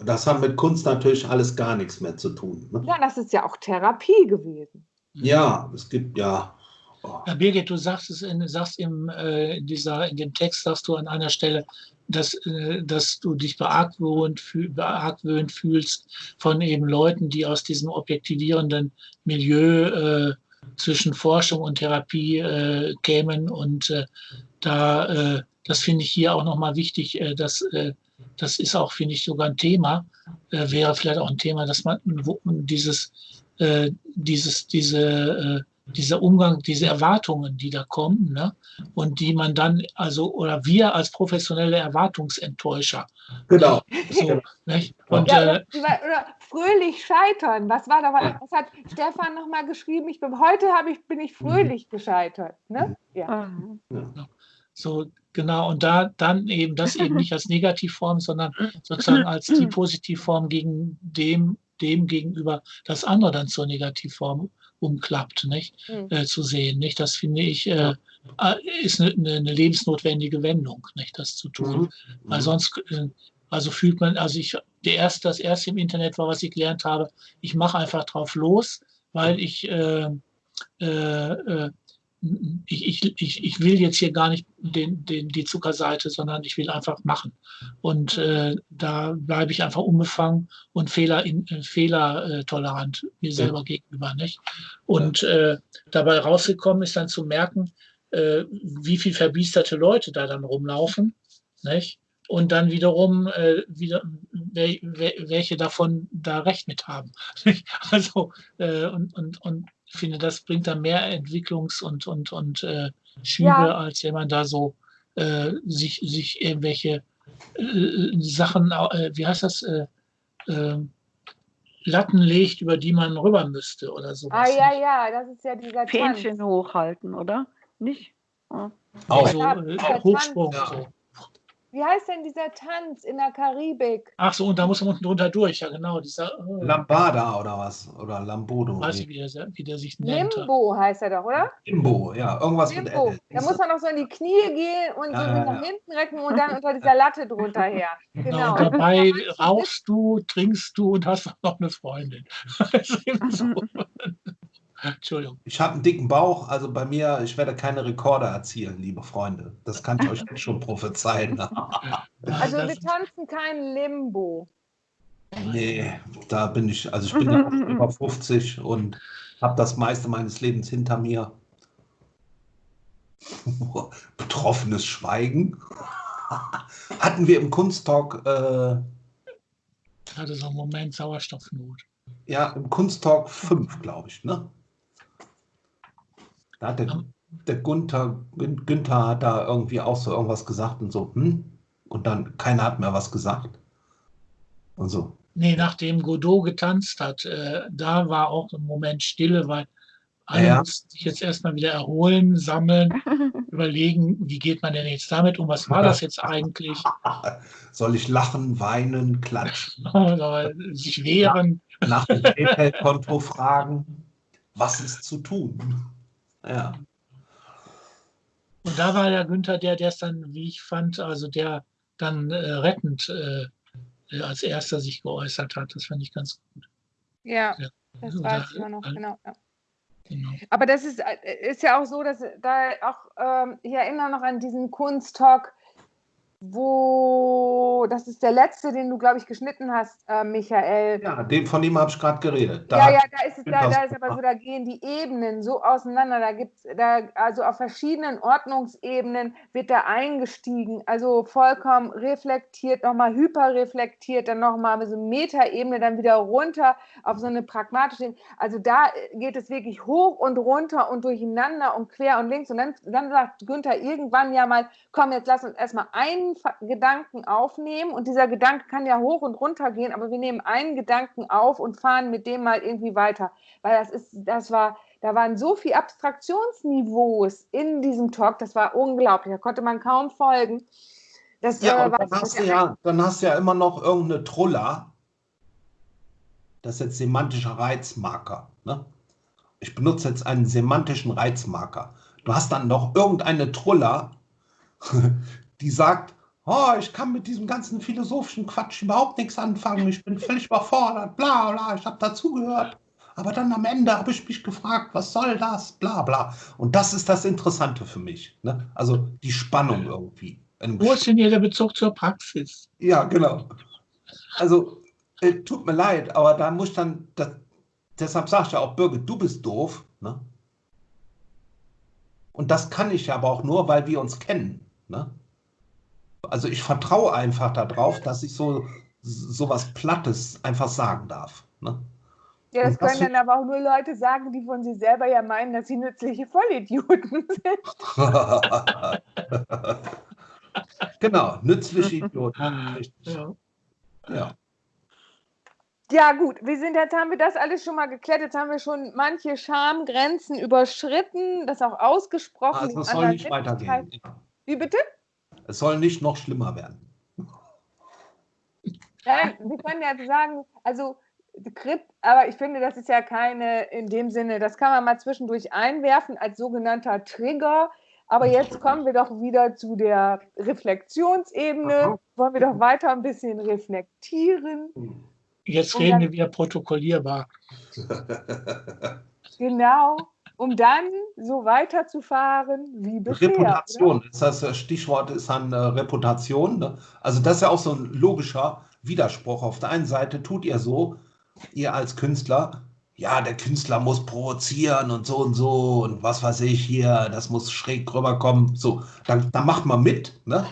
Das hat mit Kunst natürlich alles gar nichts mehr zu tun. Ne? Ja, das ist ja auch Therapie gewesen. Ja, es gibt ja. Oh. Ja, Birgit, du sagst es in, sagst im, äh, dieser, in dem Text, sagst du an einer Stelle, dass, äh, dass du dich beargwöhnt, fühl, beargwöhnt fühlst von eben Leuten, die aus diesem objektivierenden Milieu äh, zwischen Forschung und Therapie äh, kämen. Und äh, da, äh, das finde ich hier auch nochmal wichtig, äh, dass das ist auch, finde ich, sogar ein Thema, wäre vielleicht auch ein Thema, dass man dieses, dieses, diese, dieser Umgang, diese Erwartungen, die da kommen, ne? und die man dann, also, oder wir als professionelle Erwartungsenttäuscher, Genau. so, nicht? Und Ja, äh, oder, fröhlich scheitern. Was war da? Was hat Stefan nochmal geschrieben? Ich bin, heute habe ich, bin ich fröhlich gescheitert. Ne? Ja. Mhm. so, genau, und da dann eben das eben nicht als Negativform, sondern sozusagen als die Positivform gegen dem, dem gegenüber das andere dann zur Negativform umklappt, nicht? Mhm. Äh, zu sehen, nicht? Das finde ich, äh, ist eine, eine, eine lebensnotwendige Wendung, nicht? Das zu tun. Mhm. Weil sonst, äh, also fühlt man, also ich, der erste, das erste im Internet war, was ich gelernt habe, ich mache einfach drauf los, weil ich, äh, äh, äh, ich, ich, ich, will jetzt hier gar nicht den, den, die Zuckerseite, sondern ich will einfach machen. Und äh, da bleibe ich einfach unbefangen und fehler, in, äh, fehlertolerant mir selber gegenüber. Nicht? Und äh, dabei rausgekommen ist dann zu merken, äh, wie viel verbiesterte Leute da dann rumlaufen. Nicht? Und dann wiederum, äh, wieder, wel, wel, welche davon da recht mit haben. Also, äh, und, und, und ich finde, das bringt dann mehr Entwicklungs- und, und, und äh, Schübe, Ja. als wenn man da so äh, sich, sich irgendwelche äh, Sachen, äh, wie heißt das, äh, äh, Latten legt, über die man rüber müsste oder sowas. Ah, ja, nicht? ja, das ist ja dieser Tanz. Fähnchen hochhalten, oder? Nicht? Ja. Auch. So, Ja, äh, der Hochsprung. Tanz. So. Wie heißt denn dieser Tanz in der Karibik? Ach so, und da muss man unten drunter durch, ja genau. Dieser, äh, Lambada oder was? Oder Lambodo. weiß ich, wie der, wie der sich nennt. Limbo heißt er doch, oder? Limbo, ja. Irgendwas mit Limbo. L. Da muss man noch so in die Knie gehen und so Ja, sich ja, nach ja. hinten recken und dann unter dieser Latte drunter her. Genau. Genau. Und dabei rauchst du, trinkst du und hast noch eine Freundin. Also eben so. Entschuldigung. Ich habe einen dicken Bauch, also bei mir, ich werde keine Rekorde erzielen, liebe Freunde. Das kann ich euch jetzt schon prophezeien. Also wir tanzen kein Limbo. nee, da bin ich, also ich bin ja auch über 50 und habe das meiste meines Lebens hinter mir. Betroffenes Schweigen. Hatten wir im Kunsttalk, äh, hatte so einen Moment Sauerstoffnot. ja, im Kunsttalk 5, glaube ich, ne? Da hat der, der Gunther, Gün- Günther hat da irgendwie auch so irgendwas gesagt und so, hm? Und dann keiner hat mehr was gesagt. Und so. Nee, nachdem Godot getanzt hat, äh, da war auch ein Moment Stille, weil alle Ja. mussten sich jetzt erstmal wieder erholen, sammeln, überlegen, wie geht man denn jetzt damit um, was war das jetzt eigentlich, Soll ich lachen, weinen, klatschen, oder sich wehren. nach dem PayPal-Konto fragen? Was ist zu tun? Ja. Und da war der Günther der, der es dann, wie ich fand, also der dann äh, rettend äh, äh, als erster sich geäußert hat. Das fand ich ganz gut. Ja. Das Oder- weiß ich auch noch, genau. Ja. Genau. Aber das ist, äh, ist ja auch so, dass da auch, ähm, ich erinnere noch an diesen Kunsttalk, wo, das ist der letzte, den du, glaube ich, geschnitten hast, äh, Michael. Ja, dem, von dem habe ich gerade geredet. Da ja, ja, da ist es, da, da ist aber so, da gehen die Ebenen so auseinander. Da gibt's da, also auf verschiedenen Ordnungsebenen wird da eingestiegen. Also vollkommen reflektiert, nochmal hyperreflektiert, dann nochmal so eine Metaebene, dann wieder runter auf so eine pragmatische. Ebene. Also da geht es wirklich hoch und runter und durcheinander und quer und links. Und dann, dann sagt Günther irgendwann ja mal, komm, jetzt lass uns erstmal einen Gedanken aufnehmen. Und dieser Gedanke kann ja hoch und runter gehen, aber wir nehmen einen Gedanken auf und fahren mit dem mal irgendwie weiter. Weil das ist, das war, da waren so viele Abstraktionsniveaus in diesem Talk, das war unglaublich. Da konnte man kaum folgen. Das Ja, äh, dann hast, du ja, dann hast du ja immer noch irgendeine Trulla. Das ist jetzt semantischer Reizmarker. Ne? Ich benutze jetzt einen semantischen Reizmarker. Du hast dann noch irgendeine Trulla, die sagt, oh, ich kann mit diesem ganzen philosophischen Quatsch überhaupt nichts anfangen. Ich bin völlig überfordert, bla bla, ich habe dazugehört. Aber dann am Ende habe ich mich gefragt, was soll das, bla bla. Und das ist das Interessante für mich. Ne? Also die Spannung irgendwie. Wo ist denn hier der Bezug zur Praxis? ja, genau. Also, äh, tut mir leid, aber da muss ich dann, das, deshalb sage ich ja auch, Birgit, du bist doof. Ne? Und das kann ich aber auch nur, weil wir uns kennen. Ne? Also ich vertraue einfach darauf, dass ich so sowas Plattes einfach sagen darf. Ne? Ja, das das können dann aber auch nur Leute sagen, die von sich selber ja meinen, dass sie nützliche Vollidioten sind. genau, nützliche Idioten. Richtig. Ja. Ja. Ja, gut, wir sind jetzt haben wir das alles schon mal geklärt. Jetzt haben wir schon manche Schamgrenzen überschritten, das auch ausgesprochen. Also es soll nicht weitergehen. Wie bitte? Es soll nicht noch schlimmer werden. Nein, wir können ja sagen, also Grip, aber ich finde, das ist ja keine in dem Sinne, das kann man mal zwischendurch einwerfen als sogenannter Trigger. Aber jetzt kommen wir doch wieder zu der Reflexionsebene. Aha. Wollen wir doch weiter ein bisschen reflektieren. Jetzt reden dann- wir wieder protokollierbar. Genau, um dann so weiterzufahren wie bisher. oder? Reputation, ist das Stichwort ist dann äh, Reputation. Ne? Also das ist ja auch so ein logischer Widerspruch. Auf der einen Seite tut ihr so, ihr als Künstler, ja, der Künstler muss provozieren und so und so und was weiß ich hier, das muss schräg rüberkommen. So, dann, dann macht man mit, ne?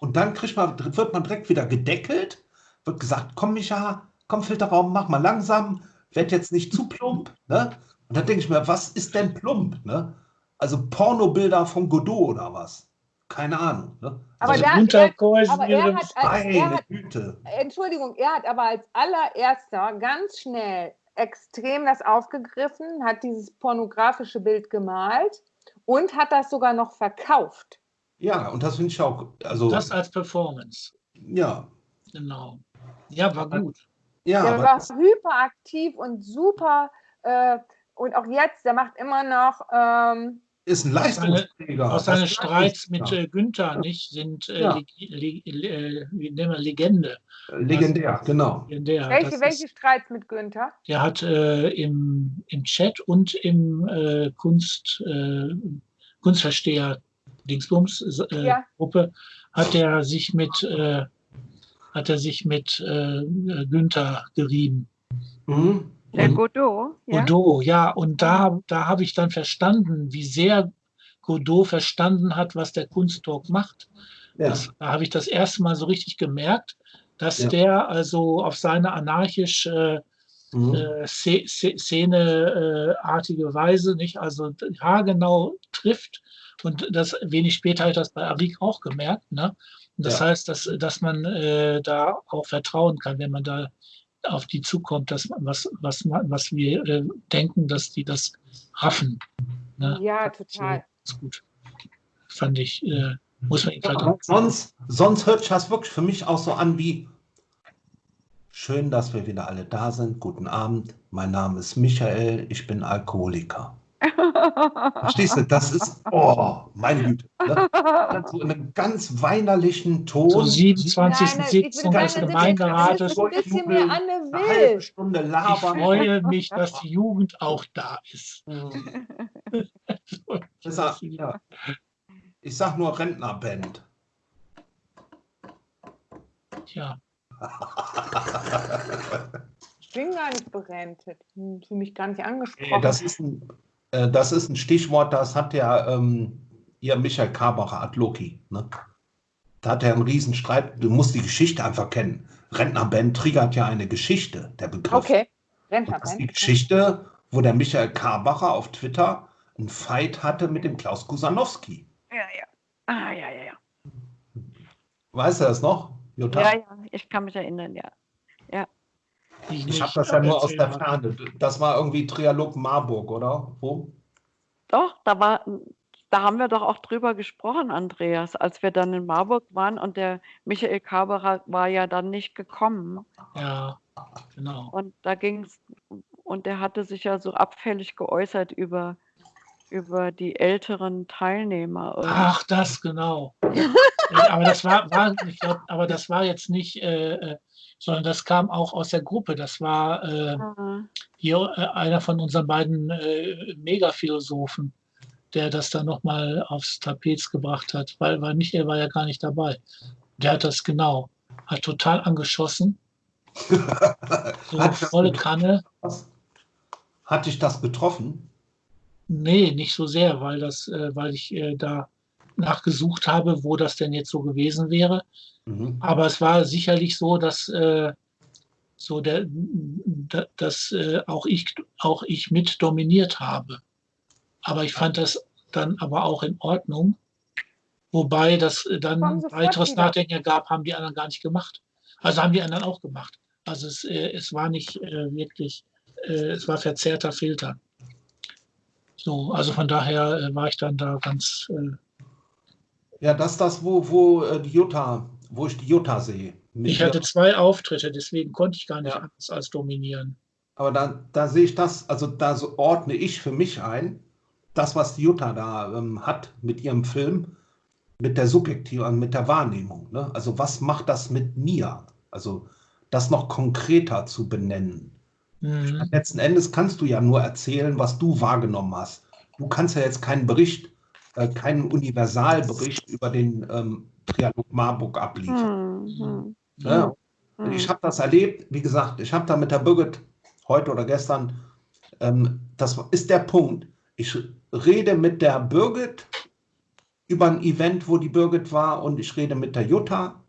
Und dann kriegt man, wird man direkt wieder gedeckelt, wird gesagt, komm Micha, komm Filterraum, mach mal langsam, werd jetzt nicht zu plump, ne? Und dann denke ich mir, was ist denn plump, ne? Also Pornobilder von Godot oder was? Keine Ahnung. Ne? Aber also, da- Unterkäusen aber er hat, als, er hat Güte. Entschuldigung, er hat aber als allererster ganz schnell extrem das aufgegriffen, hat dieses pornografische Bild gemalt und hat das sogar noch verkauft. Ja, und das finde ich auch, also, das als Performance. ja. Genau. Ja, war gut. Ja, der war hyperaktiv und super. Äh, und auch jetzt, der macht immer noch. Ähm, ist ein Leistungsträger. Auch Das seine Streits mit äh, Günther nicht sind äh, Ja. leg, leg, äh, wie nennen wir, Legende. Legendär, genau. Legendär. welche, Das welche ist, Streits mit Günther? der hat äh, im, im Chat und im äh, Kunst, äh, Kunstversteher Dingsbums äh, Ja. Gruppe hat er sich mit äh, hat er sich mit äh, Günther gerieben. Mhm. Der Und- Godot, ja? Godot, ja, und da, da habe ich dann verstanden, wie sehr Godot verstanden hat, was der Kunsttalk macht. Ja. Das, da habe ich das erste Mal so richtig gemerkt, dass Ja. der also auf seine anarchisch äh, Mhm. äh, Sze- Sze- Szene-artige Weise, nicht? Also haargenau trifft. Und das wenig später habe ich das bei Arik auch gemerkt. Ne? Und das Ja. heißt, dass, dass man äh, da auch vertrauen kann, wenn man da auf die zukommt, dass was, was, was wir äh, denken, dass die das raffen. Ne? Ja, total. So, ist gut. Fand ich, äh, muss man ihm Ja, sonst, sonst hört sich das wirklich für mich auch so an wie schön, dass wir wieder alle da sind. Guten Abend. Mein Name ist Michael. Ich bin Alkoholiker. Verstehst du? Das ist, oh, meine Güte. Ne? So in einem ganz weinerlichen Ton. Zur 27. Nein, ich Sitzung des 70. Gemeinderates. Eine halbe Ich labern. freue mich, dass die Jugend auch da ist. Ich sag, ja. ich sag nur Rentnerband. Tja, Ich bin gar nicht berentet. Fühle mich gar nicht Nee, angesprochen. Das ist ein, äh, das ist ein Stichwort, das hat ja ähm, ihr Michael Karbacher, Adloki. Ne? Da hat er einen Riesenstreit. Du musst die Geschichte einfach kennen. Rentnerband triggert ja eine Geschichte, der Begriff. okay. Und das ist die Rentnerband. Geschichte, wo der Michael Karbacher auf Twitter einen Fight hatte mit dem Klaus Kusanowski. Ja, ja. Ah, ja, ja, ja. Weißt du das noch, Jutta? Ja, ja, ich kann mich erinnern, ja. Ich Ich habe das ja nur aus der. Ferne. Das war irgendwie Trialog Marburg, oder? Wo? Doch, da war, da haben wir doch auch drüber gesprochen, Andreas, als wir dann in Marburg waren und der Michael Kaberer war ja dann nicht gekommen. Ja, genau. Und da ging es, und der hatte sich ja so abfällig geäußert über, über die älteren Teilnehmer. irgendwie. Ach, das genau. Aber das war, war ich glaub, aber das war jetzt nicht, äh, äh, sondern das kam auch aus der Gruppe. Das war äh, Ah, hier äh, einer von unseren beiden äh, Megaphilosophen, der das dann nochmal aufs Tapet gebracht hat, weil, weil Michael war ja gar nicht dabei. Der hat das genau, hat total angeschossen, so Hat volle? Kanne. Hat dich das getroffen? Nee, nicht so sehr, weil das, äh, weil ich äh, da nachgesucht habe, wo das denn jetzt so gewesen wäre. Mhm. Aber es war sicherlich so, dass äh, so der, da- dass äh, auch ich auch ich mit dominiert habe. Aber ich fand das dann aber auch in Ordnung. Wobei das dann weiteres. Nachdenken ergab, haben die anderen gar nicht gemacht. Also haben die anderen auch gemacht. Also es, äh, es war nicht äh, wirklich, äh, es war verzerrter Filter. So, also von daher äh, war ich dann da ganz äh, Ja, das ist das, wo, wo äh, die Jutta, wo ich die Jutta sehe. Mit Ich hatte zwei Auftritte, deswegen konnte ich gar nicht Ja. anders als dominieren. aber da, da sehe ich das, also da so ordne ich für mich ein, das, was die Jutta da ähm, hat mit ihrem Film, mit der Subjektiv, mit der Wahrnehmung. Ne? Also was macht das mit mir? Also das noch konkreter zu benennen. Mhm. Letzten Endes kannst du ja nur erzählen, was du wahrgenommen hast. Du kannst ja jetzt keinen Bericht, äh, keinen Universalbericht über den ähm, Trialog Marburg abliefern. hm, hm, Ne? hm. Ich habe das erlebt, wie gesagt, ich habe da mit der Birgit heute oder gestern, ähm, das ist der Punkt. Ich rede mit der Birgit über ein Event, wo die Birgit war und ich rede mit der Jutta,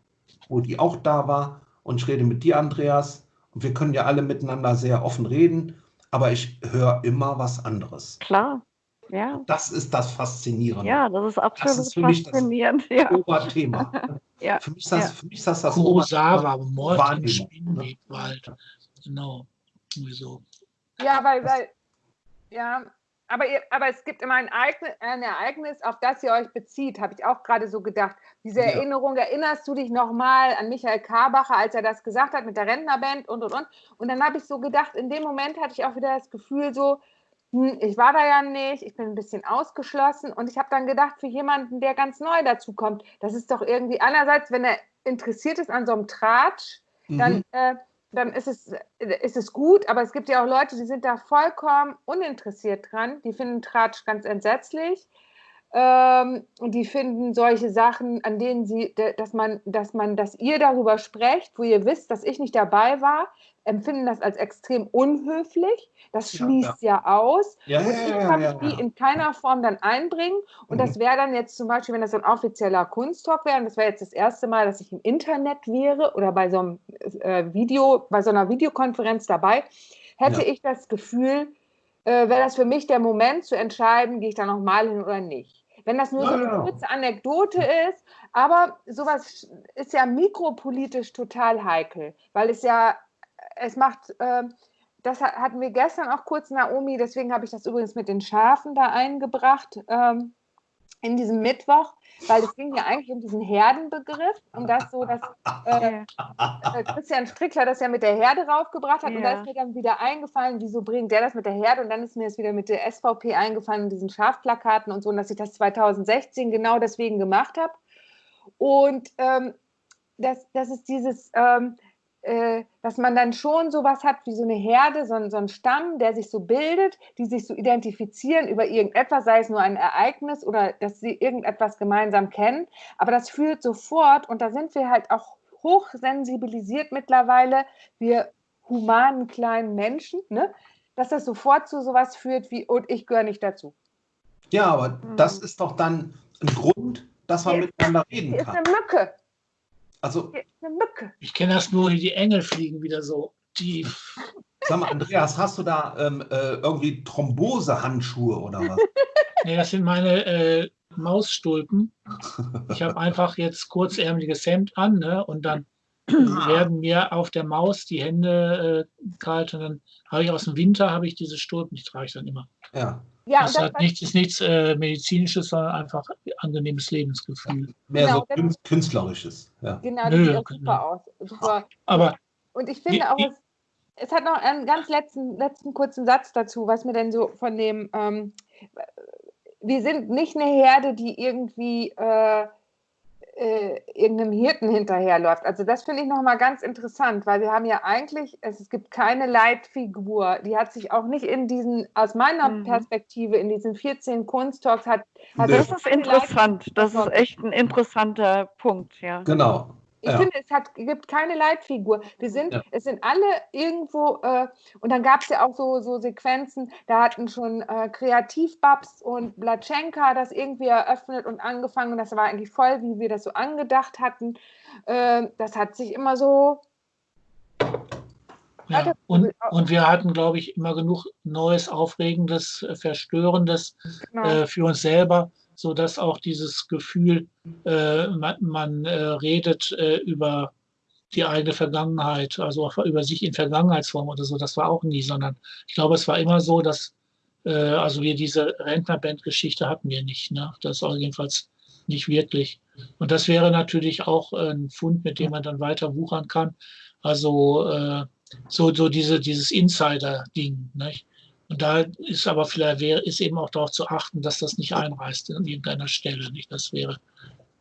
wo die auch da war und ich rede mit dir, Andreas. Und wir können ja alle miteinander sehr offen reden, aber ich höre immer was anderes. Klar, ja. Das ist das Faszinierende. Ja, das ist absolut ist für mich das- faszinierend. Ja, Oberthema. ja. Für mich ist das, Ja. für mich ist das, das Kurosawa, Oberthema. Mord im Wahrnehmung, ne? Spinnwebwald. Genau. Irgendwie so. Ja, weil, weil ja, aber, ihr, aber es gibt immer ein Ereignis, ein Ereignis, auf das ihr euch bezieht, habe ich auch gerade so gedacht. Diese Ja. Erinnerung, erinnerst du dich nochmal an Michael Karbacher, als er das gesagt hat mit der Rentnerband und und und. Und dann habe ich so gedacht, in dem Moment hatte ich auch wieder das Gefühl, so, hm, ich war da ja nicht, ich bin ein bisschen ausgeschlossen und ich habe dann gedacht, für jemanden, der ganz neu dazu kommt, das ist doch irgendwie einerseits, wenn er interessiert ist an so einem Tratsch, dann, Mhm. äh, dann ist, es, äh, ist es gut, aber es gibt ja auch Leute, die sind da vollkommen uninteressiert dran. Die finden Tratsch ganz entsetzlich. Ähm, und die finden solche Sachen, an denen sie, dass man, dass man, dass ihr darüber sprecht, wo ihr wisst, dass ich nicht dabei war, empfinden das als extrem unhöflich. Das Ja, schließt ja, aus. Ja, Und ja, ich ja, kann ja, mich die ja. in keiner Form dann einbringen. Und das wäre dann jetzt zum Beispiel, wenn das so ein offizieller Kunsttalk wäre, und das wäre jetzt das erste Mal, dass ich im Internet wäre oder bei so einem äh, Video, bei so einer Videokonferenz dabei, hätte Ja. ich das Gefühl, äh, wäre das für mich der Moment zu entscheiden, gehe ich da nochmal hin oder nicht. Wenn das nur so eine Ja. kurze Anekdote ist, aber sowas ist ja mikropolitisch total heikel, weil es ja, es macht, ähm, das ha- hatten wir gestern auch kurz, Naomi, deswegen habe ich das übrigens mit den Schafen da eingebracht. Ähm, in diesem Mittwoch, weil es ging ja eigentlich um diesen Herdenbegriff, um das so, dass äh, äh, Christian Strickler das ja mit der Herde raufgebracht hat. Und da Ja. ist mir dann wieder eingefallen, wieso bringt der das mit der Herde? Und dann ist mir das wieder mit der SVP eingefallen, diesen Schafplakaten und so, und dass ich das 2016 genau deswegen gemacht habe. Und ähm, das, das ist dieses, ähm, äh, dass man dann schon sowas hat wie so eine Herde, so ein, so ein Stamm, der sich so bildet, die sich so identifizieren über irgendetwas, sei es nur ein Ereignis oder dass sie irgendetwas gemeinsam kennen. Aber das führt sofort, und da sind wir halt auch hochsensibilisiert mittlerweile, wir humanen kleinen Menschen, ne? dass das sofort zu sowas führt wie, und ich gehöre nicht dazu. Ja, aber das ist doch dann ein Grund, dass man Hier- miteinander reden Hier ist kann. eine Mücke, Also, eine Mücke. Ich kenne das nur, die Engel fliegen wieder so tief. sag mal, Andreas, hast du da ähm, äh, irgendwie Thrombosehandschuhe oder was? Nee, das sind meine äh, Mausstulpen. Ich habe einfach jetzt kurzärmeliges Hemd an ne? und dann werden mir auf der Maus die Hände äh, kalt und dann habe ich aus dem Winter habe ich diese Stulpen, die trage ich dann immer. Ja, Ja, das hat nichts, ist nichts äh, medizinisches, sondern einfach angenehmes Lebensgefühl. mehr Genau, so das- kün- künstlerisches. Ja. Genau, das Nö, sieht auch genau. super aus. Super. Aber Und ich finde auch, es, es hat noch einen ganz letzten, letzten kurzen Satz dazu, was mir denn so von dem, ähm, wir sind nicht eine Herde, die irgendwie äh, äh, irgendeinem Hirten hinterherläuft. Also das finde ich nochmal ganz interessant, weil wir haben ja eigentlich, es, es gibt keine Leitfigur, die hat sich auch nicht in diesen, aus meiner Mhm. Perspektive, in diesen 14 Kunsttalks hat, hat Nee. es Das ist interessant. Das ist echt ein interessanter Punkt, ja. Genau. Ich Ja. finde, es hat, gibt keine Leitfigur. Wir sind, Ja. es sind alle irgendwo, äh, und dann gab es ja auch so, so Sequenzen, da hatten schon äh, Kreativbabs und Blatschenka das irgendwie eröffnet und angefangen. Das war eigentlich voll, wie wir das so angedacht hatten. Äh, das hat sich immer so. Ja, und, und wir hatten, glaube ich, immer genug Neues, Aufregendes, Verstörendes Genau. äh, für uns selber, sodass auch dieses Gefühl, äh, man, man äh, redet äh, über die eigene Vergangenheit, also auch über sich in Vergangenheitsform oder so, das war auch nie, sondern ich glaube, es war immer so, dass, äh, also wir diese Rentnerband-Geschichte hatten wir nicht, ne? das war jedenfalls nicht wirklich. Und das wäre natürlich auch ein Fund, mit dem man dann weiter wuchern kann. Also äh, so, so diese, dieses Insider-Ding. Nicht? Und da ist aber vielleicht wäre, ist eben auch darauf zu achten, dass das nicht einreißt an irgendeiner Stelle. Nicht? Das wäre,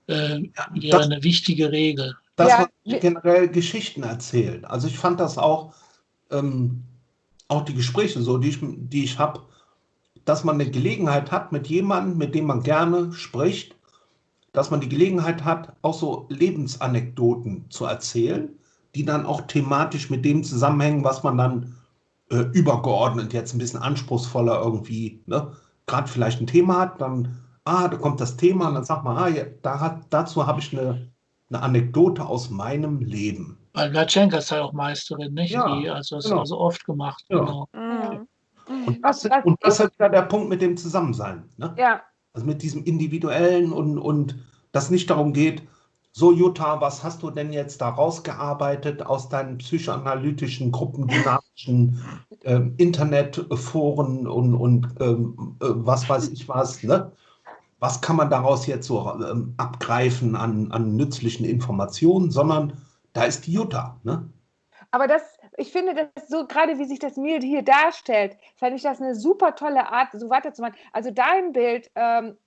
äh, wäre das- eine wichtige Regel. Das, Ja, wir- generell Geschichten erzählen. Also ich fand das auch, ähm, auch die Gespräche so, die ich, die ich habe, dass man eine Gelegenheit hat mit jemandem, mit dem man gerne spricht, dass man die Gelegenheit hat, auch so Lebensanekdoten zu erzählen, die dann auch thematisch mit dem zusammenhängen, was man dann äh, übergeordnet jetzt ein bisschen anspruchsvoller irgendwie, ne, gerade vielleicht ein Thema hat, dann, ah, da kommt das Thema und dann sagt man, ah, ja, da hat, dazu habe ich eine, eine Anekdote aus meinem Leben. Weil Latschenka ist ja auch Meisterin, nicht? Ja, Die, also das genau. ist also oft gemacht. Ja. Genau. Mhm. Und Was- das, was- und das ist ja der Punkt mit dem Zusammensein. Ne? Ja, Also mit diesem Individuellen und, und das nicht darum geht, so Jutta, was hast du denn jetzt da rausgearbeitet aus deinen psychoanalytischen, gruppendynamischen ähm, Internetforen und, und ähm, äh, was weiß ich was, ne? Was kann man daraus jetzt so ähm, abgreifen an, an nützlichen Informationen, sondern da ist die Jutta, ne? aber das, ich finde, das so gerade wie sich das mir hier darstellt, fände ich das eine super tolle Art, so weiterzumachen. Also dein Bild, ähm,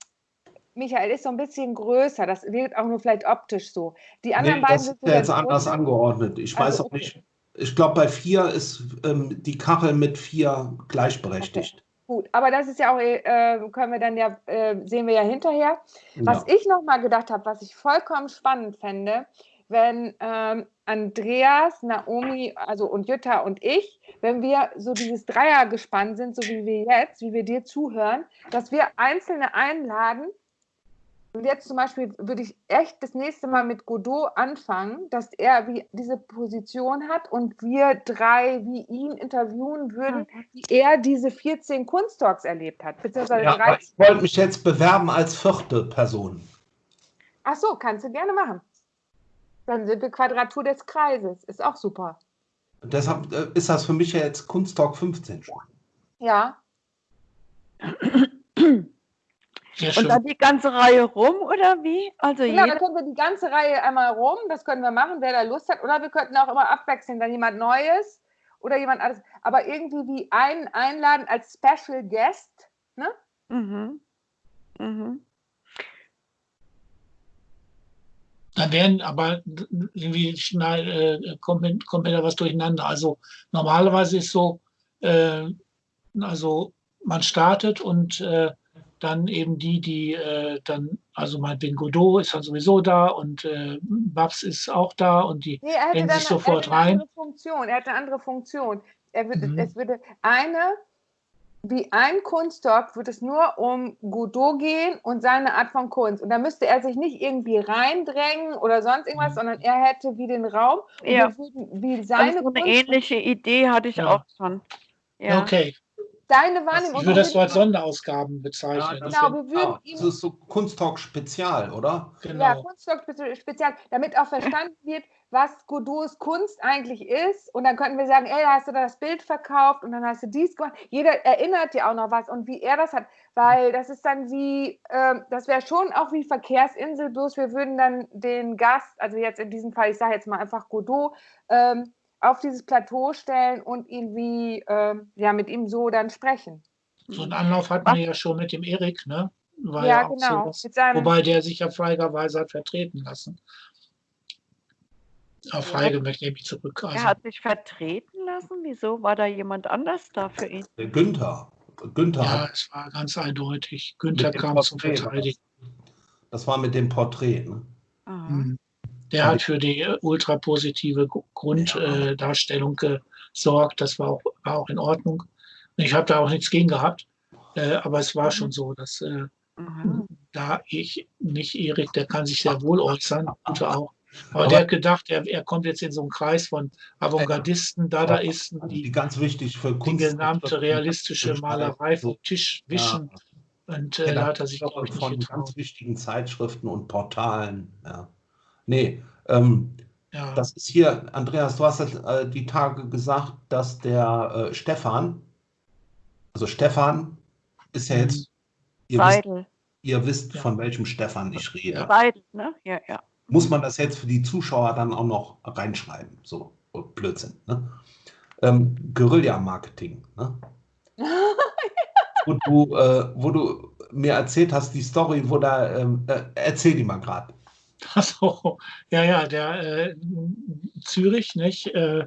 Michael, ist so ein bisschen größer. Das wirkt auch nur vielleicht optisch so. Die anderen Nee, beiden das sind ja jetzt anders angeordnet. Ich weiß Also, auch okay. nicht. Ich glaube, bei vier ist ähm, die Kachel mit vier gleichberechtigt. Gut, aber das ist ja auch, äh, können wir dann ja, äh, sehen wir ja hinterher. Was Ja. ich noch mal gedacht habe, was ich vollkommen spannend fände, wenn ähm, Andreas, Naomi, also und Jutta und ich, wenn wir so dieses Dreiergespann sind, so wie wir jetzt, wie wir dir zuhören, dass wir Einzelne einladen. Und jetzt zum Beispiel würde ich echt das nächste Mal mit Godot anfangen, dass er wie diese Position hat und wir drei wie ihn interviewen würden, wie er diese 14 Kunsttalks erlebt hat. Beziehungsweise Ja, aber 13. ich wollte mich jetzt bewerben als vierte Person. Ach so, kannst du gerne machen. Dann sind wir Quadratur des Kreises. Ist auch super. Deshalb äh, ist das für mich ja jetzt Kunsttalk 15 schon. Ja. Sehr Und dann die ganze Reihe rum oder wie? Also Genau, dann können wir die ganze Reihe einmal rum, das können wir machen, wer da Lust hat. Oder wir könnten auch immer abwechseln, dann jemand Neues oder jemand anderes. Aber irgendwie wie einen einladen als Special Guest. Ne? mhm. Mhm. Dann werden aber irgendwie schnell, äh, kommt, mir, kommt da was durcheinander. Also normalerweise ist so, äh, also man startet und äh, dann eben die, die äh, dann, also meinetwegen Godot ist dann sowieso da und äh, Babs ist auch da und die Nee, Hängen sich er sofort rein. andere Funktion. Er hätte eine andere Funktion. Er würde, Mhm. Es würde eine, wie ein Kunsttalk, würde es nur um Godot gehen und seine Art von Kunst. Und da müsste er sich nicht irgendwie reindrängen oder sonst irgendwas, Mhm. sondern er hätte wie den Raum und Ja. würden wie Also seine so eine Kunst, ähnliche Idee hatte ich Ja. auch schon. Ja. Okay, deine Wahrnehmung. ich würde das so als Sonderausgaben bezeichnen. das Genau, wir würden Ah, ihm das ist so Kunsttalk Spezial, oder? Ja, genau. Kunststock spezi- spezial, damit auch verstanden wird, was Godots Kunst eigentlich ist. Und dann könnten wir sagen, ey, hast du da das Bild verkauft und dann hast du dies gemacht. Jeder erinnert ja auch noch was und wie er das hat, weil das ist dann wie, ähm, das wäre schon auch wie Verkehrsinsel, bloß wir würden dann den Gast, also jetzt in diesem Fall, ich sage jetzt mal einfach Godot, ähm, auf dieses Plateau stellen und ihn wie, ähm, ja, mit ihm so dann sprechen. So einen Anlauf hatten wir ja schon mit dem Erik, ne? War ja, auch genau. seinem, Wobei der sich ja feigerweise hat vertreten lassen. Auf Ja. Feige möchte ich mich zurück. Er Also, hat sich vertreten lassen. Wieso war da jemand anders da für ihn? Der Günther. Günther ja, hat, es war ganz eindeutig. Günther kam zum Verteidigen. das war mit dem Porträt. Ne? Mhm. Der hat für die äh, ultrapositive Gru- Grunddarstellung gesorgt. Das war auch, war auch in Ordnung. Ich habe da auch nichts gegen gehabt. Äh, aber es war schon so, dass äh, Aha. da ich nicht Erik, der kann sich sehr wohl äußern, Günther auch. Aber, Aber- der hat gedacht, er, er kommt jetzt in so einen Kreis von Avantgardisten, Dadaisten, Die die ganz wichtig für die Kunst. gesamte realistische Malerei vom Tisch wischen. Und äh, da hat er sich, nicht von getraut. ganz wichtigen Zeitschriften und Portalen. Ja. Nee, ähm, Ja. das ist hier, Andreas, du hast äh, die Tage gesagt, dass der äh, Stefan, also Stefan ist ja Mhm. jetzt, ihr wisst, Seidel. ihr wisst Ja. von welchem Stefan ich rede. Ja. Seidel, ne? Ja, ja. Muss man das jetzt für die Zuschauer dann auch noch reinschreiben? So, oh, Blödsinn. Ne? Ähm, Guerilla-Marketing. Ne? wo, du, äh, wo du mir erzählt hast, die Story, wo da, ähm, äh, erzähl die mal gerade. Also, ja, ja, der äh, Zürich, nicht? Äh,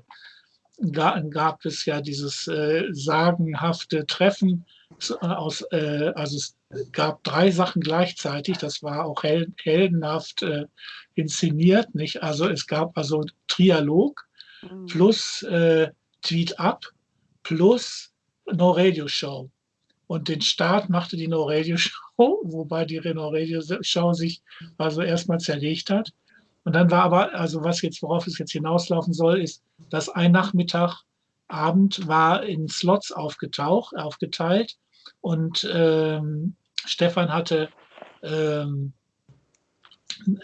gab es ja dieses äh, sagenhafte Treffen zu- aus, äh, also es gab drei Sachen gleichzeitig, das war auch hel heldenhaft äh, inszeniert, nicht? Also es gab also Trialog Mhm. plus äh, Tweet Up plus No Radio Show. Und den Start machte die No Radio Show, wobei die No Radio Show sich also erstmal zerlegt hat. Und dann war aber, also was jetzt, worauf es jetzt hinauslaufen soll, ist, dass ein Nachmittag, Abend war in Slots aufgetaucht, aufgeteilt und ähm, Stefan hatte, ähm,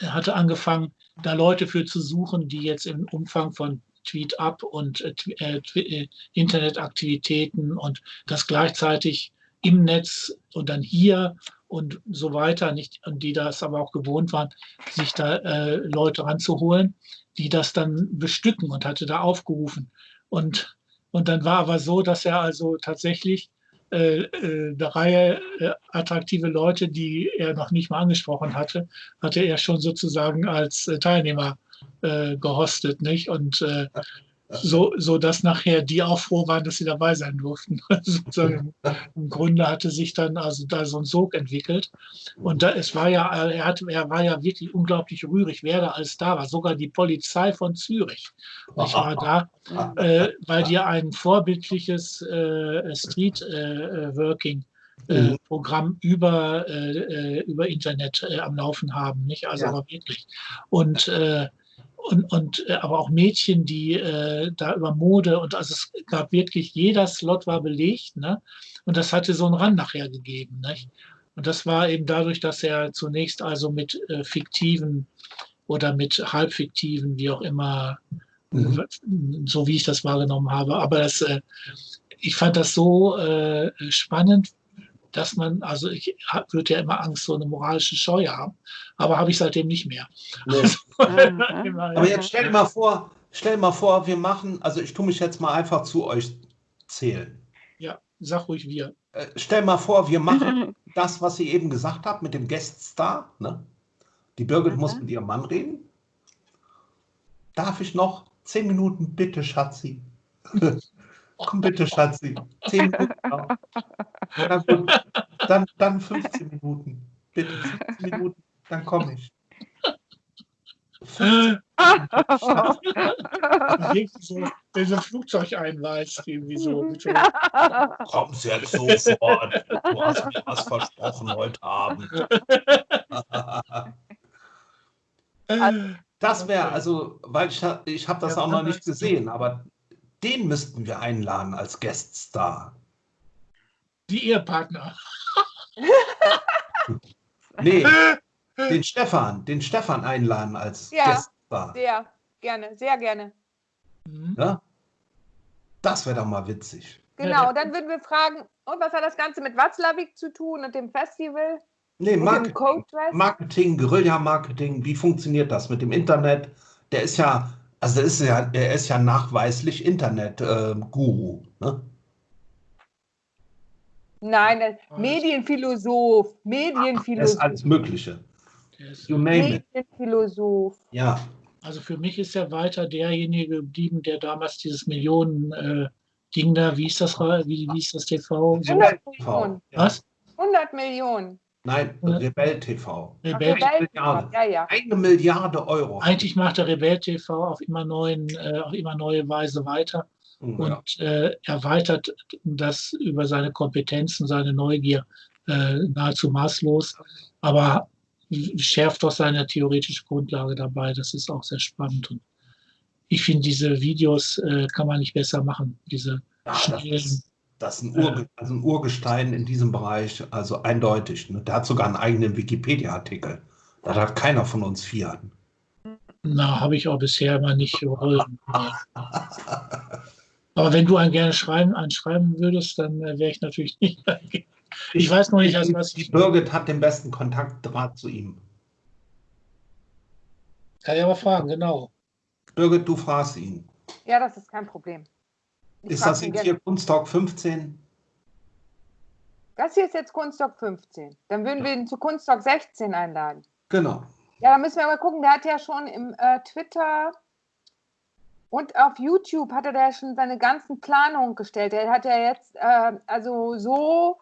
hatte angefangen, da Leute für zu suchen, die jetzt im Umfang von Tweet Up und äh, äh, äh, Internetaktivitäten und das gleichzeitig im Netz und dann hier und so weiter, nicht, und die das aber auch gewohnt waren, sich da äh, Leute ranzuholen, die das dann bestücken und hatte da aufgerufen. Und, und dann war aber so, dass er also tatsächlich äh, äh, eine Reihe äh, attraktive Leute, die er noch nicht mal angesprochen hatte, hatte er schon sozusagen als äh, Teilnehmer äh, gehostet, nicht? Und so, so dass nachher die auch froh waren, dass sie dabei sein durften. Im Grunde hatte sich dann also da so ein Sog entwickelt. Und da, es war ja, er, hatte, er war ja wirklich unglaublich rührig, wer da alles da war. Sogar die Polizei von Zürich. Ich war da, äh, weil die ein vorbildliches äh, Street äh, Working äh, Mhm. Programm über, äh, äh, über Internet äh, am Laufen haben, nicht? Also Ja. aber wirklich. Und, äh, und, und äh, aber auch Mädchen, die äh, da über Mode und also es gab wirklich, jeder Slot war belegt, ne? Und das hatte so einen Rand nachher gegeben, nicht? Und das war eben dadurch, dass er zunächst also mit äh, fiktiven oder mit halbfiktiven, wie auch immer, Mhm. so wie ich das wahrgenommen habe. Aber das, äh, ich fand das so äh, spannend, dass man, also ich würde ja immer Angst, so eine moralische Scheu haben, aber habe ich seitdem nicht mehr. Nee. Immer, Aber jetzt stell dir mal vor, stell dir mal vor, wir machen, also ich tue mich jetzt mal einfach zu euch zählen. ja, sag ruhig wir. Äh, stell mal vor, wir machen das, was ihr eben gesagt habt mit dem Gueststar. Ne? Die Birgit Mhm. muss mit ihrem Mann reden. Darf ich noch zehn Minuten, bitte, Schatzi? Komm bitte, Schatzi. Zehn Minuten noch. Na gut, dann, dann 15 Minuten. Bitte, 15 Minuten, dann komme ich. So, wenn so ein Flugzeug einweist, irgendwie so. Mit so Kommst jetzt sofort. Du hast mir was versprochen heute Abend. äh, Das wäre also, weil ich, ich habe das Ja, auch noch nicht gesehen, aber den müssten wir einladen als Gueststar. die Ehepartner. Nee, den Stefan, den Stefan einladen als Ja. Gueststar. Sehr gerne, sehr gerne. Mhm. Ne? Das wäre doch mal witzig. Genau, Ja, dann würden wir fragen, und was hat das Ganze mit Watzlawick zu tun und dem Festival? Nee, Marketing? Marketing Guerilla-Marketing, wie funktioniert das mit dem Internet? Der ist ja, also ist ja, der ist ja nachweislich Internet-Guru. ne? Nein, das- Alles. Medienphilosoph, Das ist Medienphilosoph, alles Mögliche. You name it. Medienphilosoph. Ja, Also für mich ist er weiter derjenige geblieben, der damals dieses Millionen äh, Ding da, wie ist das, wie, wie ist das TV? So, 100 TV. Millionen. Was? 100 Millionen. Nein. Rebell TV. Ach, Rebell, Rebell- Milliarde. Ja, ja. Eine Milliarde Euro. eigentlich macht der Rebell TV auf immer neuen, äh, auf immer neue Weise weiter Ja. und äh, erweitert das über seine Kompetenzen, seine Neugier äh, nahezu maßlos, aber schärft doch seine theoretische Grundlage dabei. Das ist auch sehr spannend. Und ich finde, diese Videos äh, kann man nicht besser machen. Diese Ja, das, schnellen. Das ist ein, Urge also ein Urgestein in diesem Bereich, also eindeutig. Ne? Der hat sogar einen eigenen Wikipedia-Artikel. Das hat keiner von uns vier. Na, habe ich auch bisher immer nicht wollen. Aber wenn du einen gerne schreiben, einen schreiben würdest, dann äh, wäre ich natürlich nicht. Ich weiß noch nicht, also was Die ich. Birgit hat den besten Kontaktdraht zu ihm. Kann ich aber fragen, genau. Birgit, du fragst ihn. Ja, das ist kein Problem. Ist das jetzt hier Kunsttalk 15? Das hier ist jetzt Kunststock 15. Dann würden wir ihn zu Kunststock 16 einladen. Genau. Ja, da müssen wir mal gucken. Der hat ja schon im äh, Twitter und auf YouTube hat er da schon seine ganzen Planungen gestellt. Er hat ja jetzt, äh, also so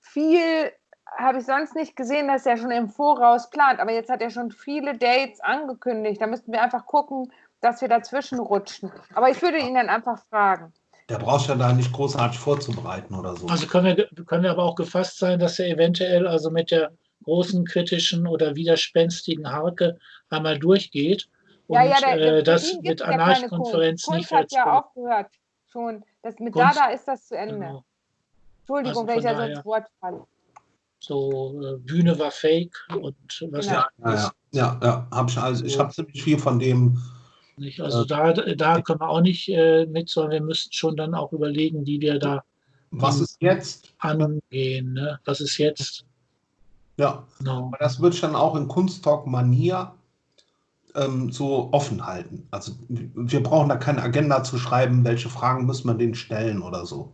viel habe ich sonst nicht gesehen, dass er schon im Voraus plant. Aber jetzt hat er schon viele Dates angekündigt. Da müssten wir einfach gucken, dass wir dazwischen rutschen. Aber ich würde ihn dann einfach fragen. Der braucht ja da nicht großartig vorzubereiten oder so. Also können wir, können wir aber auch gefasst sein, dass er eventuell also mit der großen kritischen oder widerspenstigen Harke einmal durchgeht und ja, ja, der, der, äh, das mit Anarchkonferenz Kunst. nicht Kunst hat ja aufgehört. Schon. Das, mit Kunst- Dada ist das zu Ende. genau, Entschuldigung, Also wenn ich da so ins Wort falle. so äh, Bühne war fake und was Genau. ja. ja, ja, ja, ja. Hab ich also, ich habe ziemlich viel von dem. Nicht. Also da, da können wir auch nicht äh, mit, sondern wir müssten schon dann auch überlegen, wie wir da Was ist jetzt? angehen. Ne? Was ist jetzt? Ja, Genau. aber das würde ich dann auch in Kunsttalk-Manier ähm, so offen halten. Also wir brauchen da keine Agenda zu schreiben, welche Fragen müssen wir denen stellen oder so.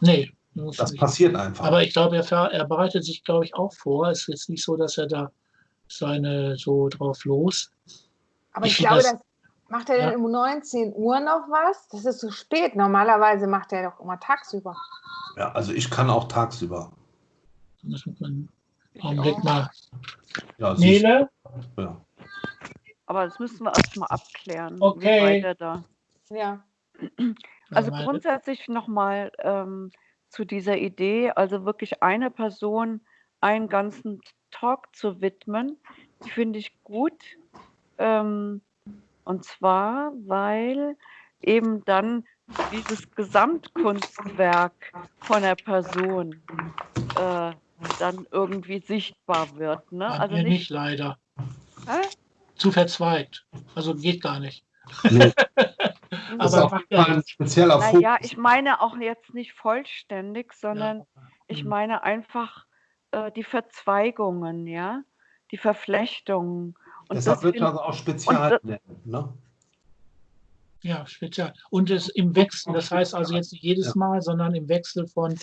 Nee, muss Das nicht. passiert einfach. Aber ich glaube, er, er bereitet sich, glaube ich, auch vor. Es ist jetzt nicht so, dass er da seine so drauf los. Aber Ich ich, glaube, das- das, macht er Ja. denn um 19 Uhr noch was? Das ist so spät. Normalerweise macht er doch immer tagsüber. ja, also ich kann auch tagsüber. Augenblick mal. Ja, Nele? ja. Aber das müssen wir erstmal abklären, Okay. wie weit er da. Ja. Also grundsätzlich nochmal ähm, zu dieser Idee, also wirklich eine Person einen ganzen Talk zu widmen, die finde ich gut. Ähm, und zwar, weil eben dann dieses Gesamtkunstwerk von der Person äh, dann irgendwie sichtbar wird. Ne? Also nicht, nicht leider. Hä? Zu verzweigt. Also geht gar nicht. Nee, Das ist Aber auf ja spezieller Naja, Fokus. ich meine auch jetzt nicht vollständig, sondern ich Mhm. meine einfach äh, die Verzweigungen, ja, die Verflechtungen. Und Deshalb das wird das auch Spezial das- nennen. Ne? Ja, spezial. Und es im Wechsel, das heißt also jetzt nicht jedes Ja. Mal, sondern im Wechsel von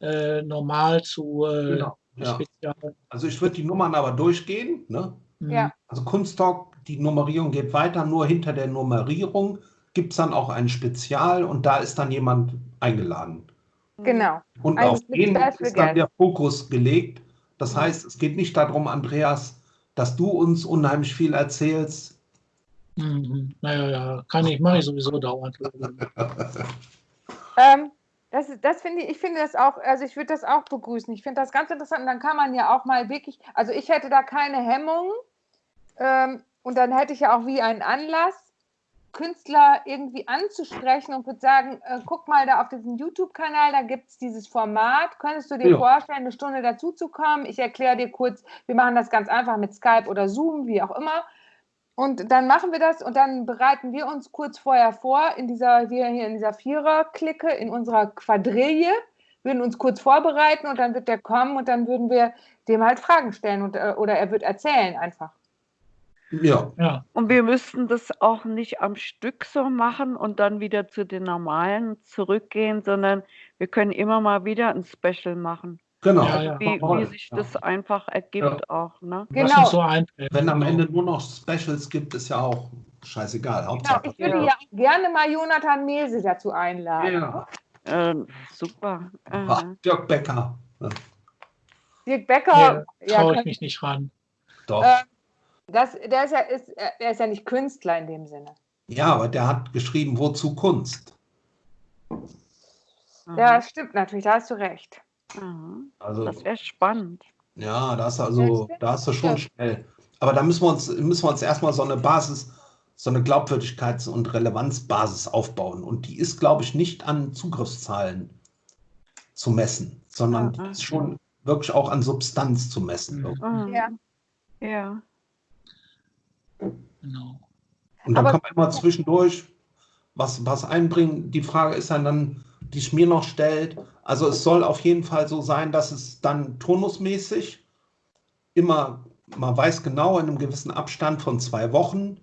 äh, normal zu äh, Genau. Ja. spezial. Also ich würde die Nummern aber durchgehen. Ne? Mhm. Ja. Also Kunsttalk, die Nummerierung geht weiter, nur hinter der Nummerierung gibt es dann auch ein Spezial und da ist dann jemand eingeladen. Genau. Und Ein auf den ist dann der Fokus gelegt. Das heißt, es geht nicht darum, Andreas, dass du uns unheimlich viel erzählst. Mhm. Naja, ja, kann ich, mache ich sowieso dauernd. Ähm, das, das finde ich, ich finde das auch, also ich würde das auch begrüßen. Ich finde das ganz interessant. Und dann kann man ja auch mal wirklich, also ich hätte da keine Hemmungen. Ähm, und dann hätte ich ja auch wie einen Anlass, Künstler irgendwie anzusprechen und würde sagen, äh, guck mal da auf diesem YouTube-Kanal, da gibt es dieses Format. Könntest du dir Ja. vorstellen, eine Stunde dazu zu kommen? Ich erkläre dir kurz, wir machen das ganz einfach mit Skype oder Zoom, wie auch immer. Und dann machen wir das und dann bereiten wir uns kurz vorher vor in dieser, wir hier in dieser Vierer-Clique, in unserer Quadrille, würden uns kurz vorbereiten und dann wird der kommen und dann würden wir dem halt Fragen stellen und, äh, oder er wird erzählen einfach. Ja, Ja, Und wir müssten das auch nicht am Stück so machen und dann wieder zu den normalen zurückgehen, sondern wir können immer mal wieder ein Special machen. genau. Ja, ja. Wie, wie sich Ja. das einfach ergibt auch, ne? Genau. so. Wenn am Genau. Ende nur noch Specials gibt, ist ja auch scheißegal. Genau, Hauptsache. ich würde Ja. gerne mal Jonathan Mese dazu einladen. ja. Äh, super. Ach, Aha. Dirk Becker. Dirk Becker, Nee, ja, traue ich mich nicht ran. Doch. Äh, das, der, ist ja, ist, der ist ja nicht Künstler in dem Sinne. Ja, aber der hat geschrieben, wozu Kunst? Ja, stimmt natürlich, da hast du recht. Aha. Also, Das wäre spannend. ja, da hast du also, stimmt. da hast du schon Ja. schnell. Aber da müssen wir uns, müssen wir uns erstmal so eine Basis, so eine Glaubwürdigkeits- und Relevanzbasis aufbauen. Und die ist, glaube ich, nicht an Zugriffszahlen zu messen, sondern die Ah, ist schon wirklich auch an Substanz zu messen. Mhm. Mhm. Ja. Ja. Genau. Und dann Aber- kann man immer zwischendurch was, was einbringen. Die Frage ist dann, dann, die mir noch stellt. Also es soll auf jeden Fall so sein, dass es dann turnusmäßig immer, man weiß genau in einem gewissen Abstand von zwei Wochen,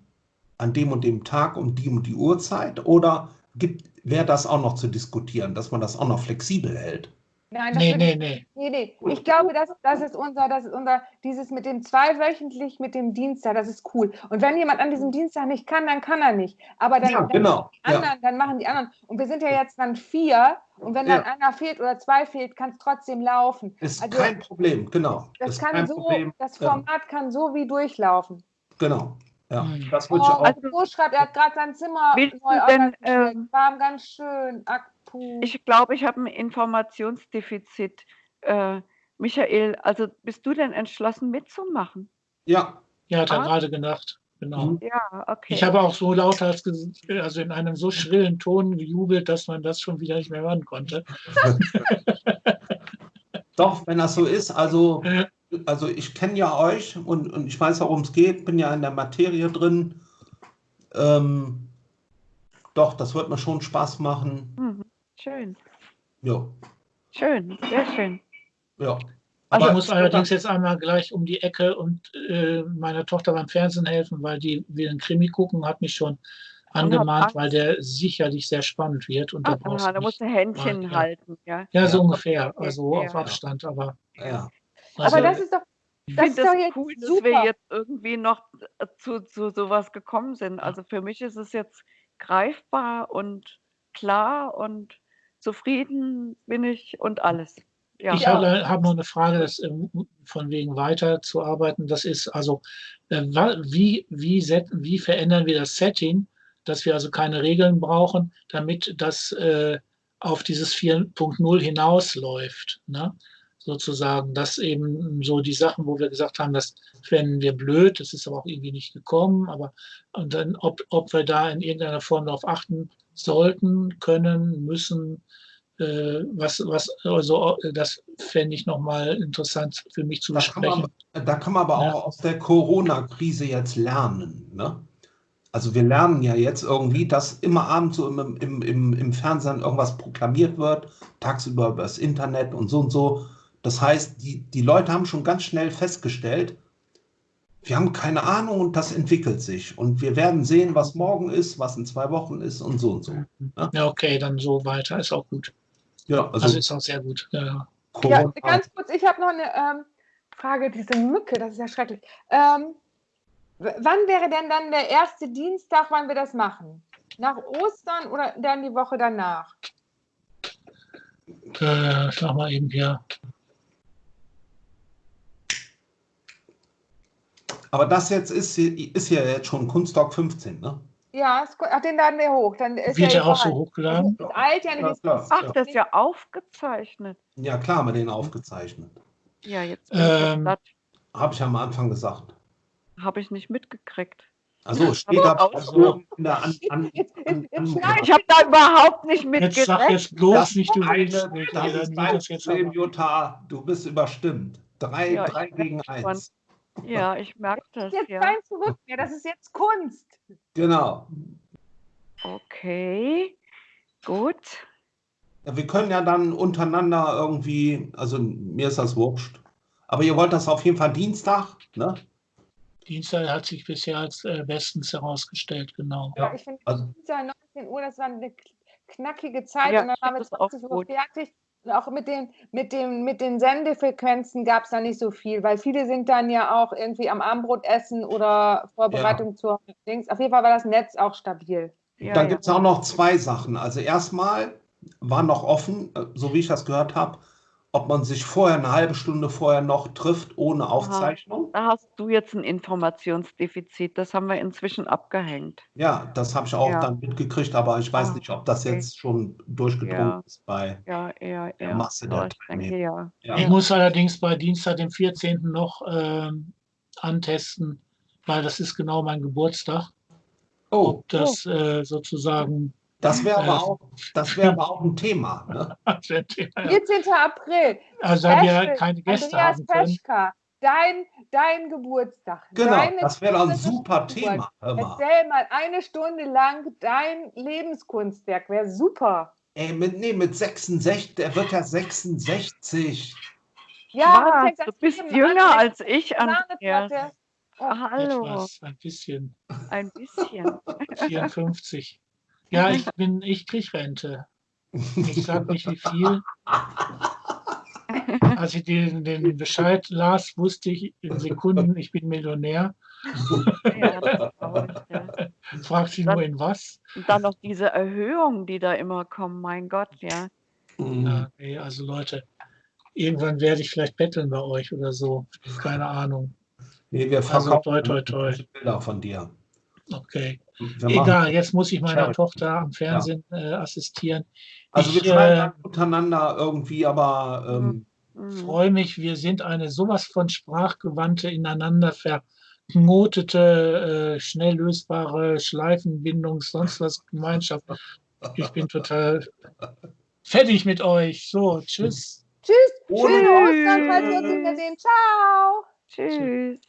an dem und dem Tag um die und die Uhrzeit, oder gibt, wäre das auch noch zu diskutieren, dass man das auch noch flexibel hält? Nein, das Nee, nee, nee. Nee, nee. Ich glaube, das, das ist unser, das ist unser, dieses mit dem zweiwöchentlich, mit dem Dienstag, das ist cool. Und wenn jemand an diesem Dienstag nicht kann, dann kann er nicht. Aber dann, Ja, dann genau. die anderen, dann machen die anderen. Und wir sind ja jetzt dann vier. Und wenn dann Ja. einer fehlt oder zwei fehlt, kann es trotzdem laufen. Ist Also, kein Problem, genau. Das ist kann kein so, Problem. das Ja, Format kann so wie durchlaufen. genau. Ja, Mhm. das Oh, würde ich auch. also, Bo schreibt, er hat gerade sein Zimmer neu denn, organisiert. ähm, Warm, ganz schön. Ach, puh. Ich glaube, ich habe ein Informationsdefizit. Äh, Michael, also bist du denn entschlossen mitzumachen? Ja, Ja, hat er Ah. gerade gedacht. Genau. Mhm. Ja, okay. Ich habe auch so laut, als, also in einem so schrillen Ton gejubelt, dass man das schon wieder nicht mehr hören konnte. Doch, wenn das so ist, also, also ich kenne ja euch und, und ich weiß, worum es geht, bin ja in der Materie drin. Ähm, doch, das wird mir schon Spaß machen. Mhm. Schön, Ja, schön, sehr schön. ja. ich Aber muss allerdings jetzt einmal gleich um die Ecke und äh, meiner Tochter beim Fernsehen helfen, weil die will einen Krimi gucken, hat mich schon angemahnt, weil der sicherlich sehr spannend wird. Und da brauchst aha, da musst du Händchen Ja. halten, ja. ja, so Ja. ungefähr, Okay, also ja. auf Abstand, aber ja. also, Aber das ist doch, Ich Das finde ist das doch jetzt cool, dass super. wir jetzt irgendwie noch äh, zu, zu sowas gekommen sind. Also für mich ist es jetzt greifbar und klar und zufrieden bin ich und alles. Ja. Ich habe hab noch eine Frage, das, ähm, von wegen weiterzuarbeiten. Das ist also, äh, wie, wie, set, wie verändern wir das Setting, dass wir also keine Regeln brauchen, damit das äh, auf dieses 4.0 hinausläuft. Ne? Sozusagen, dass eben so die Sachen, wo wir gesagt haben, das fänden wir blöd, das ist aber auch irgendwie nicht gekommen, aber und dann, ob, ob wir da in irgendeiner Form darauf achten sollten, können, müssen, äh, was, was, also äh, das fände ich nochmal interessant für mich zu Da kann, man, besprechen. da kann man aber Ja. auch aus der Corona-Krise jetzt lernen. Ne? Also wir lernen ja jetzt irgendwie, dass immer abends so im, im, im, im Fernsehen irgendwas proklamiert wird, tagsüber über das Internet und so und so. Das heißt, die, die Leute haben schon ganz schnell festgestellt, wir haben keine Ahnung und das entwickelt sich. Und wir werden sehen, was morgen ist, was in zwei Wochen ist und so und so. Ja, Ja, okay, dann so weiter ist auch gut. ja also, Also ist auch sehr gut. Ja, ja. Ganz kurz, ich habe noch eine ähm, Frage, diese Mücke, das ist ja schrecklich. Ähm, wann wäre denn dann der erste Dienstag, wann wir das machen? Nach Ostern oder dann die Woche danach? Äh, sag mal eben hier. Aber das jetzt ist, hier- ist ja jetzt schon Kunstdoc 15, ne? Ja, ach, den laden wir hoch. Dann ist Wird ja auch so hochgeladen? Das eilt ja. Ja, klar. ist- Ach, das ist ja aufgezeichnet. Ja, klar, haben wir den aufgezeichnet. Ja, jetzt Ähm. Habe ich am Anfang gesagt. habe ich nicht mitgekriegt. Also steht da der an, an, an, Ich habe da überhaupt nicht Jetzt sag mitgerechnet. jetzt bloß nicht, du eine, willst nicht. das ist dein Problem, Jutta. Du bist überstimmt. Drei, Ja, ich drei gegen eins. Ja, ich merke das, Das ist jetzt ja. kein Zurück mehr, das ist jetzt Kunst. Genau. Okay, gut. Ja, wir können ja dann untereinander irgendwie, also mir ist das wurscht. Aber ihr wollt das auf jeden Fall Dienstag, ne? Dienstag hat sich bisher als äh, bestens herausgestellt, genau. Ja, ich finde, also- Dienstag 19 Uhr, das war eine knackige Zeit Ja, und dann waren wir find das auch 20 Uhr gut. fertig. Und auch mit den, mit den, mit den Sendefrequenzen gab es da nicht so viel, weil viele sind dann ja auch irgendwie am Abendbrot essen oder Vorbereitung zur Dings. Auf jeden Fall war das Netz auch stabil. Ja, Dann ja. gibt es auch noch zwei Sachen. Also erstmal war noch offen, äh, so wie ich das gehört habe, ob man sich vorher eine halbe Stunde vorher noch trifft ohne Aufzeichnung. Da hast du jetzt ein Informationsdefizit. Das haben wir inzwischen abgehängt. Ja, das habe ich auch Ja. dann mitgekriegt, aber ich weiß Ah, nicht, ob das okay. jetzt schon durchgedrungen Ja. ist bei Ja, ja, der ja. Masse der Aber ich denke, Teilnehmer. ja. Ja. Ich muss allerdings bei Dienstag, dem 14. noch ähm, antesten, weil das ist genau mein Geburtstag. Oh, Ob das äh, sozusagen das wäre aber auch, das wäre aber auch ein Thema. Ne? 14. April. Also da wir keine Gäste Andreas haben können, Peschka, dein, dein Geburtstag. Genau, deine das wäre doch ein super. Thema. Erzähl mal eine Stunde lang dein Lebenskunstwerk. Wäre super. Ey, mit, nee, mit 66, der wird ja 66. Ja, fängt Du bist Leben jünger als ich. Andreas. Oh, Hallo, etwas, ein bisschen, ein bisschen. 54. Ja, ich bin, ich krieg Rente. Ich sag nicht wie viel. Als ich den, den Bescheid las, wusste ich in Sekunden, ich bin Millionär. Ja, ich. Fragt sie nur in was. Und dann noch diese Erhöhungen, die da immer kommen. Mein Gott, ja. Mhm. Ja, nee, also Leute, irgendwann werde ich vielleicht betteln bei euch oder so. Keine Ahnung. Nee, wir Also, verkaufen toi, toi, toi. irgendwelche Bilder von dir. Okay. Wir Egal, jetzt muss ich meiner Charity. Tochter am Fernsehen äh, assistieren. Also wir ich, schreiben äh, untereinander irgendwie, aber ähm, Mhm. freue mich, wir sind eine sowas von sprachgewandte, ineinander verknotete, äh, schnell lösbare Schleifenbindung, sonst was Gemeinschaft. Ich bin total fertig mit euch. So, tschüss. Tschüss. Ohne- Schöne Ostern, falls wir uns wiedersehen. Ciao. Tschüss.